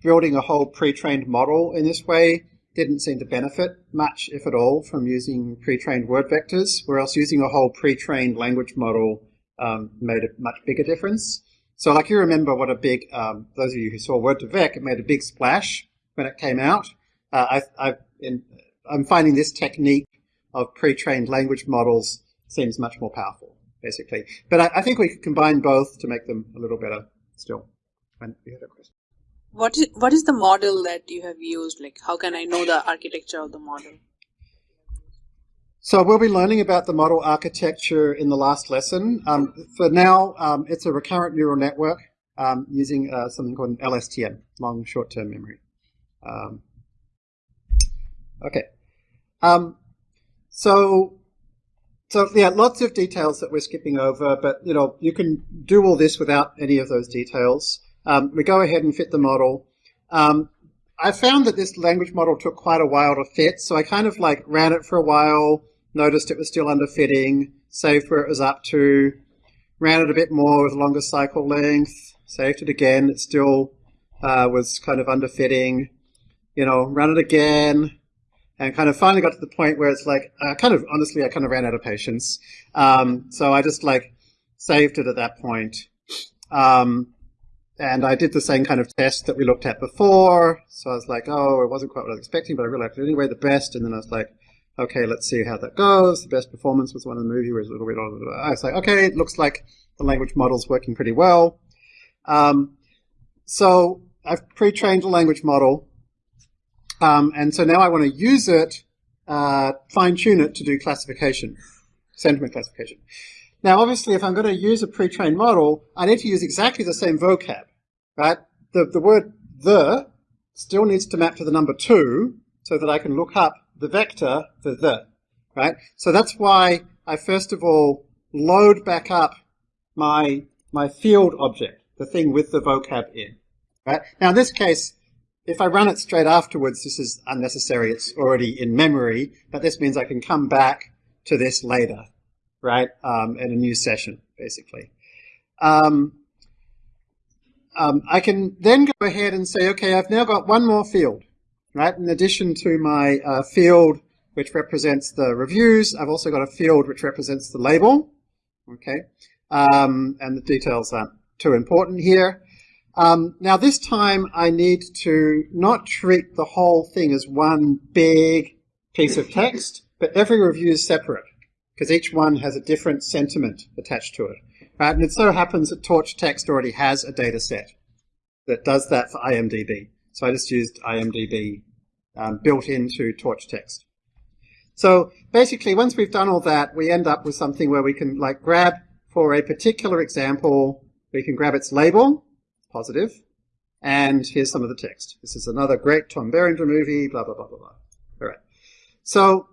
building a whole pre-trained model in this way didn't seem to benefit much, if at all, from using pre-trained word vectors, whereas using a whole pre-trained language model um, made a much bigger difference. So like you remember what a big, um, those of you who saw Word2Vec, it made a big splash when it came out. Uh, I, I, in, I'm finding this technique of pre-trained language models seems much more powerful, basically. But I, I, think we could combine both to make them a little better still. And you had a question. What is, what is the model that you have used? Like, how can I know the architecture of the model? So we'll be learning about the model architecture in the last lesson. Um, for now, um, it's a recurrent neural network um, using uh, something called an LSTM, long short-term memory. Um, okay. Um, so, so yeah, lots of details that we're skipping over, but you know, you can do all this without any of those details. Um, we go ahead and fit the model. Um, I found that this language model took quite a while to fit, so I kind of like ran it for a while, noticed it was still underfitting, saved where it was up to, ran it a bit more with longer cycle length, saved it again, it still uh, was kind of underfitting, you know, run it again, and kind of finally got to the point where it's like, uh, kind of, honestly, I kind of ran out of patience. Um, so I just like saved it at that point. Um, and I did the same kind of test that we looked at before. So I was like, oh, it wasn't quite what I was expecting, but I really liked it anyway, the best. And then I was like, okay, let's see how that goes. The best performance was one in the movie where it was a little bit, I was like, okay, it looks like the language model's working pretty well. Um, so I've pre-trained a language model. Um, and so now I want to use it, uh, fine tune it to do classification, sentiment classification. Now, obviously, if I'm going to use a pre-trained model, I need to use exactly the same vocab, right? The, the word the still needs to map to the number two so that I can look up the vector for the, right? So that's why I first of all load back up my, my field object, the thing with the vocab in, right? Now in this case, if I run it straight afterwards, this is unnecessary. It's already in memory, but this means I can come back to this later, right, um, in a new session, basically. Um, um, I can then go ahead and say, okay, I've now got one more field, right? In addition to my uh, field which represents the reviews, I've also got a field which represents the label, okay? Um, and the details aren't too important here. Um, now this time I need to not treat the whole thing as one big piece of text, but every review is separate because each one has a different sentiment attached to it. Right? And it so happens that Torch Text already has a data set that does that for IMDb. So I just used IMDb um, built into Torch Text. So basically, once we've done all that, we end up with something where we can like grab for a particular example, we can grab its label, positive, and here's some of the text. This is another great Tom Berenger movie, blah, blah, blah, blah, blah. All right. So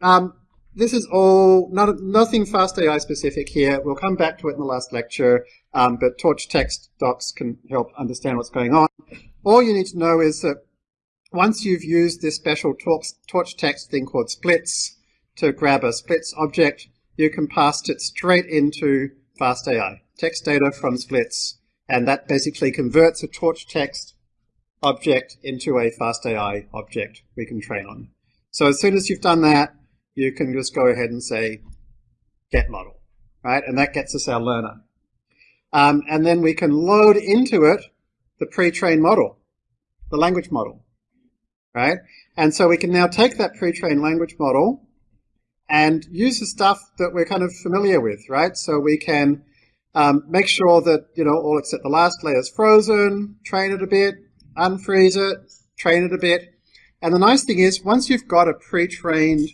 um, this is all, not, nothing FastAI specific here. We'll come back to it in the last lecture, um, but Torch text docs can help understand what's going on. All you need to know is that once you've used this special torch, text thing called splits to grab a splits object, you can pass it straight into FastAI, text data from splits, and that basically converts a torch text object into a FastAI object we can train on. So as soon as you've done that, you can just go ahead and say get model, right? And that gets us our learner. Um, and then we can load into it the pre-trained model, the language model, right? And so we can now take that pre-trained language model and use the stuff that we're kind of familiar with, right? So we can um, make sure that, you know, all except the last layer is frozen, train it a bit, unfreeze it, train it a bit. And the nice thing is, once you've got a pre-trained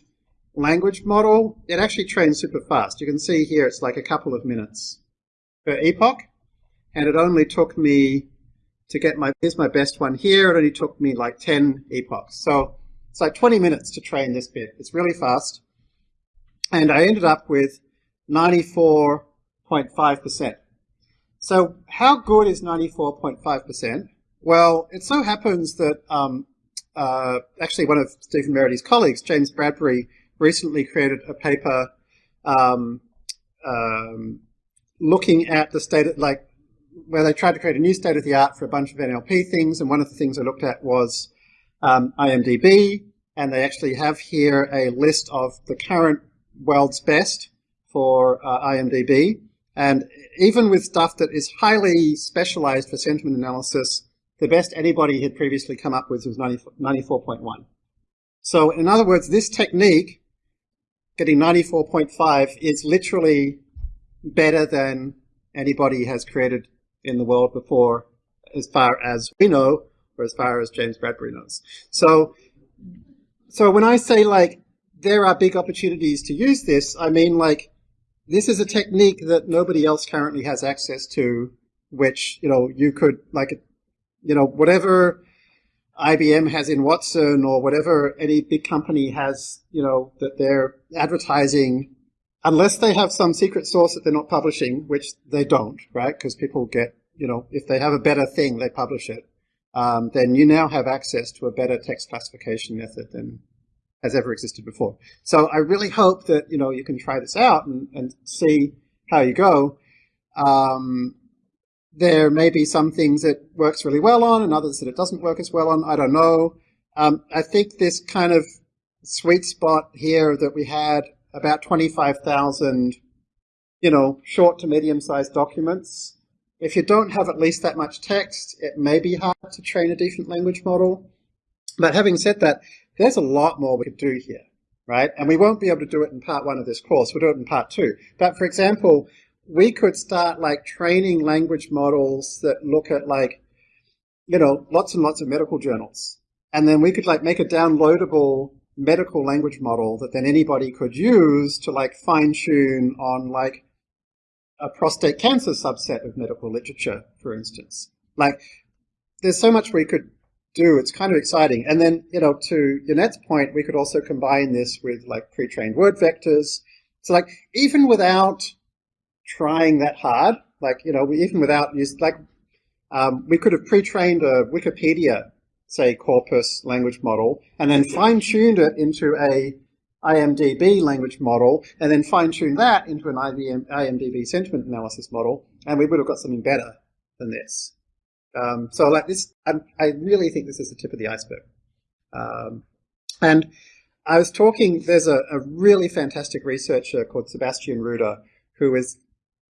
language model, it actually trains super fast. You can see here it's like a couple of minutes per epoch, and it only took me to get my, here's my best one here, it only took me like 10 epochs. So it's like 20 minutes to train this bit. It's really fast. And I ended up with 94.5%. So how good is 94.5%? Well, it so happens that um, uh, actually one of Stephen Merity's colleagues, James Bradbury, recently created a paper um, um, looking at the state of, like, where they tried to create a new state of the art for a bunch of NLP things, and one of the things I looked at was um, IMDb, and they actually have here a list of the current world's best for uh, IMDb, and even with stuff that is highly specialized for sentiment analysis, the best anybody had previously come up with was 94.1. So in other words, this technique getting 94.5 is literally better than anybody has created in the world before, as far as we know, or as far as James Bradbury knows. So, so when I say like there are big opportunities to use this, I mean like this is a technique that nobody else currently has access to, which you know you could like, you know, whatever IBM has in Watson or whatever any big company has, you know, that they're advertising, unless they have some secret source that they're not publishing, which they don't, right? Because people get you know, if they have a better thing, they publish it. Um, then you now have access to a better text classification method than has ever existed before. So I really hope that, you know, you can try this out and, and see how you go. Um, there may be some things it works really well on and others that it doesn't work as well on. I don't know. Um, I think this kind of sweet spot here that we had about 25,000, you know, short to medium sized documents. If you don't have at least that much text, it may be hard to train a decent language model. But having said that, there's a lot more we could do here, right? And we won't be able to do it in part one of this course. We'll do it in part two. But for example, we could start like training language models that look at like, you know, lots and lots of medical journals. And then we could like make a downloadable medical language model that then anybody could use to like fine tune on like a prostate cancer subset of medical literature, for instance. Like there's so much we could do. It's kind of exciting. And then, you know, to Yannet's point, we could also combine this with like pre-trained word vectors. So like even without trying that hard, like, you know, even without use, like, um, we could have pre-trained a Wikipedia say, corpus language model, and then fine-tuned it into a IMDB language model, and then fine-tuned that into an IBM, IMDB sentiment analysis model, and we would have got something better than this. Um, so like this, I, I, really think this is the tip of the iceberg. Um, and I was talking, there's a, a, really fantastic researcher called Sebastian Ruder, who is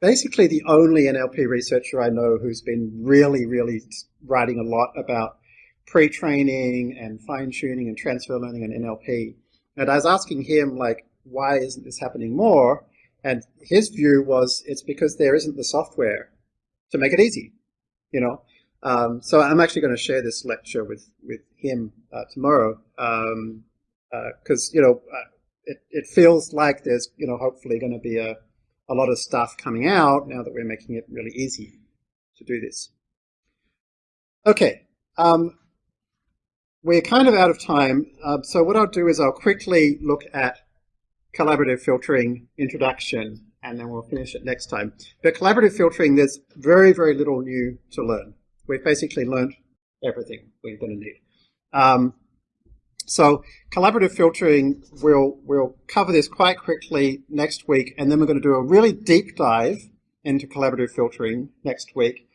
basically the only NLP researcher I know who's been really, really writing a lot about pre-training and fine-tuning and transfer learning and NLP. And I was asking him, like, why isn't this happening more? And his view was it's because there isn't the software to make it easy, you know. Um, so I'm actually going to share this lecture with with him uh, tomorrow because uh, you know uh, it it feels like there's you know hopefully going to be a a lot of stuff coming out now that we're making it really easy to do this. Okay, um, we're kind of out of time, uh, so what I'll do is I'll quickly look at collaborative filtering introduction, and then we'll finish it next time. But collaborative filtering, there's very, very little new to learn. We've basically learned everything we're going to need. Um, so collaborative filtering, we'll, we'll cover this quite quickly next week, and then we're going to do a really deep dive into collaborative filtering next week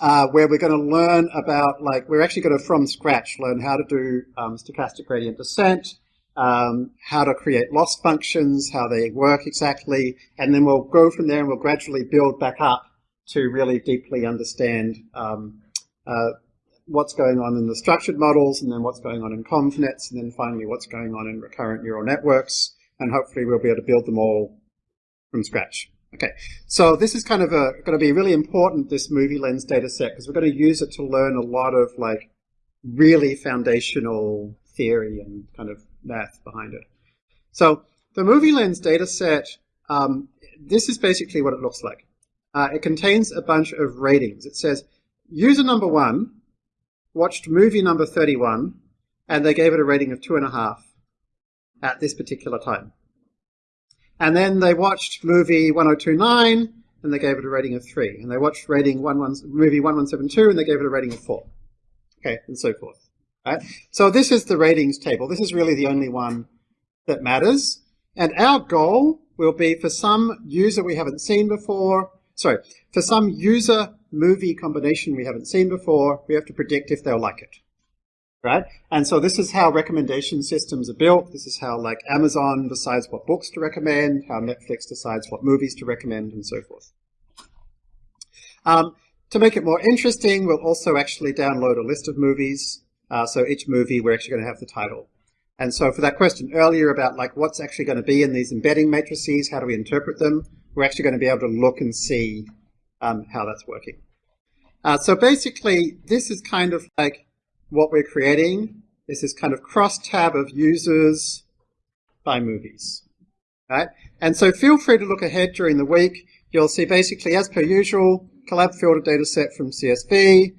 uh, where we're going to learn about, like, we're actually going to, from scratch, learn how to do um, stochastic gradient descent, um, how to create loss functions, how they work exactly, and then we'll go from there and we'll gradually build back up to really deeply understand um, uh, what's going on in the structured models, and then what's going on in convnets, and then finally what's going on in recurrent neural networks, and hopefully we'll be able to build them all from scratch. Okay, so this is kind of a, going to be really important, this movie lens data set, because we're going to use it to learn a lot of like really foundational theory and kind of math behind it. So the movie lens data set, um, this is basically what it looks like. Uh, it contains a bunch of ratings. It says user number one watched movie number 31 and they gave it a rating of two and a half at this particular time. And then they watched movie 1029 and they gave it a rating of 3. And they watched rating 11, movie 1172 and they gave it a rating of 4. Okay, and so forth. Right? So this is the ratings table. This is really the only one that matters. And our goal will be for some user we haven't seen before, sorry, for some user movie combination we haven't seen before, we have to predict if they'll like it right? And so this is how recommendation systems are built. This is how like Amazon decides what books to recommend, how Netflix decides what movies to recommend, and so forth. Um, to make it more interesting, we'll also actually download a list of movies. Uh, so each movie, we're actually going to have the title. And so for that question earlier about like what's actually going to be in these embedding matrices, how do we interpret them, we're actually going to be able to look and see um, how that's working. Uh, so basically, this is kind of like what we're creating This is kind of cross-tab of users by movies. Right? And so feel free to look ahead during the week. You'll see basically, as per usual, collab filter data set from CSV,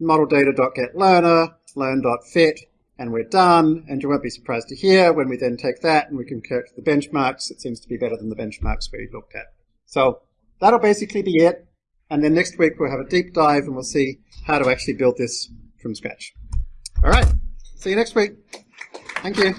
model data.getLearner, learn.fit, and we're done. And you won't be surprised to hear when we then take that and we compare to the benchmarks, it seems to be better than the benchmarks we looked at. So that'll basically be it. And then next week we'll have a deep dive and we'll see how to actually build this from scratch. All right. See you next week. Thank you.